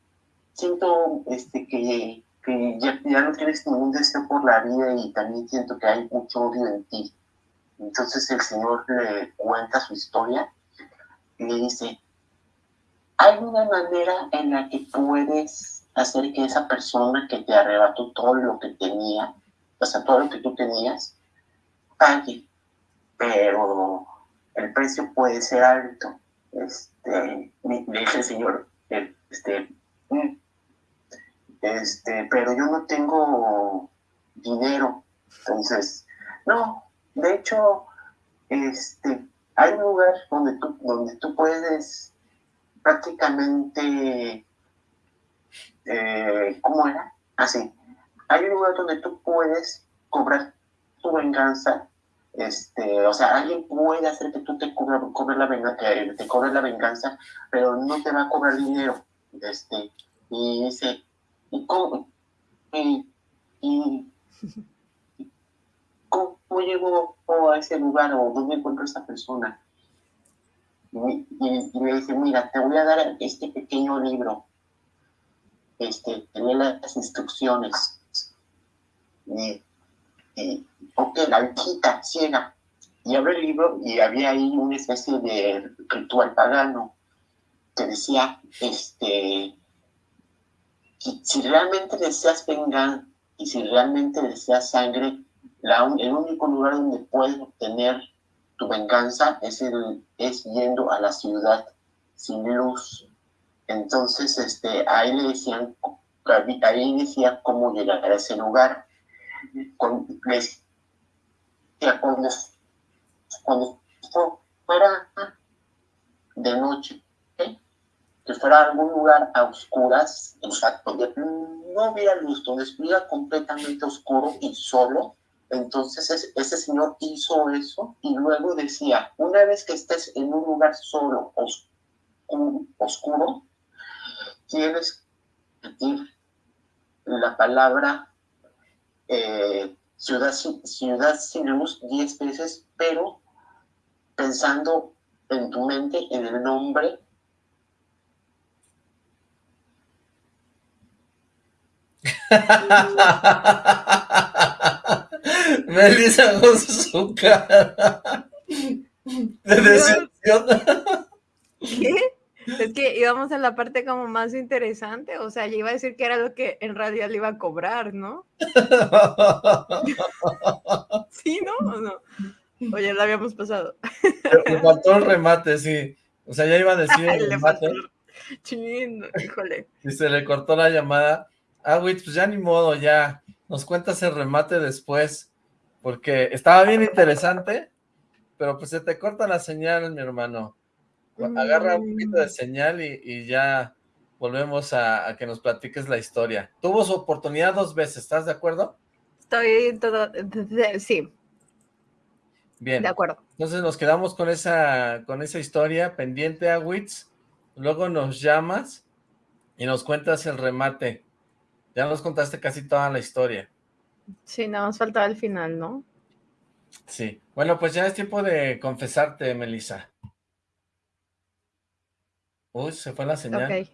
Speaker 5: siento este, que, que ya, ya no tienes ningún deseo por la vida y también siento que hay mucho odio en ti. Entonces el Señor le cuenta su historia y le dice, ¿hay una manera en la que puedes hacer que esa persona que te arrebató todo lo que tenía, o sea, todo lo que tú tenías, pague? Pero el precio puede ser alto. Este, le dice el Señor, este, "Mm, este, pero yo no tengo dinero. Entonces, no, de hecho, este, hay un lugar donde tú, donde tú puedes prácticamente, eh, ¿cómo era? Así, hay un lugar donde tú puedes cobrar tu venganza, este, o sea, alguien puede hacer que tú te cobres cobre la, venga- que te cobres la venganza, pero no te va a cobrar dinero, este, y dice, ¿y cómo? Y, y, ¿Cómo llego a ese lugar o dónde encuentro a esa persona? Y, y- me dice, mira, te voy a dar este pequeño libro. Este, te lee las instrucciones. Y, y, ok, la viejita ciega. Y abre el libro y había ahí una especie de ritual pagano que decía, este, si realmente deseas vengar y si realmente deseas sangre, la el único lugar donde puedes obtener tu venganza es, el, es yendo a la ciudad sin luz. Entonces, este, ahí le decían, ahí decía cómo llegar a ese lugar. Con, les cuando, cuando fuera de noche. Que fuera algún lugar a oscuras, o sea, donde no hubiera luz, donde estuviera completamente oscuro y solo, entonces es- ese señor hizo eso y luego decía, una vez que estés en un lugar solo, oscuro, tienes repetir la palabra eh, ciudad, ciudad sin luz diez veces, pero pensando en tu mente en el nombre
Speaker 1: Melissa con su cara de decepción.
Speaker 2: ¿Qué? Es que íbamos a la parte como más interesante, o sea, yo iba a decir que era lo que en radio le iba a cobrar, ¿no? ¿Sí, no? ¿O no? O ya lo habíamos pasado.
Speaker 1: Le faltó el remate, sí. O sea, ya iba a decir el remate.
Speaker 2: faltó- Chin, híjole.
Speaker 1: Y se le cortó la llamada. Ah, güey, pues ya ni modo, ya. Nos cuentas el remate después. Porque estaba bien interesante, pero pues se te corta la señal, mi hermano. Agarra un poquito de señal y, y ya volvemos a, a que nos platiques la historia. Tuvo su oportunidad dos veces, ¿estás de acuerdo?
Speaker 2: Estoy todo... Sí,
Speaker 1: Bien.
Speaker 2: de acuerdo.
Speaker 1: Entonces nos quedamos con esa, con esa historia pendiente a Wits. Luego nos llamas y nos cuentas el remate. Ya nos contaste casi toda la historia.
Speaker 2: Sí, nada más faltaba el final, ¿no?
Speaker 1: Sí. Bueno, pues ya es tiempo de confesarte, Melissa. Uy, se fue la señal.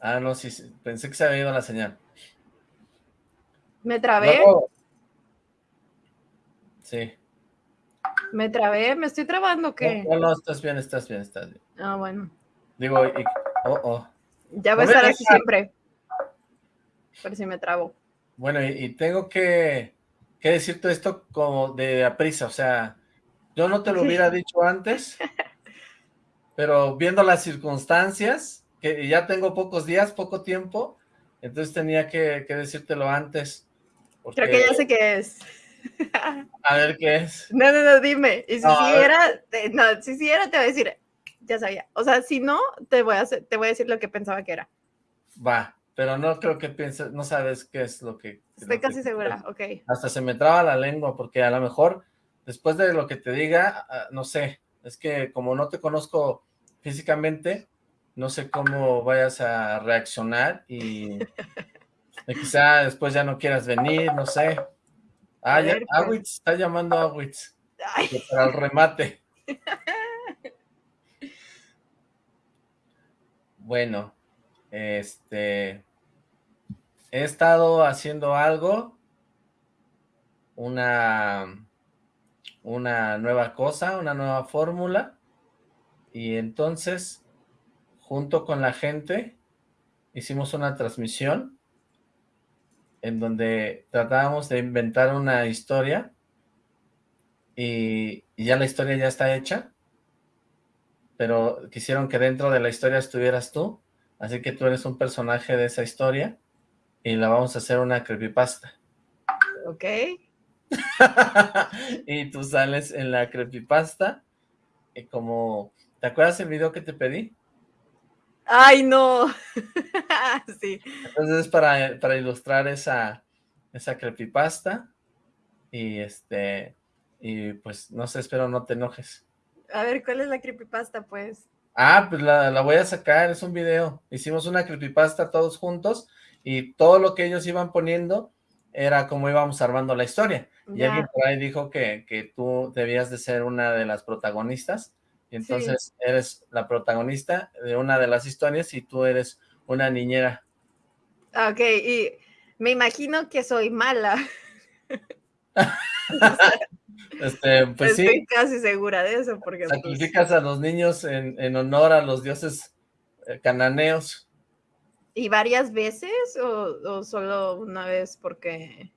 Speaker 1: Ah, no, sí, sí, pensé que se había ido la señal.
Speaker 2: Me trabé,
Speaker 1: Luego- Sí.
Speaker 2: me trabé, me estoy trabando, ¿o ¿qué?
Speaker 1: No, no, estás bien, estás bien, estás bien.
Speaker 2: Ah, bueno.
Speaker 1: Digo, y- oh, oh.
Speaker 2: Ya va a estar así siempre. Por si me trabo.
Speaker 1: Bueno, y, y tengo que, que decirte esto como de a prisa, o sea, yo no te lo hubiera dicho antes, pero viendo las circunstancias, que ya tengo pocos días, poco tiempo, entonces tenía que, que decírtelo antes. porque-
Speaker 2: Creo que ya sé qué es.
Speaker 1: A ver qué es.
Speaker 2: No, no, no, dime. Y si
Speaker 1: No, ver.
Speaker 2: era, te- no, si sí era, te voy a decir, ya sabía. O sea, si no, te voy a, hacer- te voy a decir lo que pensaba que era.
Speaker 1: Va, pero no creo que pienses, no sabes qué es lo que...
Speaker 2: Estoy
Speaker 1: lo que-
Speaker 2: casi segura, ok.
Speaker 1: Hasta se me traba la lengua, porque a lo mejor, después de lo que te diga, ah, no sé, es que como no te conozco físicamente, no sé cómo vayas a reaccionar y, quizá después ya no quieras venir, no sé. Ah, ya,
Speaker 2: pues.
Speaker 1: Awitz, está llamando a Awitz, para el remate. Bueno, este, he estado haciendo algo, una, una nueva cosa, una nueva fórmula, y entonces, junto con la gente, hicimos una transmisión en donde tratábamos de inventar una historia, y, y ya la historia ya está hecha, pero quisieron que dentro de la historia estuvieras tú, así que tú eres un personaje de esa historia, y la vamos a hacer una creepypasta.
Speaker 2: ok.
Speaker 1: y tú sales en la creepypasta, y como, ¿te acuerdas el video que te pedí?
Speaker 2: Ay, no. sí.
Speaker 1: Entonces es para, para ilustrar esa, esa creepypasta, y este, y pues no sé, espero no te enojes.
Speaker 2: A ver, ¿cuál es la creepypasta, pues?
Speaker 1: Ah, pues la, la voy a sacar, es un video. Hicimos una creepypasta todos juntos y todo lo que ellos iban poniendo era como íbamos armando la historia. Y alguien por ahí dijo que, que tú debías de ser una de las protagonistas y entonces eres la protagonista de una de las historias y tú eres una niñera.
Speaker 2: Ok, y me imagino que soy mala.
Speaker 1: Este, pues
Speaker 2: Estoy
Speaker 1: sí,
Speaker 2: casi segura de eso, porque pues,
Speaker 1: sacrificas a los niños en, en honor a los dioses eh, cananeos.
Speaker 2: ¿Y varias veces o, o solo una vez? Porque,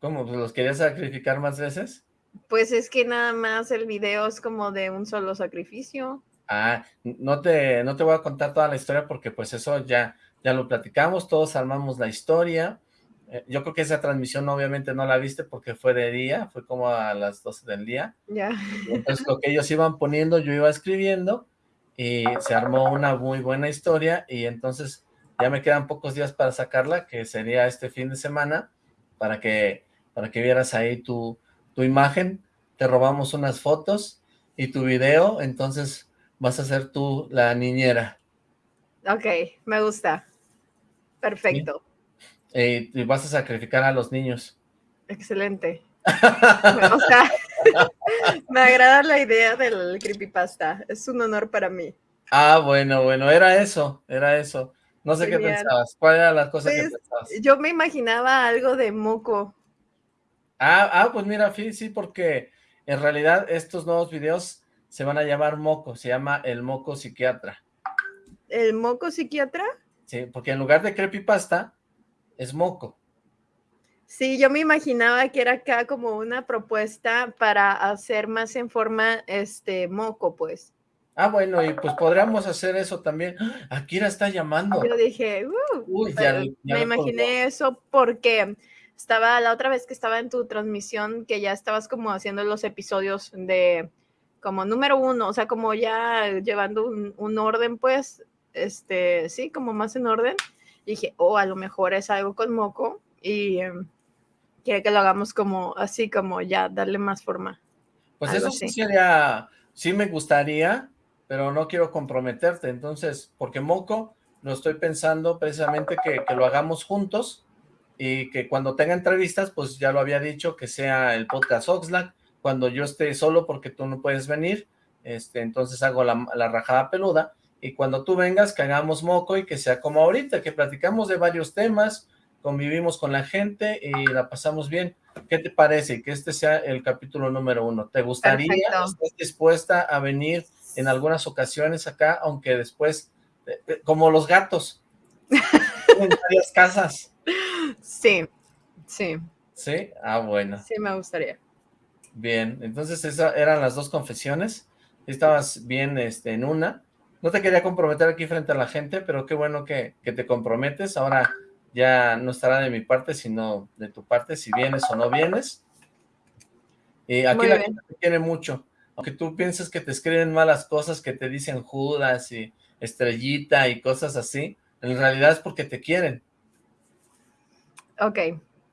Speaker 1: ¿Cómo? Pues los querías sacrificar más veces.
Speaker 2: pues es que nada más el video es como de un solo sacrificio.
Speaker 1: Ah, no te, no te voy a contar toda la historia porque pues eso ya, ya lo platicamos, todos armamos la historia. Eh, yo creo que esa transmisión obviamente no la viste porque fue de día, fue como a las 12 del día.
Speaker 2: Ya.
Speaker 1: Entonces lo que ellos iban poniendo, yo iba escribiendo y se armó una muy buena historia y entonces ya me quedan pocos días para sacarla, que sería este fin de semana, para que, para que vieras ahí tu, tu imagen, te robamos unas fotos y tu video, entonces vas a ser tú la niñera.
Speaker 2: Ok, me gusta. Perfecto.
Speaker 1: Eh, y vas a sacrificar a los niños.
Speaker 2: Excelente. o sea, me agrada la idea del creepypasta. Es un honor para mí.
Speaker 1: Ah, bueno, bueno, era eso, era eso. No sé qué pensabas. ¿Cuál era la cosa que
Speaker 2: Pues,
Speaker 1: pensabas?
Speaker 2: Yo me imaginaba algo de moco.
Speaker 1: Ah, ah, pues mira, sí, sí, porque en realidad estos nuevos videos se van a llamar Moco, se llama El Moco Psiquiatra.
Speaker 2: ¿El moco psiquiatra?
Speaker 1: Sí, porque en lugar de creepypasta, es Moco.
Speaker 2: Sí, yo me imaginaba que era acá como una propuesta para hacer más en forma este moco, pues.
Speaker 1: Ah, bueno, y pues podríamos hacer eso también. ¡Ah! Akira está llamando.
Speaker 2: Yo dije, "Uh",
Speaker 1: Uy, ya,
Speaker 2: pero
Speaker 1: ya
Speaker 2: me
Speaker 1: colgó.
Speaker 2: imaginé eso porque estaba la otra vez que estaba en tu transmisión, que ya estabas como haciendo los episodios de como número uno, o sea, como ya llevando un, un orden, pues, este, sí, como más en orden. Dije, oh, a lo mejor es algo con moco y em, quiere que lo hagamos como así, como ya darle más forma.
Speaker 1: Pues eso sí sería, sí me gustaría, pero no quiero comprometerte, entonces, porque Moco lo estoy pensando precisamente que, que lo hagamos juntos y que cuando tenga entrevistas, pues ya lo había dicho, que sea el podcast Oxlack, cuando yo esté solo porque tú no puedes venir, este, entonces hago la, la rajada peluda, y cuando tú vengas, que hagamos Moco y que sea como ahorita, que platicamos de varios temas, convivimos con la gente y la pasamos bien. ¿Qué te parece? Que este sea el capítulo número uno. ¿Te gustaría?
Speaker 2: Perfecto.
Speaker 1: ¿Estás dispuesta a venir en algunas ocasiones acá, aunque después, eh, eh, como los gatos, en varias casas?
Speaker 2: Sí, sí,
Speaker 1: ¿Sí? Ah, bueno.
Speaker 2: sí me gustaría.
Speaker 1: Bien, entonces esas eran las dos confesiones. Estabas bien este, en una. No te quería comprometer aquí frente a la gente, pero qué bueno que, que te comprometes. Ahora ya no estará de mi parte, sino de tu parte, si vienes o no vienes. Y aquí
Speaker 2: Muy
Speaker 1: la
Speaker 2: bien.
Speaker 1: gente te quiere mucho. Aunque tú pienses que te escriben malas cosas, que te dicen Judas y Estrellita y cosas así, en realidad es porque te quieren.
Speaker 2: Ok,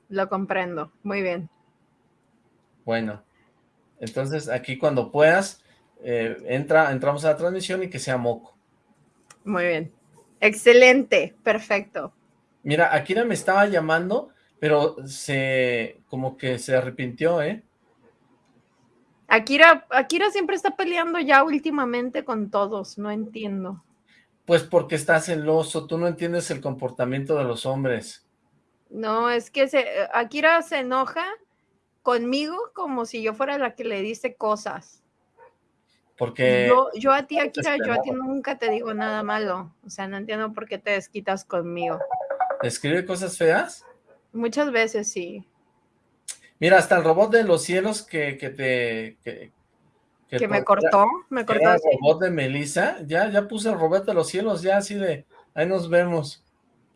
Speaker 2: lo comprendo. Muy bien.
Speaker 1: Bueno, entonces aquí cuando puedas, eh, entra, entramos a la transmisión y que sea moco.
Speaker 2: Muy bien. Excelente. Perfecto.
Speaker 1: Mira, Akira me estaba llamando, pero se, como que se arrepintió, ¿eh?
Speaker 2: Akira, Akira siempre está peleando ya últimamente con todos. No entiendo.
Speaker 1: Pues porque está celoso, tú no entiendes el comportamiento de los hombres.
Speaker 2: No, es que se, Akira se enoja conmigo como si yo fuera la que le dice cosas.
Speaker 1: Porque
Speaker 2: Yo, yo a ti, Akira, yo a ti nunca te digo nada malo. O sea, no entiendo por qué te desquitas conmigo.
Speaker 1: escribe cosas feas.
Speaker 2: Muchas veces sí.
Speaker 1: Mira, hasta el robot de los cielos que, que te... Que,
Speaker 2: Que me cortó, me cortó
Speaker 1: Era el robot de Melissa, ya, ya puse el robot de los cielos, ya así de, ahí nos vemos.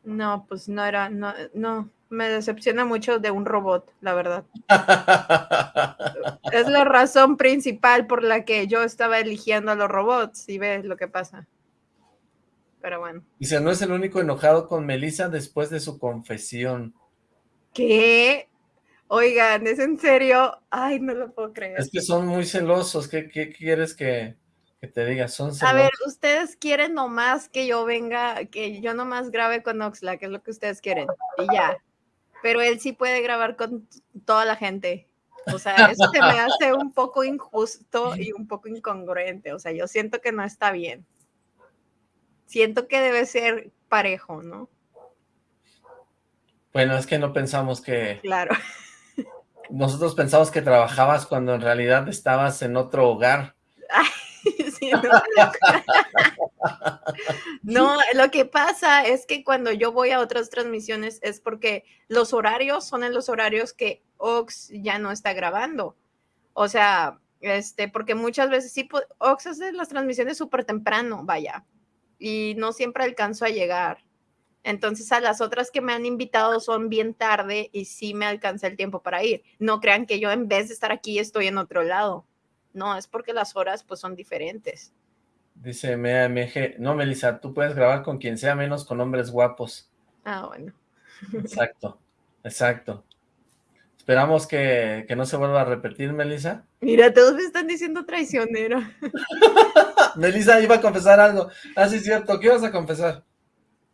Speaker 2: No, pues no era, no, no, me decepciona mucho de un robot, la verdad. Es la razón principal por la que yo estaba eligiendo a los robots y ves lo que pasa. Pero bueno.
Speaker 1: Dice, no es el único enojado con Melissa después de su confesión.
Speaker 2: ¿Qué? Oigan, ¿es en serio? Ay, no lo puedo creer.
Speaker 1: Es que son muy celosos, ¿qué, qué quieres que, que te diga? Son
Speaker 2: A
Speaker 1: celosos.
Speaker 2: ver, ustedes quieren nomás que yo venga, que yo nomás grabe con Oxlack, es lo que ustedes quieren, y ya. Pero él sí puede grabar con toda la gente. O sea, eso se me hace un poco injusto y un poco incongruente. O sea, yo siento que no está bien. Siento que debe ser parejo, ¿no?
Speaker 1: Bueno, es que no pensamos que...
Speaker 2: Claro.
Speaker 1: Nosotros pensamos que trabajabas cuando en realidad estabas en otro hogar.
Speaker 2: Sí, no. No, lo que pasa es que cuando yo voy a otras transmisiones es porque los horarios son en los horarios que Ox ya no está grabando. O sea, este, porque muchas veces sí, Ox hace las transmisiones súper temprano, vaya, y no siempre alcanzo a llegar. Entonces a las otras que me han invitado son bien tarde y sí me alcanza el tiempo para ir. No crean que yo en vez de estar aquí estoy en otro lado. No, es porque las horas pues son diferentes.
Speaker 1: Dice MAMG, no, Melissa, tú puedes grabar con quien sea menos con hombres guapos.
Speaker 2: Ah, bueno.
Speaker 1: Exacto, exacto. Esperamos que, que no se vuelva a repetir, Melissa.
Speaker 2: Mira, todos me están diciendo traicionera.
Speaker 1: Melissa iba a confesar algo. Ah, sí, es cierto. ¿Qué ibas a confesar?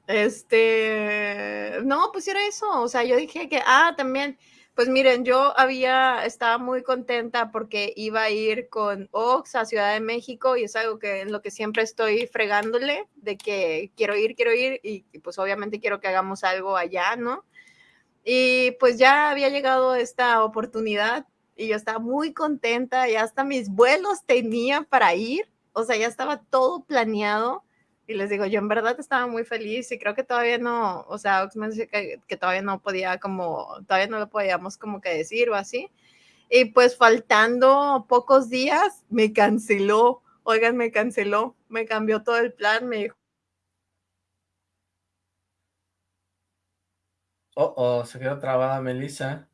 Speaker 2: Este, no, pues era eso, o sea, yo dije que, ah, también, pues miren, yo había, estaba muy contenta porque iba a ir con Ox a Ciudad de México y es algo que en lo que siempre estoy fregándole, de que quiero ir, quiero ir y, y pues obviamente quiero que hagamos algo allá, ¿no? Y pues ya había llegado esta oportunidad y yo estaba muy contenta, ya hasta mis vuelos tenía para ir, o sea, ya estaba todo planeado y les digo, yo en verdad estaba muy feliz y creo que todavía no, o sea, Ox me dice que, que, todavía no podía como, todavía no lo podíamos como que decir o así. Y pues faltando pocos días, me canceló, oigan, me canceló, me cambió todo el plan, me dijo.
Speaker 1: Oh, oh, se quedó trabada Melissa.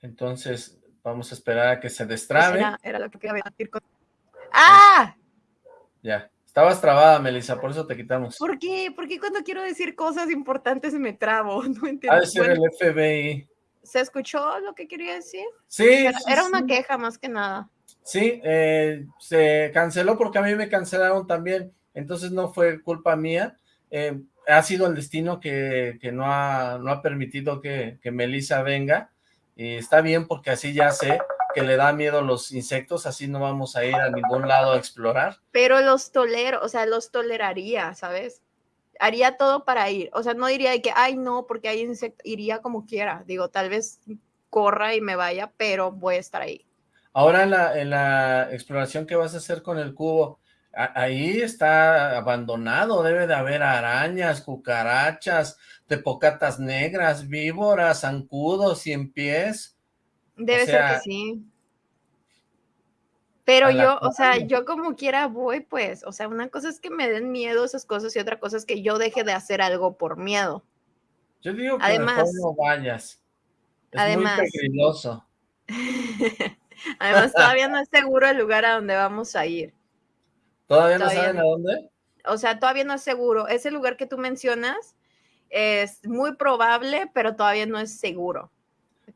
Speaker 1: Entonces, vamos a esperar a que se destrabe.
Speaker 2: Era, era lo que quería decir con... ¡Ah!
Speaker 1: Ya. Estabas trabada, Melissa, por eso te quitamos.
Speaker 2: ¿Por qué? Porque cuando quiero decir cosas importantes me trabo, no entiendo.
Speaker 1: Ha de ser bueno, el FBI.
Speaker 2: ¿Se escuchó lo que quería decir?
Speaker 1: Sí.
Speaker 2: Era,
Speaker 1: sí,
Speaker 2: era
Speaker 1: sí.
Speaker 2: una queja más que nada.
Speaker 1: Sí, eh, se canceló porque a mí me cancelaron también, entonces no fue culpa mía. Eh, ha sido el destino que, que no, ha, no ha permitido que, que Melissa venga. Y está bien porque así ya sé que le da miedo los insectos, así no vamos a ir a ningún lado a explorar.
Speaker 2: Pero los tolero, o sea, los toleraría, ¿sabes? Haría todo para ir, o sea, no diría de que, ay, no, porque hay insectos, iría como quiera, digo, tal vez corra y me vaya, pero voy a estar ahí.
Speaker 1: Ahora en la, en la exploración que vas a hacer con el cubo, a, ahí está abandonado, debe de haber arañas, cucarachas, tepocatas negras, víboras, zancudos, cien pies.
Speaker 2: Debe
Speaker 1: O sea,
Speaker 2: ser que sí. Pero yo, o sea, yo como quiera voy, pues, o sea, una cosa es que me den miedo esas cosas y otra cosa es que yo deje de hacer algo por miedo.
Speaker 1: Yo digo que
Speaker 2: Además-
Speaker 1: no vayas. Es
Speaker 2: Además-
Speaker 1: muy peligroso.
Speaker 2: Además, todavía no es seguro el lugar a donde vamos a ir.
Speaker 1: ¿Todavía no saben
Speaker 2: no.
Speaker 1: a dónde?
Speaker 2: O sea, todavía no es seguro. Ese lugar que tú mencionas es muy probable, pero todavía no es seguro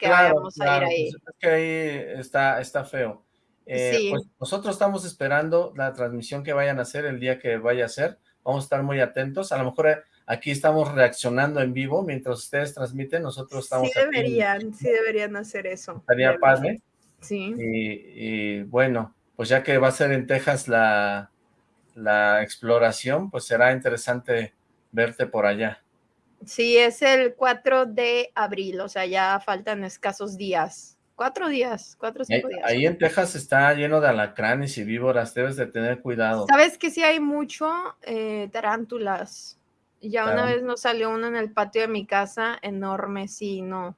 Speaker 2: que
Speaker 1: Claro,
Speaker 2: vayamos a ir
Speaker 1: claro,
Speaker 2: ahí.
Speaker 1: pues es que ahí está, está feo. Eh,
Speaker 2: Sí.
Speaker 1: Pues nosotros estamos esperando la transmisión que vayan a hacer el día que vaya a ser. Vamos a estar muy atentos. A lo mejor eh, aquí estamos reaccionando en vivo mientras ustedes transmiten. Nosotros estamos
Speaker 2: Sí
Speaker 1: aquí
Speaker 2: deberían, sí deberían hacer eso.
Speaker 1: Estaría padre.
Speaker 2: Sí.
Speaker 1: Y, y bueno, pues ya que va a ser en Texas la, la exploración, pues será interesante verte por allá.
Speaker 2: Sí, es el 4 de abril, o sea, ya faltan escasos días. Cuatro días, cuatro o
Speaker 1: Ahí,
Speaker 2: cinco días.
Speaker 1: ahí en Texas está lleno de alacranes y víboras, debes de tener cuidado.
Speaker 2: ¿Sabes que sí hay mucho eh, tarántulas? Ya una vez nos salió uno en el patio de mi casa, enorme, sí, no.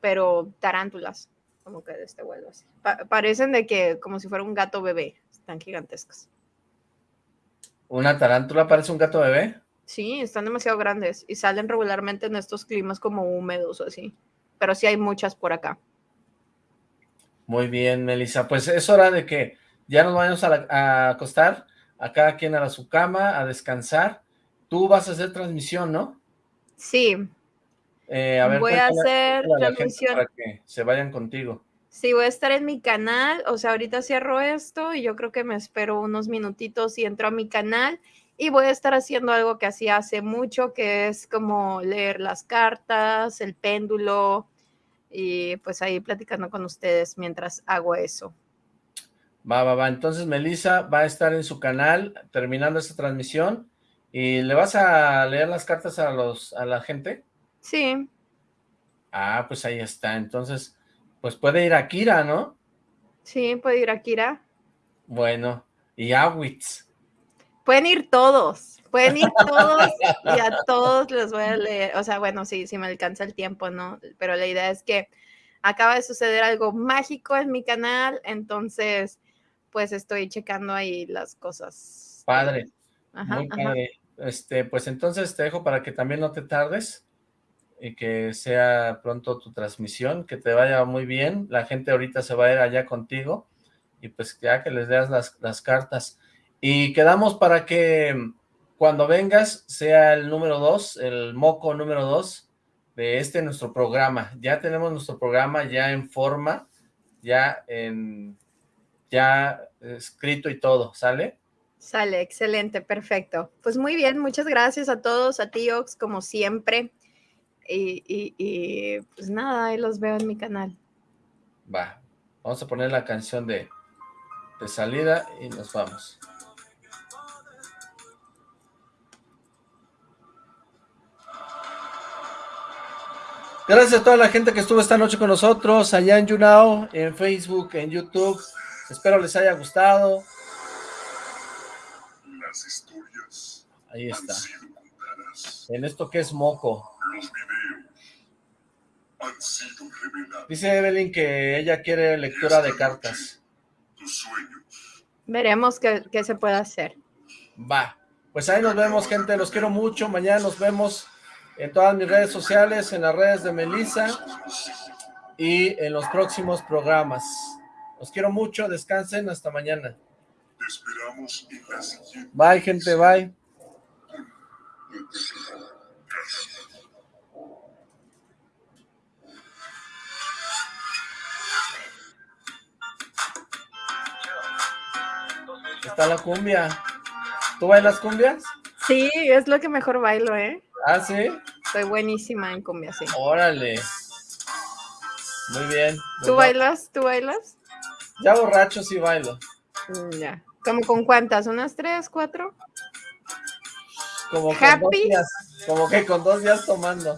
Speaker 2: Pero tarántulas, como que de este vuelo así. Pa- parecen de que, como si fuera un gato bebé, están gigantescas.
Speaker 1: ¿Una tarántula parece un gato bebé?
Speaker 2: Sí, están demasiado grandes y salen regularmente en estos climas como húmedos o así. Pero sí hay muchas por acá.
Speaker 1: Muy bien, Melissa. Pues es hora de que ya nos vayamos a, la- a acostar, a cada quien a su cama, a descansar. Tú vas a hacer transmisión, ¿no?
Speaker 2: Sí,
Speaker 1: Eh, a ver,
Speaker 2: Voy a hacer
Speaker 1: a
Speaker 2: transmisión.
Speaker 1: para que se vayan contigo.
Speaker 2: Sí, voy a estar en mi canal, o sea, ahorita cierro esto y yo creo que me espero unos minutitos y entro a mi canal y voy a estar haciendo algo que hacía hace mucho, que es como leer las cartas, el péndulo y pues ahí platicando con ustedes mientras hago eso.
Speaker 1: Va, va, va. Entonces Melissa va a estar en su canal terminando esta transmisión y le vas a leer las cartas a los a la gente.
Speaker 2: Sí,
Speaker 1: Ah, pues ahí está. Entonces, pues puede ir a Kira, ¿no?
Speaker 2: sí, puede ir a Kira.
Speaker 1: Bueno, y Awitz.
Speaker 2: Pueden ir todos, pueden ir todos y a todos les voy a leer. O sea, bueno, sí, sí me alcanza el tiempo, ¿no? Pero la idea es que acaba de suceder algo mágico en mi canal, entonces, pues estoy checando ahí las cosas.
Speaker 1: Padre.
Speaker 2: Ajá,
Speaker 1: Muy
Speaker 2: ajá.
Speaker 1: padre. Este, pues entonces te dejo para que también no te tardes y que sea pronto tu transmisión, que te vaya muy bien. La gente ahorita se va a ir allá contigo y pues ya que les leas las, las cartas. Y quedamos para que cuando vengas sea el número dos, el moco número dos de este nuestro programa. Ya tenemos nuestro programa ya en forma, ya en ya escrito y todo, ¿sale?
Speaker 2: Sale, excelente, perfecto. Pues muy bien, muchas gracias a todos, a ti, Ox, como siempre. Y, y- y, pues nada, ahí los veo en mi canal.
Speaker 1: Va, vamos a poner la canción de, de salida y nos vamos. Gracias a toda la gente que estuvo esta noche con nosotros, allá en YouNow, en Facebook, en YouTube. Espero les haya gustado.
Speaker 6: Las historias
Speaker 1: Ahí
Speaker 6: han
Speaker 1: está.
Speaker 6: sido.
Speaker 1: En esto que es moco.
Speaker 6: Los videos han sido revelados.
Speaker 1: Dice Evelyn que ella quiere lectura de cartas.
Speaker 6: Tus sueños
Speaker 2: Veremos qué, qué se puede hacer.
Speaker 1: Va. Pues ahí nos vemos, gente. Los quiero mucho. Mañana nos vemos en todas mis redes sociales, en las redes de Melissa y en los próximos programas. Los quiero mucho. Descansen. Hasta mañana.
Speaker 6: esperamos.
Speaker 1: Bye, gente. Bye. Está la cumbia. ¿Tú bailas cumbias?
Speaker 2: Sí, es lo que mejor bailo, ¿eh?
Speaker 1: Ah, sí.
Speaker 2: Soy buenísima en cumbia, sí.
Speaker 1: Órale. Muy bien.
Speaker 2: ¿Tú
Speaker 1: Pues,
Speaker 2: bailas? ¿Tú bailas?
Speaker 1: Ya borracho sí bailo.
Speaker 2: Mm, Ya. ¿Cómo con cuántas? ¿Unas tres, cuatro?
Speaker 1: Como con dos
Speaker 2: Happy.
Speaker 1: días. Como que con dos días tomando.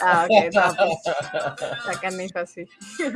Speaker 2: Ah, ok, no, pues, sacan hijo así.